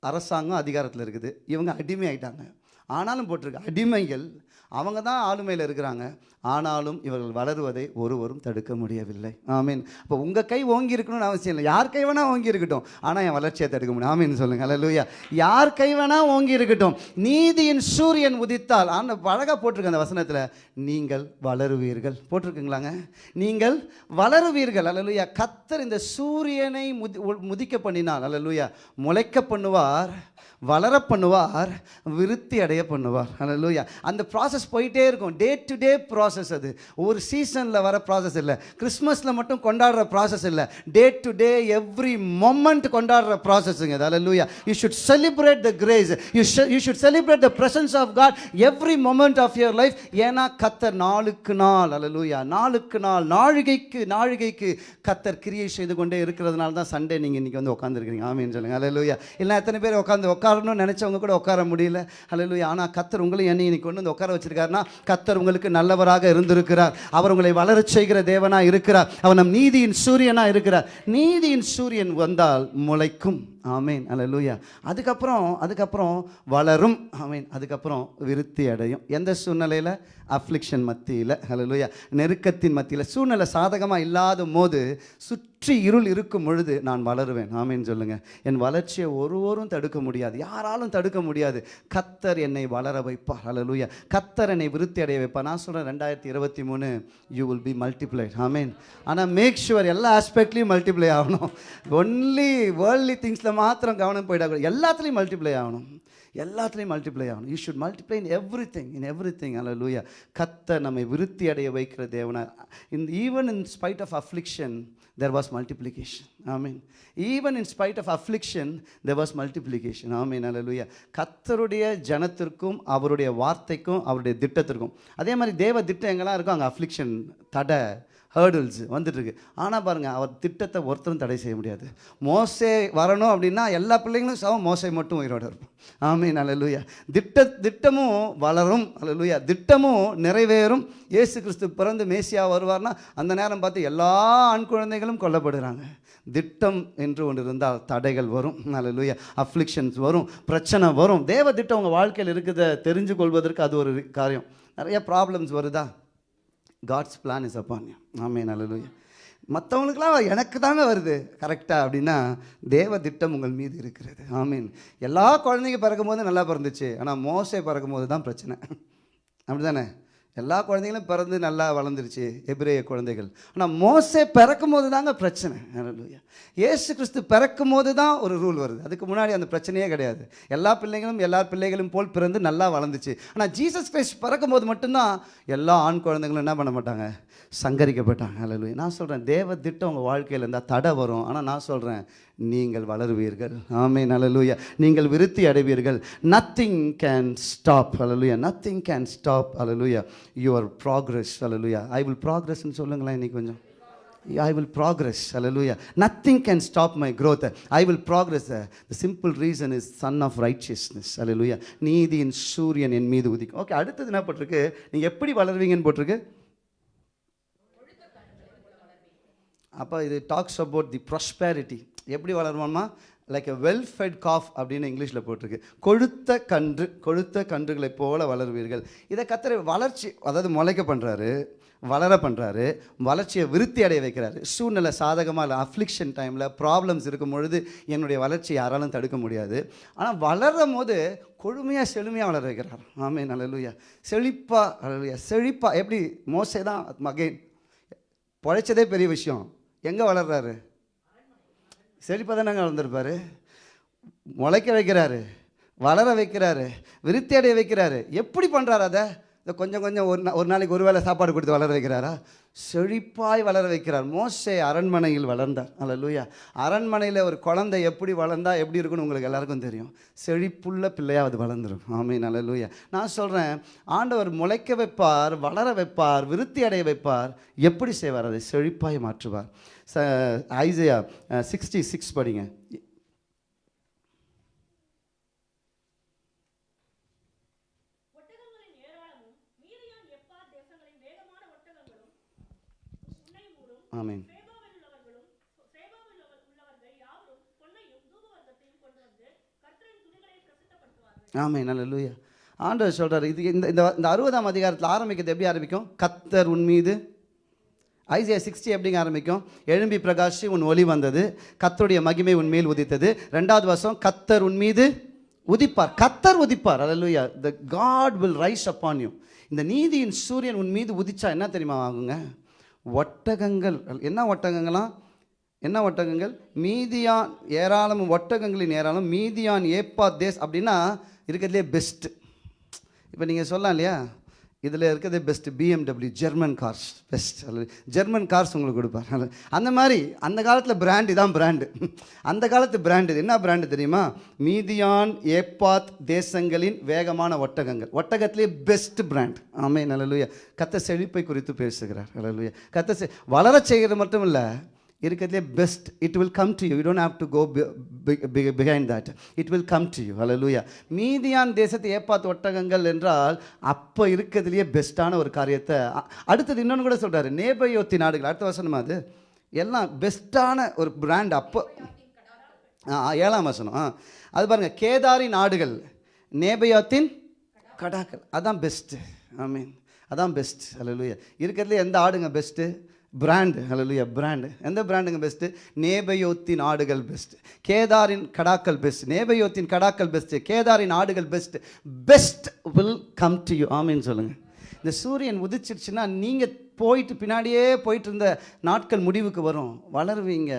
அரசாங்கம் அதிகாரத்தில் இருக்குது. இவங்க அடிமை ஆயிட்டாங்க ஆனாலும் போட்டிருக்கு. அடிமைகள் அவங்க தான் ஆளுமையில் இருக்கிறாங்க. ஆனாலும் இவர்கள் வளருவதை ஒருவரும் தடுக்க முடியவில்லை. ஆமீன். இப்போ உங்கள் கை ஓங்கி இருக்கணும்னு அவசியம் இல்லை. யார் கை வேணால் ஓங்கி இருக்கட்டும். ஆனால் என் வளர்ச்சியை தடுக்க முடியும். ஆமீன் சொல்லுங்க. அல்லேலூயா யார் கை வேணால் ஓங்கி இருக்கட்டும். நீதியின் சூரியன் உதித்தால் அந்த அழகாக போட்டிருக்கு அந்த வசனத்தில் நீங்கள் வளருவீர்கள். போட்டிருக்குங்களாங்க? நீங்கள் வளருவீர்கள். அல்லலுயா கத்தர் இந்த சூரியனை முதி உ- முதிக்க பண்ணினால் அல்லலுயா முளைக்க பண்ணுவார் வளர பண்ணுவார் விருத்தி அடைய பண்ணுவார். அல்லலுயா அந்த ப்ராசஸ் போயிட்டே இருக்கும். Day to day process process அது. ஒரு சீசனில் வர ப்ராசஸ் இல்லை. கிறிஸ்மஸில் மட்டும் கொண்டாடுற ப்ராசஸ் இல்லை. Day to day every moment கொண்டாடுற ப்ராசஸ்ஸுங்க அதில் அல்லேலூயா you should celebrate the grace you you should celebrate the presence of God every moment of your life ஏன்னா கத்தர் நாளுக்கு நாள். அல்லேலூயா நாளுக்கு நாள். நாழிகைக்கு நாழிகைக்கு கத்தர் கிரியை செய்து கொண்டே இருக்கிறதுனால தான் சண்டே நீங்கள் இன்றைக்கி வந்து உட்காந்துருக்கிறீங்க ஆமின்னு சொல்லுங்கள் அல்லேலூயா இல்லை எத்தனை பேர் உட்காந்து உட்காரணும்னு நினச்சவங்க கூட உட்கார முடியல. அல்லேலூயா ஆனால் கத்தர் உங்களையும் என்னை இன்னைக்கு கொண்டு வந்து உட்கார வச்சிருக்காருன்னா கத்தர் உங்களுக்கு நல்லவராக இருந்திருக்கிறார். அவர் உங்களை வளரச் செய்கிற தேவனா இருக்கிறார். அவர் நம் நீதியின் சூரியனா இருக்கிறார். நீதியின் சூரியன் வந்தால் முளைக்கும். ஆமீன் அல்லேலூயா. அதுக்கப்புறம் அதுக்கப்புறம் வளரும் ஆமீன் அதுக்கப்புறம் விருத்தி அடையும். எந்த சூழ்நிலையில்? அஃப்ளிக்ஷன் மத்தியில் அல்லேலூயா. நெருக்கத்தின் மத்தியில். சூழ்நிலை சாதகமாக இல்லாத போது சுற்றி இருள் இருக்கும் பொழுது நான் வளருவேன். ஆமீன் சொல்லுங்கள் என் வளர்ச்சியை ஒருவரும் தடுக்க முடியாது. யாராலும் தடுக்க முடியாது. கத்தர் என்னை வளர வைப்பார். அல்லேலூயா. கத்தர் என்னை விருத்தி அடைய வைப்பார். நான் சொல்கிறேன் ரெண்டாயிரத்தி இருபத்தி மூணு யூ வில் பி மல்டிப்ளைட் ஆமீன். ஆனால் மேக் ஷுவர் எல்லா ஆஸ்பெக்ட்லேயும் மல்டிப்ளை ஆகணும். ஒன்லி வேர்ல்ட்லி திங்ஸில் மாத்திரம் கவனம் போயிடக்கூடாது எல்லாத்துலேயும் மல்டிப்ளை ஆகணும். எல்லாத்துலேயும் மல்டிப்ளை ஆகணும். You should multiply in everything in everything அல்ல லூயா கத்த நம்மை விருத்தி அடைய வைக்கிற Devanar. In even in spite of affliction there was multiplication I mean even in spite of affliction there was multiplication ஆமீன் அல்ல லூயா கத்தருடைய ஜனத்திற்கும் அவருடைய வார்த்தைக்கும் அவருடைய திட்டத்திற்கும். அதே மாதிரி தேவ திட்டம் எங்கெல்லாம் இருக்கோ அங்கே அஃப்ளிக்ஷன் தடை ஹேர்டில்ஸ் வந்துட்டுருக்கு. ஆனால் பாருங்கள் அவர் திட்டத்தை ஒருத்தரும் தடை செய்ய முடியாது. மோசே வரணும் அப்படின்னா எல்லா பிள்ளைங்களும் சவம் மோசை மட்டும் உயிரோடு இருக்கும் நல்ல லூயா திட்ட திட்டமும் வளரும். லூயா திட்டமும் நிறைவேறும். இயேசு கிறிஸ்து பிறந்து மேசியா வருவார்னா அந்த நேரம் பார்த்து எல்லா ஆண் குழந்தைகளும் கொல்லப்படுறாங்க. திட்டம் என்று ஒன்று இருந்தால் தடைகள் வரும். லூயா அஃப்ளிக்ஷன்ஸ் வரும். பிரச்சனை வரும். தேவ திட்டம் உங்கள் வாழ்க்கையில் இருக்கிறத தெரிஞ்சு கொள்வதற்கு அது ஒரு காரியம். நிறைய ப்ராப்ளம்ஸ் வருதா? காட்ஸ் பிளான் இஸ் அப்பான் ஆமே நல்லலுயா மற்றவங்களுக்கெல்லாம் எனக்கு தாங்க வருது. கரெக்டாக அப்படின்னா தேவ திட்டம் உங்கள் மீது இருக்கிறது. ஆமீன். எல்லா குழந்தைங்க பிறக்கும் போது நல்லா பிறந்துச்சு. ஆனால் மோசை பிறக்கும் போது தான் பிரச்சனை. அப்படி தானே எல்லா குழந்தைகளும் பிறந்து நல்லா வளர்ந்துருச்சு எபிரேய குழந்தைகள். ஆனால் மோசை பிறக்கும் போது தாங்க பிரச்சனை. ஏசு கிறிஸ்து பிறக்கும் போது தான் ஒரு ரூல் வருது. அதுக்கு முன்னாடி அந்த பிரச்சனையே கிடையாது. எல்லா பிள்ளைகளும் எல்லா பிள்ளைகளும் போல் பிறந்து நல்லா வளர்ந்துச்சு. ஆனால் ஜீசஸ் கிரைஸ்ட் பிறக்கும் போது மட்டும்தான் எல்லா ஆண் குழந்தைங்களும் என்ன பண்ண மாட்டாங்க? சங்கரிக்கப்பட்டாங்க. அலலுயா நான் சொல்கிறேன் தேவ திட்டம் உங்கள் வாழ்க்கையில் இருந்தால் தடை வரும். ஆனால் நான் சொல்கிறேன் நீங்கள் வளருவீர்கள். ஆமே ஹalleluya. நீங்கள் விருத்தி அடைவீர்கள். நத்திங் கேன் ஸ்டாப் அலலுயா நத்திங் கேன் ஸ்டாப் அலலுயா யுவர் ப்ராக்ரஸ் அலலுயா ஐ வில் ப்ராக்ரஸ்ன்னு சொல்லுங்களேன் இன்றைக்கி கொஞ்சம். I will progress. Hallelujah nothing can stop my growth I will progress. The simple reason is son of righteousness அலலுயா நீதியின் சூரியன் என் மீது உதிக்கும். ஓகே அடுத்தது என்ன போட்டிருக்கு? நீங்கள் எப்படி வளருவீங்கன்னு போட்டிருக்கு? அப்போ இது டாக்ஸ் அபவுட் தி ப்ராஸ்பேரிட்டி எப்படி வளருவோம்னா like a well fed calf அப்படின்னு இங்கிலீஷில் போட்டிருக்கு. கொழுத்த கன்று கொழுத்த கன்றுகளைப் போல வளருவீர்கள். இதை கத்திர வளர்ச்சி அதாவது முளைக்க பண்ணுறாரு வளர பண்ணுறாரு வளர்ச்சியை விருத்தி அடைய வைக்கிறாரு. சூழ்நிலை சாதகமாக இல்லை அஃப்ளிக்ஷன் டைமில் ப்ராப்ளம்ஸ் இருக்கும் பொழுது என்னுடைய வளர்ச்சி யாராலும் தடுக்க முடியாது. ஆனால் வளரும் போது கொழுமையாக செழுமையாக வளர வைக்கிறார். ஆமே நல்லலுயா செழிப்பாக அல்லையா செழிப்பாக எப்படி? மோசே தான் மகேன் பழைச்சதே பெரிய விஷயம். எங்கே வளர்றாரு? செழிப்பாக தானங்க வளர்ந்துருப்பாரு. முளைக்க வைக்கிறாரு வளர வைக்கிறாரு விருத்தி அடைய வைக்கிறாரு. எப்படி பண்ணுறாரு அதை? இந்த கொஞ்சம் கொஞ்சம் ஒரு நா ஒரு நாளைக்கு ஒரு வேளை சாப்பாடு கொடுத்து வளர வைக்கிறாரா? செழிப்பாய் வளர வைக்கிறார். மோசே அரண்மனையில் வளர்ந்தார். அல்லூயா அரண்மனையில் ஒரு குழந்தை எப்படி வளர்ந்தா எப்படி இருக்குன்னு உங்களுக்கு எல்லாருக்கும் தெரியும். செழிப்புள்ள பிள்ளையாக அது வளர்ந்துடும் நல்ல லூயா நான் சொல்கிறேன் ஆண்டவர் முளைக்க வைப்பார் வளர வைப்பார் விருத்தி அடைய வைப்பார். எப்படி செய்வார்? அதை செழிப்பாய் மாற்றுவார். ச ஐசையா சிக்ஸ்டி சிக்ஸ் படிங்க ஒட்டகங்களின் ஏராளமும் மீதியான் எப்பா தேசங்களின் வேகமான ஒட்டகங்களும் உன்னை மூடும் ஆமீன் சேபாவில் உள்ளவர்களும் சேபாவில் உள்ள- உள்ளவர்கள் யாவரும் பொன்னையும் தூபவர்க்கத்தையும் கொண்டு வந்து கர்த்தரின் துணிகளை பிரசித்தப்படுத்துவார்கள். ஆமே நல்ல ஆண்டவர் சொல்கிறார் இது இந்த இந்த அறுபதாம் அதிகாரத்தில் ஆரம்பிக்கிறது எப்படி ஆரம்பிக்கும்? கத்தர் உன் மீது ஐசியா சிக்ஸ்டி எப்படிங்க ஆரம்பிக்கும்? எழும்பி பிரகாஷி உன் ஒளி வந்தது கத்தருடைய மகிமை உன் மேல் உதித்தது. ரெண்டாவது வருஷம் கத்தர் உன் மீது உதிப்பார். கத்தர் உதிப்பார். அல்லேலூயா. The God will rise upon you இந்த நீதியின் சூரியன் உன் மீது உதிச்சா என்ன தெரியுமா ஆகுங்க? ஒட்டகங்கள். என்ன ஒட்டகங்களாம் என்ன ஒட்டகங்கள்? மீதியான் ஏராளம் ஒட்டகங்களின் ஏராளம் மீதியான் ஏப்பா தேஸ் அப்படின்னா இருக்கிறதுலே பெஸ்ட்டு இப்போ நீங்கள் சொல்லலாம் இல்லையா? இதில் இருக்கிறதே best BMW German cars best அல்லது ஜெர்மன் கார்ஸ் உங்களுக்கு கொடுப்பார். அந்த மாதிரி அந்த காலத்தில் பிராண்டு தான் பிராண்டு அந்த காலத்து பிராண்டு என்ன பிராண்டு தெரியுமா? மீதியான் ஏப்பாத் தேசங்களின் வேகமான ஒட்டகங்கள். ஒட்டகத்திலே பெஸ்ட் பிராண்ட் ஆமே நல்லலுயா கத்த செழிப்பை குறித்து பேசுகிறார். நல்லலுயா கத்த செ வளரச் செய்கிறது மட்டும் இல்லை இருக்கிறதுலே best it will come to you you don't have to go behind that it will come to you லூயா மீதியான் தேசத்தை ஏப்பாத்து ஒட்டகங்கள் என்றால் அப்போ இருக்கிறதுலையே பெஸ்ட்டான ஒரு காரியத்தை அ- அடுத்தது இன்னொன்று கூட சொல்கிறாரு நேபயோத்தி நாடுகள் அடுத்த வசனமா அது. எல்லாம் பெஸ்ட்டான ஒரு பிராண்ட் அப்போ ஆ ஏழாம் வசனம் ஆ. அது பாருங்கள் கேதாரி நாடுகள் நேபயோத்தின் கடாக்கள். அதான் பெஸ்ட்டு ஐ மீன் அதான் பெஸ்ட் லூயா இருக்கிறதுல எந்த ஆடுங்க பெஸ்ட்டு பிராண்டு ஹalleluya பிராண்டு எந்த பிராண்டுங்க பெஸ்ட்டு நேபயோத்தின் ஆடுகள் பெஸ்ட்டு கேதாரின் கடாக்கள் பெஸ்ட் நேபயோத்தின் கடாக்கள் பெஸ்ட்டு கேதாரின் ஆடுகள் best best will come to you ஆமின்னு சொல்லுங்கள் இந்த சூரியன் உதிச்சிருச்சுன்னா நீங்கள் போயிட்டு பின்னாடியே போயிட்டு இருந்த நாட்கள் முடிவுக்கு வரும். வளருவீங்க.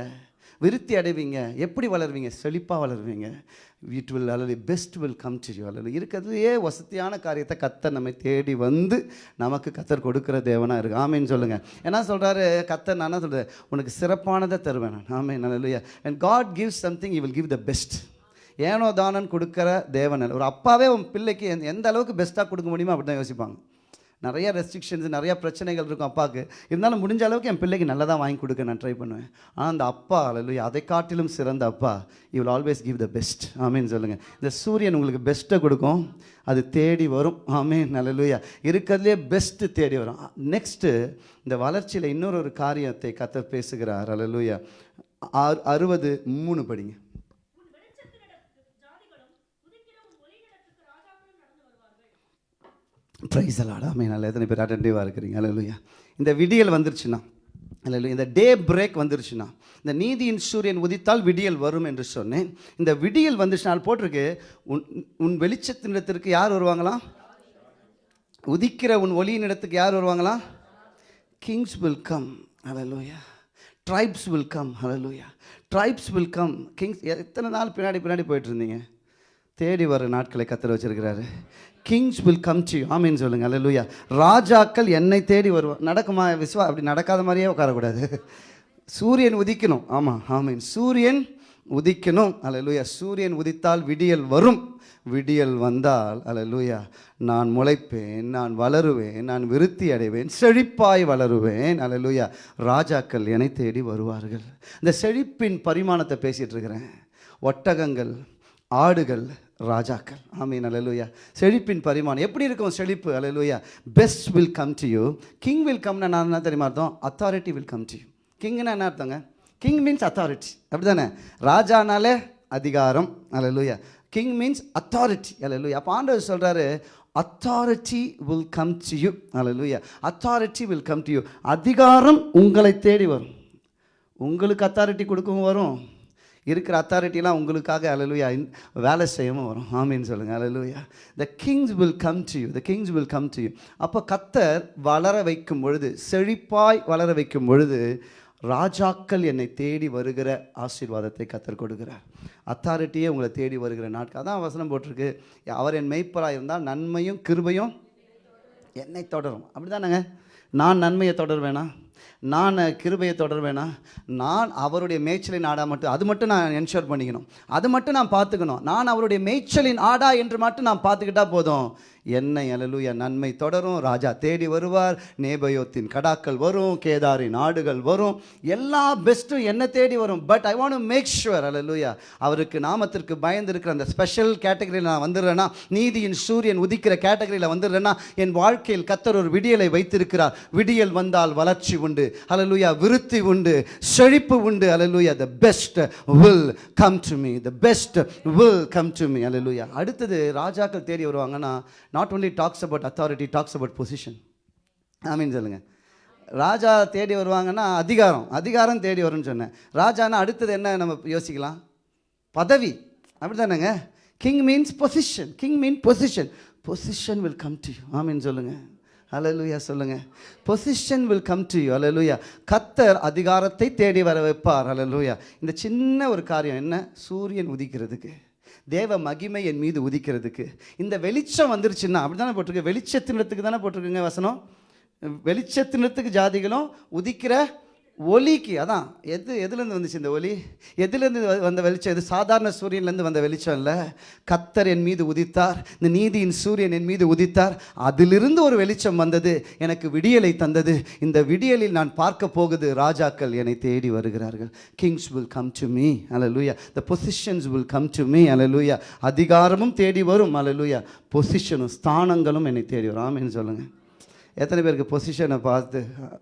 விருத்தி அடைவீங்க. எப்படி வளருவீங்க? செழிப்பாக வளருவீங்க. இட் வில் அல்லது best will come to you அல்லது இருக்கிறதுலையே வசதியான காரியத்தை கத்தர் நம்மை தேடி வந்து நமக்கு கத்தர் கொடுக்குற தேவனாக இருக்கு. ஆமேன்னு சொல்லுங்கள் என்ன சொல்கிறாரு கத்தர் நான் என்ன சொல்கிறேன் உனக்கு சிறப்பானதை தருவேன் நான். ஆமே நல்ல and God gives something you will give the best ஏனோ தானன் கொடுக்குற தேவன் அல்ல. ஒரு அப்பாவே உன் பிள்ளைக்கு எந்த- எந்த அளவுக்கு பெஸ்ட்டாக கொடுக்க முடியுமோ அப்படி தான் யோசிப்பாங்க. நிறைய ரெஸ்ட்ரிக்ஷன்ஸ் நிறையா பிரச்சனைகள் இருக்கும் அப்பாவுக்கு. இருந்தாலும் முடிஞ்ச அளவுக்கு என் பிள்ளைக்கு நல்லதாக வாங்கி கொடுக்க நான் ட்ரை பண்ணுவேன். ஆனால் அந்த அப்பா அல்ல அதை காட்டிலும் சிறந்த அப்பா. You will always give the best ஆமீன்னு சொல்லுங்கள் இந்த சூரியன் உங்களுக்கு பெஸ்ட்டை கொடுக்கும். அது தேடி வரும். ஆமீன் நல்லலுயா இருக்கிறதுலே பெஸ்ட்டு தேடி வரும். நெக்ஸ்ட்டு இந்த வளர்ச்சியில் இன்னொரு ஒரு காரியத்தை கத்த பேசுகிறார். அல்லலுயா அறுபது மூணு படிங்க உன் வெளிச்சத்தினிடத்து ஜாதிகளும் உதிக்கிற உன் ஒளியிடத்துக்கு ராஜாக்களும் நடந்து வருவார்கள் ப்ரைஸ் அலாடா மீன் நல்ல எத்தனை பேர் அட்டன்டிவாக இருக்கிறீங்க? அல்லையா இந்த விடியல் வந்துருச்சுன்னா அல்ல இந்த டே பிரேக் வந்துருச்சுன்னா இந்த நீதியின் சூரியன் உதித்தால் விடியல் வரும் என்று சொன்னேன். இந்த விடியல் வந்துச்சுனால் போட்டிருக்கு உன் உன் வெளிச்சத்தினிடத்திற்கு யார் வருவாங்களாம் உதிக்கிற உன் ஒளியின் இடத்துக்கு யார் வருவாங்களா? கிங்ஸ் வில் கம் அலலூயா ட்ரைப்ஸ் வில் கம் அலலூயா ட்ரைப்ஸ் வில் கம் கிங்ஸ் எத்தனை நாள் பின்னாடி பின்னாடி போயிட்டு இருந்தீங்க? தேடி வர நாட்களை கத்திர வச்சிருக்கிறாரு. கிங்ஸ் வில் கம் டு ஆமீன் சொல்லுங்க. அல்லேலூயா ராஜாக்கள் என்னை தேடி வருவார் நடக்குமா? விஸ்வா அப்படி நடக்காத மாதிரியே உட்காரக்கூடாது. சூரியன் உதிக்கணும். ஆமாம் ஆமீன். சூரியன் உதிக்கணும். அலலூயா சூரியன் உதித்தால் விடியல் வரும். விடியல் வந்தால் அலலூயா நான் முளைப்பேன் நான் வளருவேன் நான் விருத்தி அடைவேன் செழிப்பாய் வளருவேன். அலலூயா ராஜாக்கள் என்னை தேடி வருவார்கள். இந்த செழிப்பின் பரிமாணத்தை பேசிட்டு இருக்கிறேன். ஒட்டகங்கள் ஆடுகள் ராஜாக்கள். ஆமீன் அலலுயா செழிப்பின் பரிமாணம். எப்படி இருக்கும் செழிப்பு? அலலுயா best will come to you king will கம்னா நான் என்ன தெரியுமா அர்த்தம்? Authority will come to you கிங்னா என்ன அர்த்தங்க? கிங் மீன்ஸ் அத்தாரிட்டி அப்படி தானே ராஜானாலே அதிகாரம். அலலுயா கிங் மீன்ஸ் அத்தாரிட்டி அலலுயா அப்போ ஆண்டவர் சொல்கிறாரு authority will come to you hallelujah authority will come to you அதிகாரம் உங்களை தேடி வரும். உங்களுக்கு அத்தாரிட்டி கொடுக்கவும் வரும். இருக்கிற அத்தாரிட்டிலாம் உங்களுக்காக அலலுயா வேலை செய்யவும் வரும். ஆமின்னு சொல்லுங்கள் hallelujah the kings will come to you the kings will come to you அப்போ கத்தர் வளர வைக்கும் பொழுது செழிப்பாய் வளர வைக்கும் பொழுது ராஜாக்கள் என்னை தேடி வருகிற ஆசீர்வாதத்தை கத்தர் கொடுக்கிறார். அத்தாரிட்டியே உங்களை தேடி வருகிற நாட்கள் அதான் வசனம் போட்டிருக்கு. அவர் என் மெய்ப்பராக இருந்தால் நன்மையும் கிருபையும் என்னை தொடரும். அப்படி தானேங்க நான் நன்மையை தொடர்வேனா? நான் கிருபையை தொடர்வேனா? நான் அவருடைய மேய்ச்சலின் ஆடா மட்டும் அது மட்டும் நான் என்ஷூர் பண்ணிக்கணும். அது மட்டும் நான் பார்த்துக்கணும். நான் அவருடைய மேய்ச்சலின் ஆடா என்று மட்டும் நான் பார்த்துக்கிட்டா போதும். என்னை அலலுயா நன்மை தொடரும். ராஜா தேடி வருவார். நேபயோத்தின் கடாக்கள் வரும். கேதாரின் ஆடுகள் வரும். எல்லா பெஸ்ட்டும் என்னை தேடி வரும். But I want make sure hallelujah அவருக்கு நாமத்திற்கு பயந்து இருக்கிற அந்த ஸ்பெஷல் கேட்டகரியில் நான் வந்துடுறேன்னா நீதியின் சூரியன் உதிக்கிற கேட்டகரியில் வந்துடுறேன்னா என் வாழ்க்கையில் கத்தர் ஒரு விடியலை வைத்திருக்கிறார். விடியல் வந்தால் வளர்ச்சி உண்டு. அலலுயா விருத்தி உண்டு செழிப்பு உண்டு. Hallelujah the best will come to me the best will come to me hallelujah அடுத்தது ராஜாக்கள் தேடி வருவாங்கன்னா not only talks about authority talks about position ஆமீன் சொல்லுங்கள் ராஜா தேடி வருவாங்கன்னா அதிகாரம் அதிகாரம் தேடி வரும்னு சொன்னேன். ராஜானா அடுத்தது என்ன நம்ம யோசிக்கலாம்? பதவி. அப்படி தானேங்க king means position king mean position position will come to you ஆமீன் சொல்லுங்கள் அலலுயா சொல்லுங்க. Position will come to you hallelujah கத்தர் அதிகாரத்தை தேடி வர வைப்பார். அலலுயா இந்த சின்ன ஒரு காரியம் என்ன? சூரியன் உதிக்கிறதுக்கு. தேவ மகிமை என் மீது உதிக்கிறதுக்கு. இந்த வெளிச்சம் வந்துருச்சுன்னா அப்படி தானே போட்டிருக்கு வெளிச்சத்தினத்துக்கு தானே போட்டிருக்குங்க வசனம்? வெளிச்சத்தினத்துக்கு ஜாதிகளும் உதிக்கிற ஒலிக்கு அதான் எது எதுலேருந்து வந்துச்சு இந்த ஒலி? எதுலேருந்து வந்த வெளிச்சம்? இது சாதாரண சூரியன்லேருந்து வந்த வெளிச்சம் இல்லை. கத்தர் என் மீது உதித்தார். இந்த நீதியின் சூரியன் என் மீது உதித்தார். அதிலிருந்து ஒரு வெளிச்சம் வந்தது எனக்கு விடியலை தந்தது. இந்த விடியலில் நான் பார்க்க போகுது ராஜாக்கள் என்னை தேடி வருகிறார்கள். Kings will come to me hallelujah the positions will come to me hallelujah அதிகாரமும் தேடி வரும் அலலுயா பொசிஷனும் ஸ்தானங்களும் என்னை தேடி வரும். ஆமேன்னு சொல்லுங்கள் எத்தனை பேருக்கு பொசிஷனை பார்த்து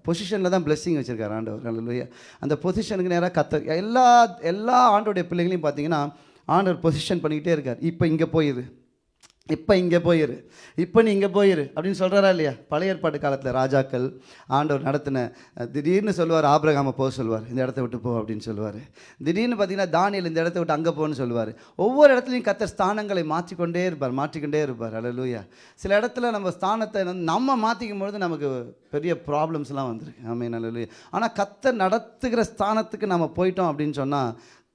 பொசிஷனில் தான் blessing வச்சுருக்காரு ஆண்டவர். அல்லையா அந்த பொசிஷனுக்கு நேராக கத்த எல்லா எல்லா ஆண்டோடைய பிள்ளைகளையும் பார்த்தீங்கன்னா ஆண்டவர் பொசிஷன் பண்ணிக்கிட்டே இருக்கார். இப்போ இங்கே போயிரு. இப்போ இங்கே போயிரு. இப்போ நீ இங்கே போயிரு. அப்படின்னு சொல்கிறாரா இல்லையா? பழைய ஏற்பாட்டு காலத்தில் ராஜாக்கள் ஆண்டவர் நடத்தின திடீர்னு சொல்லுவார் ஆபிரகாம போக சொல்லுவார் இந்த இடத்த விட்டு போ அப்படின்னு சொல்லுவார். திடீர்னு பார்த்தீங்கன்னா தானியல் இந்த இடத்த விட்டு அங்கே போகணும்னு சொல்லுவார். ஒவ்வொரு இடத்துலையும் கத்த ஸ்தானங்களை மாற்றிக்கொண்டே இருப்பார் மாற்றிக்கொண்டே இருப்பார். அல்லேலூயா சில இடத்துல நம்ம ஸ்தானத்தை நம்ம மாற்றிக்கும் பொழுது நமக்கு பெரிய ப்ராப்ளம்ஸ்லாம் வந்துருக்கு. ஆமே நல்ல ஆனால் கத்த நடத்துகிற ஸ்தானத்துக்கு நம்ம போயிட்டோம் அப்படின்னு சொன்னால்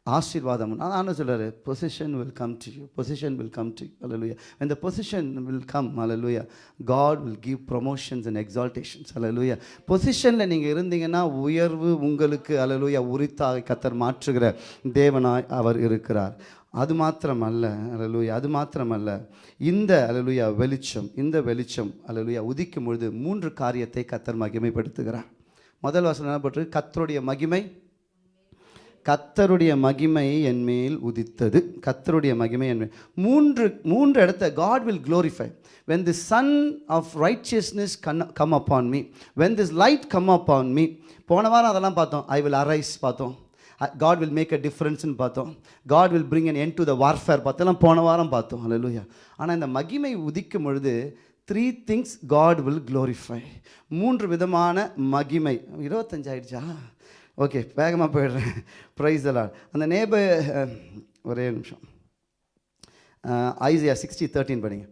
ஆசீர்வாதம். ஆனால் அதான் position will come to you position will come to hallelujah இந்த position will come come God will give promotions and exaltations exaltations. Hallelujah. பொசிஷனில் நீங்கள் இருந்தீங்கன்னா உயர்வு உங்களுக்கு அலலுயா உரித்தாக கத்தர் மாற்றுகிற தேவனாய் அவர் இருக்கிறார். அது மாத்திரமல்ல அலலுயா அது மாத்திரமல்ல இந்த அலலுயா வெளிச்சம் இந்த வெளிச்சம் அலலுயா உதிக்கும் பொழுது மூன்று காரியத்தை கத்தர் மகிமைப்படுத்துகிறார். முதல் வசனம் என்ன கத்தருடைய மகிமை கத்தருடைய மகிமை என் மேல் உதித்தது. கத்தருடைய மகிமை என் மேல். மூன்று மூன்று இடத்த God will glorify. When the sun of righteousness con- come upon me when this light come on me போன வாரம் அதெல்லாம் பார்த்தோம். ஐ வில் அரைஸ் பார்த்தோம். காட் வில் மேக் அ டிஃப்ரென்ஸ்னு பார்த்தோம். God will bring an end to the warfare பார்த்தெல்லாம் போன வாரம் பார்த்தோம். அல்லேலூயா ஆனால் இந்த மகிமை உதிக்கும் பொழுது three things God will glorify மூன்று விதமான மகிமை. இருபத்தஞ்சாயிடுச்சா? ஓகே வேகமாக போயிடுறேன். ப்ரைஸ் எல்லாம் அந்த நேபர் ஒரே நிமிஷம். ஐசியா சிக்ஸ்டி தேர்ட்டின் படிங்க.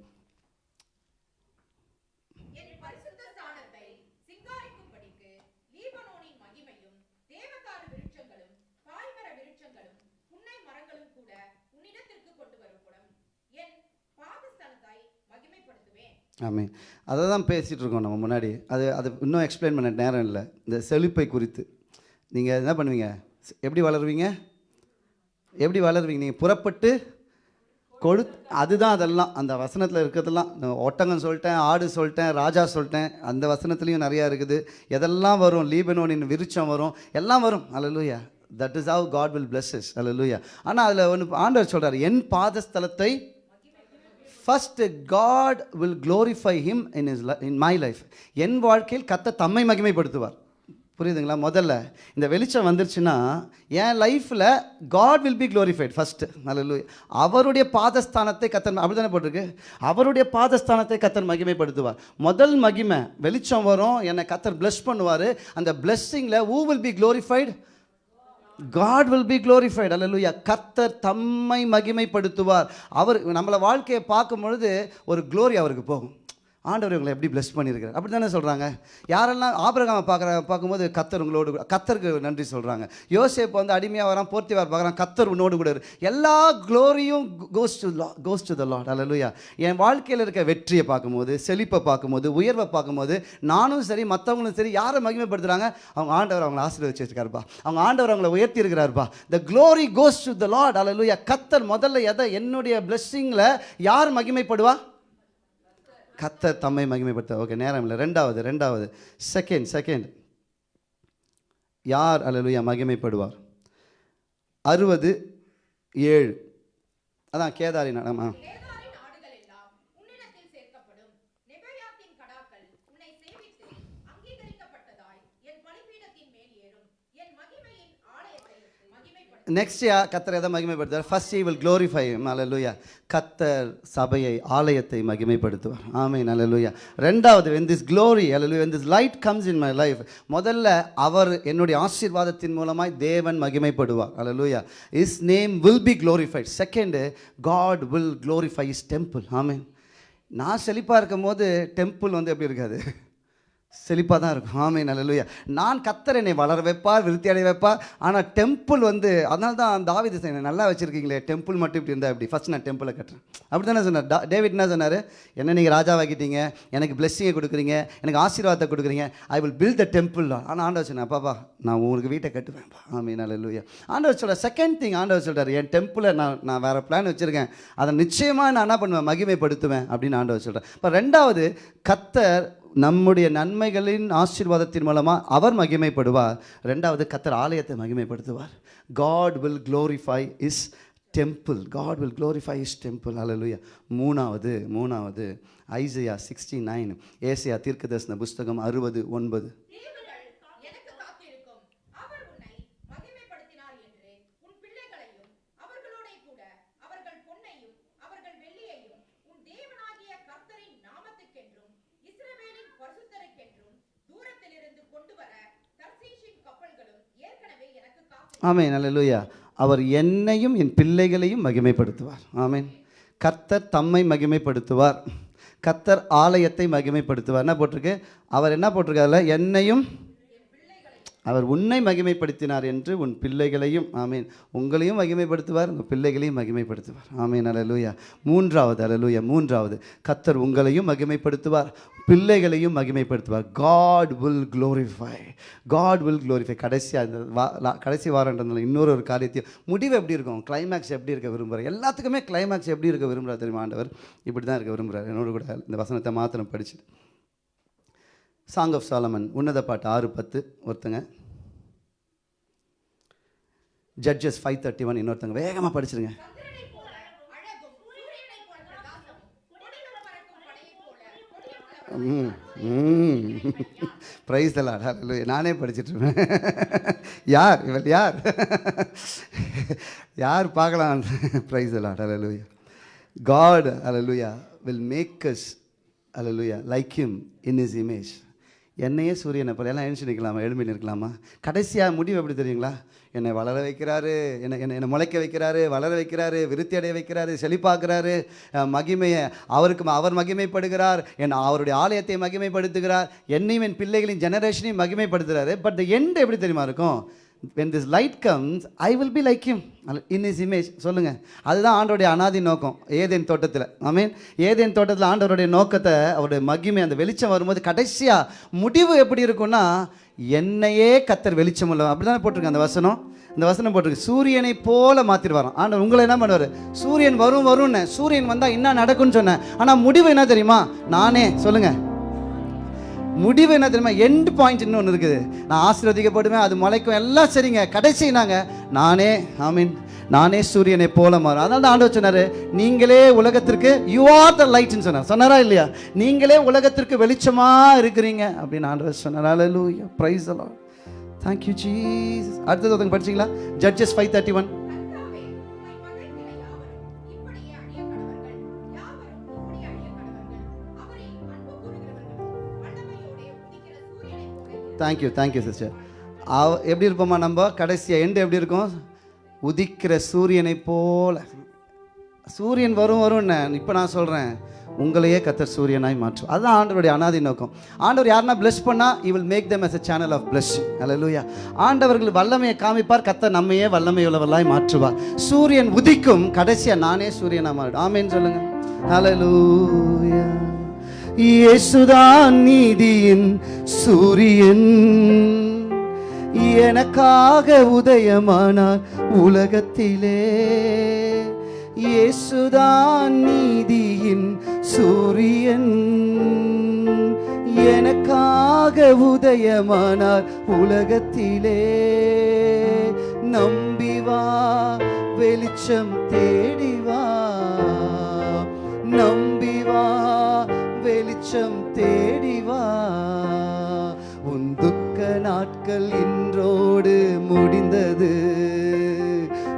ஆமாம் அதை தான் பேசிகிட்ருக்கோம் நம்ம முன்னாடி. அது அது இன்னும் எக்ஸ்பிளைன் பண்ண நேரம் இல்லை. இந்த செழிப்பை குறித்து. நீங்கள் என்ன பண்ணுவீங்க? எப்படி வளருவீங்க? எப்படி வளருவீங்க? நீங்கள் புறப்பட்டு கொடு அதுதான் அதெல்லாம். அந்த வசனத்தில் இருக்கிறதெல்லாம் ஒட்டகம் சொல்லிட்டேன் ஆடு சொல்லிட்டேன் ராஜா சொல்லிட்டேன் அந்த வசனத்துலேயும் நிறையா இருக்குது. எதெல்லாம் வரும்? லீபனோனின் விருச்சம் வரும். எல்லாம் வரும். Hallelujah that is how God will blesses hallelujah ஆனால் அதில் ஒன்று ஆண்டவர் சொல்கிறார் என் பாதஸ்தலத்தை first God will glorify him in is in my life என் வாழ்க்கையில் கத்த தம்மை மகிமைப்படுத்துவார். புரியுதுங்களா? முதல்ல இந்த வெளிச்சம் வந்துருச்சுன்னா என் லைஃப்பில் God will be glorified first நல்ல அவருடைய பாதஸ்தானத்தை கத்தன் அப்படி தானே போட்டிருக்கு? அவருடைய பாதஸ்தானத்தை கத்தன் மகிமைப்படுத்துவார். முதல் மகிமை வெளிச்சம் வரும் என்னை கத்தர் பிளஸ் பண்ணுவார். அந்த பிளஸ்ஸிங்கில் you will be glorified God will be glorified. Hallelujah கத்தர் தம்மை மகிமைப்படுத்துவார். அவர் நம்மளை வாழ்க்கையை பார்க்கும் பொழுது ஒரு க்ளோரி அவருக்கு போகும். ஆண்டவர் இவங்களை எப்படி பிளஸ் பண்ணியிருக்காரு அப்படி தானே சொல்கிறாங்க யாரெல்லாம் ஆபிரகாமை பார்க்குற பார்க்கும்போது கத்தர் உங்களோடு கூட- கத்தருக்கு நன்றி சொல்கிறாங்க யோசேப் வந்து அடிமையாக வரான் போர்த்திவார் பார்க்குறான் கத்தர் உன்னோடு கூட இரு. எல்லா க்ளோரியும் goes to goes to the Lord என் வாழ்க்கையில் இருக்க வெற்றியை பார்க்கும்போது செழிப்பை பார்க்கும்போது உயர்வை பார்க்கும்போது நானும் சரி மற்றவங்களும் சரி யாரை மகிமைப்படுத்துகிறாங்க அவங்க ஆண்டவர் அவங்களை ஆசீர்வதிச்சு வச்சிருக்காருப்பா அவங்க ஆண்டவர் அவங்களை உயர்த்தி இருக்கிறாருப்பா the glory goes to the Lord hallelujah கத்தர் முதல்ல எதை என்னுடைய பிளஸ்ஸிங்கில் யார் மகிமைப்படுவா? கத்தர் தம்மை மகிமைப்படுத்த. ஓகே நேரம் இல்லை. ரெண்டாவது ரெண்டாவது. செகண்ட் செகண்ட் யார் அல்லேலூயா மகிமைப்படுவார்? அறுபது ஏழு. அதான் கேதாரி நடமா நெக்ஸ்ட் யா கத்தர் எதை மகிமைப்படுத்துவார்? First he will glorify hallelujah கத்தர் சபையை ஆலயத்தை மகிமைப்படுத்துவார். ஆமை நல்லலுயா ரெண்டாவது when this glory hallelujah when this light comes in my life முதல்ல அவர் என்னுடைய ஆசீர்வாதத்தின் மூலமாய் தேவன் மகிமைப்படுவார். Hallelujah his name will be glorified second God will glorify his temple amen. நான் செழிப்பாக இருக்கும் போது டெம்பிள் வந்து எப்படி இருக்காது? செழிப்பாக தான் இருக்கும். ஆமை நல்லலுயா நான் கத்தர் என்னை வளர வைப்பார் விருத்தி அடைய வைப்பார் ஆனால் டெம்பிள் வந்து அதனால தான் தாவித என்னை நல்லா வச்சுருக்கீங்களே டெம்பிள் மட்டும் இப்படி இருந்தால் இப்படி ஃபஸ்ட் நான் டெம்பிளை கட்டுறேன். அப்படி தானே சொன்னார். டா- டேவிட் என்ன சொன்னார்? என்ன நீங்கள் ராஜாவாக்கிட்டீங்க எனக்கு பிளெஸ்ஸிங்கை கொடுக்குறீங்க எனக்கு ஆசீர்வாதத்தை கொடுக்குறீங்க. I will build the temple ஆனால் ஆண்டவர் சொன்னேன் பாப்பா நான் உங்களுக்கு வீட்டை கட்டுவேன்ப்பா ஆமை நல்லலுயா ஆண்டவர் சொல்ல செகண்ட் திங் ஆண்டவர் சொல்கிறார் என் டெம்பிளை நான் நான் வேறு பிளான் வச்சுருக்கேன். அதை நிச்சயமாக நான் என்ன பண்ணுவேன்? மகிமைப்படுத்துவேன். அப்படின்னு ஆண்டவர் சொல்கிறேன் இப்போ ரெண்டாவது கத்தர் நம்முடைய நன்மைகளின் ஆசீர்வாதத்தின் மூலமாக அவர் மகிமைப்படுவார். ரெண்டாவது கத்தர் ஆலயத்தை மகிமைப்படுத்துவார். God will glorify his temple God will glorify his temple hallelujah மூணாவது மூணாவது. ஐசியா சிக்ஸ்டி நைன் ஏசியா தீர்க்கதர்சன புஸ்தகம் அறுபது ஒன்பது தீவுகள் எனக்கு காத்திருக்கும் அவர் உன்னை மகிமைப்படுத்தினார் என்று உன் பிள்ளைகளையும் அவர்களோடே கூட அவர்கள் பொன்னையும் அவர்கள் வெள்ளியையும் உன் தேவனாகிய கர்த்தரின் நாமத்துக்கென்றும் இஸ்ரவேலின் பரிசுத்தருக்கென்றும் தூரத்திலிருந்து கொண்டு வர தர்சீஷின் கப்பல்களும் ஏற்கனவே எனக்கு காத்து ஆமேன் அல்லேலூயா. அவர் என்னையும் என் பிள்ளைகளையும் மகிமைப்படுத்துவார். ஆமேன். கர்த்தர் தம்மை மகிமைப்படுத்துவார். கர்த்தர் ஆலயத்தை மகிமைப்படுத்துவார். என்ன போட்டிருக்கு? அவர் என்ன போட்டிருக்காருல என்னையும் அவர் உன்னை மகிமைப்படுத்தினார் என்று உன் பிள்ளைகளையும் ஆமீன் உங்களையும் மகிமைப்படுத்துவார் உங்கள் பிள்ளைகளையும் மகிமைப்படுத்துவார். ஆமீன் அலலூயா மூன்றாவது அலலூயா மூன்றாவது. கத்தர் உங்களையும் மகிமைப்படுத்துவார் பிள்ளைகளையும் மகிமைப்படுத்துவார். God will glorify God will glorify கடைசியாக இந்த வா கடைசி வாரன்றதுனால இன்னொரு ஒரு காரியத்தையும் முடிவு எப்படி இருக்கும்? கிளைமேக்ஸ் எப்படி இருக்க விரும்புகிறார்? எல்லாத்துக்குமே கிளைமேக்ஸ் எப்படி இருக்க விரும்புகிறார் தெரியுமா ஆண்டவர்? இப்படி தான் இருக்க விரும்புகிறார். என்னோட கூட இந்த வசனத்தை மாத்திரம் படிச்சுட்டு. சாங் ஆஃப் சாலமன் உன்னத பாட்டு ஆறு பத்து ஒருத்தங்க. ஜட்ஜஸ் ஃபைவ் தேர்ட்டி ஒன் இன்னொருத்தங்க. வேகமாக படிச்சிருங்க. ப்ரைஸ் தலாடா நானே படிச்சிட்டு இருப்பேன் யார்? இவள் யார்? யார் பார்க்கலாம்? ப்ரைஸ் எல்லாம் hallelujah God hallelujah will make us hallelujah like him in his image என்னையே சூரியனை போல எல்லாம் எழுந்து நிற்கலாமா? எழும்பி நிற்கலாமா? கடைசியாக முடிவு எப்படி தெரியுங்களா? என்னை வளர வைக்கிறாரு என்னை என்னை என்னை முளைக்க வைக்கிறாரு வளர வைக்கிறாரு விருத்தி அடைய வைக்கிறாரு செழிப்பாக்குறாரு. மகிமையை அவருக்கு அவர் மகிமைப்படுகிறார். என் அவருடைய ஆலயத்தை மகிமைப்படுத்துகிறார். என்னையும் என் பிள்ளைகளின் ஜெனரேஷனையும் மகிமைப்படுத்துகிறாரு பட் எண்ட் எப்படி தெரியுமா இருக்கும்? When this light comes I will be like him. In his image சொல்லுங்கள் அதுதான் ஆண்டவருடைய அனாதி நோக்கம். ஏதேன் தோட்டத்தில். ஐ மீன் ஏதேன் தோட்டத்தில் ஆண்டவருடைய நோக்கத்தை அவருடைய மகிமை அந்த வெளிச்சம் வரும்போது கடைசியாக முடிவு எப்படி இருக்கும்னா என்னையே கத்தர் வெளிச்சம் உள்ள அப்படி தானே போட்டிருக்கு அந்த வசனம்? இந்த வசனம் போட்டிருக்கு. சூரியனை போல மாத்திருவாராம். ஆண்டவர் உங்களை என்ன பண்ணுவார்? சூரியன் வரும் வரும்னு. சூரியன் வந்தால் என்ன நடக்கும்னு சொன்னேன். ஆனால் முடிவு என்ன தெரியுமா? நானே. சொல்லுங்கள் முடிவு என்ன தெரியுமா? எண்ட் பாயிண்ட் இன்னொன்று இருக்குது. நான் ஆசீர்வதிக்கப்படுவேன் அது முளைக்கும் எல்லாம் சரிங்க. கடைசி நாங்கள் நானே மீன் நானே சூரியனை போல மாறும். அதனால தான் ஆண்டவர் சொன்னார் நீங்களே உலகத்திற்கு யூ ஆர் த லைட்னு சொன்னார். சொன்னாரா இல்லையா? நீங்களே உலகத்திற்கு வெளிச்சமாக இருக்கிறீங்க. அப்படின்னு ஆண்டவர் சொன்னார். அலலூயா ப்ரைஸ் எல்லாம் தேங்க்யூ ஜீஸ் அடுத்தது ஒருத்தங்க படிச்சிங்களா? Judges five thirty one thank you thank you sister அவ எப்படி இருப்போமா நம்ம? கடைசியாக எண்டு எப்படி இருக்கும்? உதிக்கிற சூரியனை போல். சூரியன் வரும் வரும்னு இப்போ நான் சொல்கிறேன் உங்களையே கத்தர் சூரியனாய் மாற்றும். அதுதான் ஆண்டவருடைய அனாதி நோக்கம். ஆண்டவர் யாருன்னா பிளஸ் பண்ணால் he will make them as a channel of blessing. ஹalleluya ஆண்டவர்கள் வல்லமையை காமிப்பார் கத்த நம்மையே வல்லமை உள்ளவர்களாய் மாற்றுவார். சூரியன் உதிக்கும் கடைசியாக நானே சூரியனாக மாறிடும். ஆமேன்னு சொல்லுங்கள் ஹalleluya இயேசுதான் நீதியின் சூரியன். எனக்காக உதயமானார் உலகத்திலே. இயேசுதான் நீதியின் சூரியன். எனக்காக உதயமானார் உலகத்திலே. நம்பிவா வெளிச்சம் தேடிவா நம்பிவா வெளிச்சம் தேடிவா உன் துக்க நாட்கள் இன்றோடு முடிந்தது.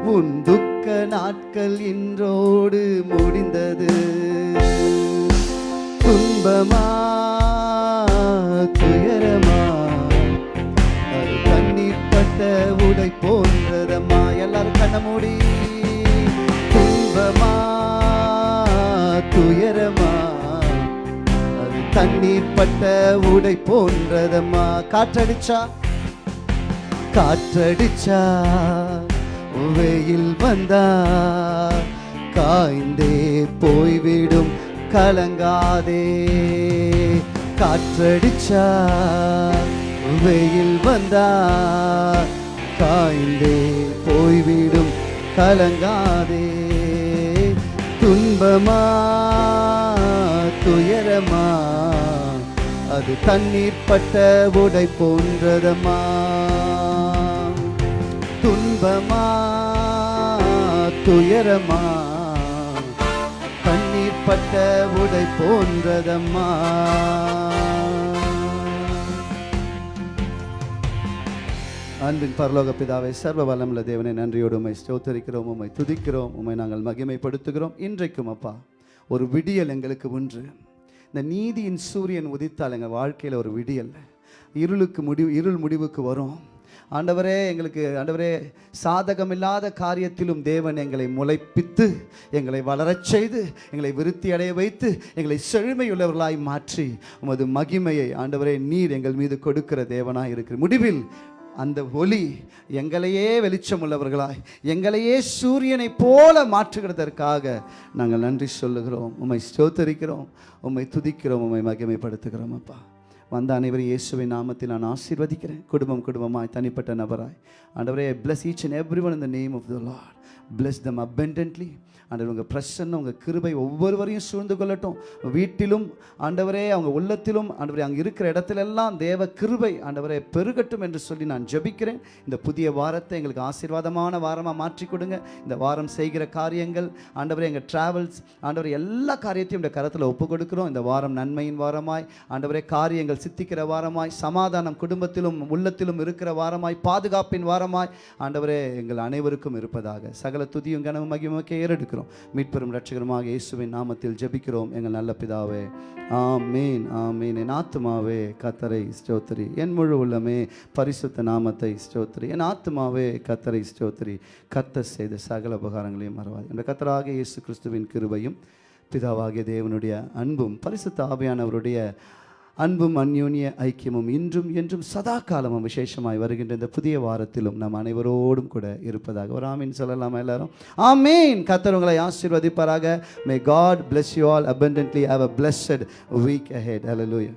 உன் துக்க நாட்கள் இன்றோடு முடிந்தது. துன்பமா தண்ணீர் பட்ட உடை போன்றதம்மா. காற்றடிச்சா? காற்றடிச்சா? வெயில் வந்தா? காய்ந்தே போய்விடும். கலங்காதே. காற்றடிச்சா? வெயில் வந்தா? காய்ந்தே போய்விடும். கலங்காதே. துன்பமா? துயரமா அது தண்ணீர் பட்ட உடை போன்றதமா துன்பமா? துயரமா? கண்ணீர் பட்ட உடை போன்றதம்மா. அன்பின் பரலோக பிதாவை சர்வ வல்லமுள்ள தேவனை நன்றியோடு உம்மை ஸ்தோத்தரிக்கிறோம் உம்மை துதிக்கிறோம் உமை நாங்கள் மகிமைப்படுத்துகிறோம். இன்றைக்கும் அப்பா ஒரு விடியல் எங்களுக்கு ஒன்று இந்த நீதியின் சூரியன் உதித்தால் எங்கள் வாழ்க்கையில் ஒரு விடியல். இருளுக்கு முடிவு இருள் முடிவுக்கு வரும். ஆண்டவரே எங்களுக்கு ஆண்டவரே சாதகமில்லாத காரியத்திலும் தேவன் எங்களை முளைப்பித்து எங்களை வளரச் செய்து எங்களை விருத்தி அடைய வைத்து எங்களை செழுமையுள்ளவர்களாய் மாற்றி உமது மகிமையை ஆண்டவரே நீர் எங்கள் மீது கொடுக்கிற தேவனாக இருக்கிற முடிவில் அந்த ஒளி எங்களையே வெளிச்சம் உள்ளவர்களாய் எங்களையே சூரியனை போல மாற்றுகிறதற்காக நாங்கள் நன்றி சொல்லுகிறோம். உம்மை ஸ்தோத்தரிக்கிறோம். உம்மை துதிக்கிறோம். உம்மை மகிமைப்படுத்துகிறோம் அப்பா. வந்த அனைவரும் இயேசுவின் நாமத்தில் நான் ஆசீர்வதிக்கிறேன். குடும்பம் குடும்பமாய் தனிப்பட்ட நபராய். ஆண்டவரே bless each and every one இந்த name of the Lord bless them abundantly ஆண்டவர் உங்கள் பிரசன்னம் உங்கள் கிருபை ஒவ்வொருவரையும் சூழ்ந்து கொள்ளட்டும். வீட்டிலும் ஆண்டவரே அவங்க உள்ளத்திலும் ஆண்டவரே அங்கே இருக்கிற இடத்திலெல்லாம் தேவ கிருபை ஆண்டவரே பெருகட்டும் என்று சொல்லி நான் ஜெபிக்கிறேன். இந்த புதிய வாரத்தை எங்களுக்கு ஆசீர்வாதமான வாரமாக மாற்றி கொடுங்க. இந்த வாரம் செய்கிற காரியங்கள் ஆண்டவரே எங்கள் ட்ராவல்ஸ் ஆண்டவரே எல்லா காரியத்தையும் இந்த கரத்தில் ஒப்பு கொடுக்குறோம். இந்த வாரம் நன்மையின் வாரமாய் ஆண்டவரே காரியங்கள் சித்திக்கிற வாரமாய் சமாதானம் குடும்பத்திலும் உள்ளத்திலும் இருக்கிற வாரமாய் பாதுகாப்பின் வாரமாய் ஆண்டவரே எங்கள் அனைவருக்கும் இருப்பதாக. சகல துதியும் கனவு மகிமக்க ஏறெடுக்கிறோம் மீட்பெரும் ரட்சகருமாக இயேசுவின் நாமத்தில் ஜெபிக்கிறோம். எங்கள் நல்ல பிதாவே ஆமீன் ஆமீன். என் ஆத்துமாவே கத்தரை ஸ்தோத்திரி. என் முழு உள்ளமே பரிசுத்த நாமத்தை ஸ்தோத்திரி. என் ஆத்துமாவே கத்தரை ஸ்தோத்திரி. கத்த செய்த சகல உபகாரங்களையும் மறவாது. என்ற கத்தராக இயேசு கிறிஸ்துவின் கிருபையும் பிதாவாகிய தேவனுடைய அன்பும் பரிசுத்த ஆவியானவருடைய அன்பும் அந்யோன்ய ஐக்கியமும் இன்றும் என்றும் சதா காலமும் விசேஷமாய் வருகின்ற இந்த புதிய வாரத்திலும் நம் அனைவரோடும் கூட இருப்பதாக ஒரு ஆமீன் சொல்லலாமா எல்லாரும்? ஆமீன். கத்தர் உங்களை ஆசீர்வதிப்பாராக. May God bless you all abundantly have a blessed week ahead. Hallelujah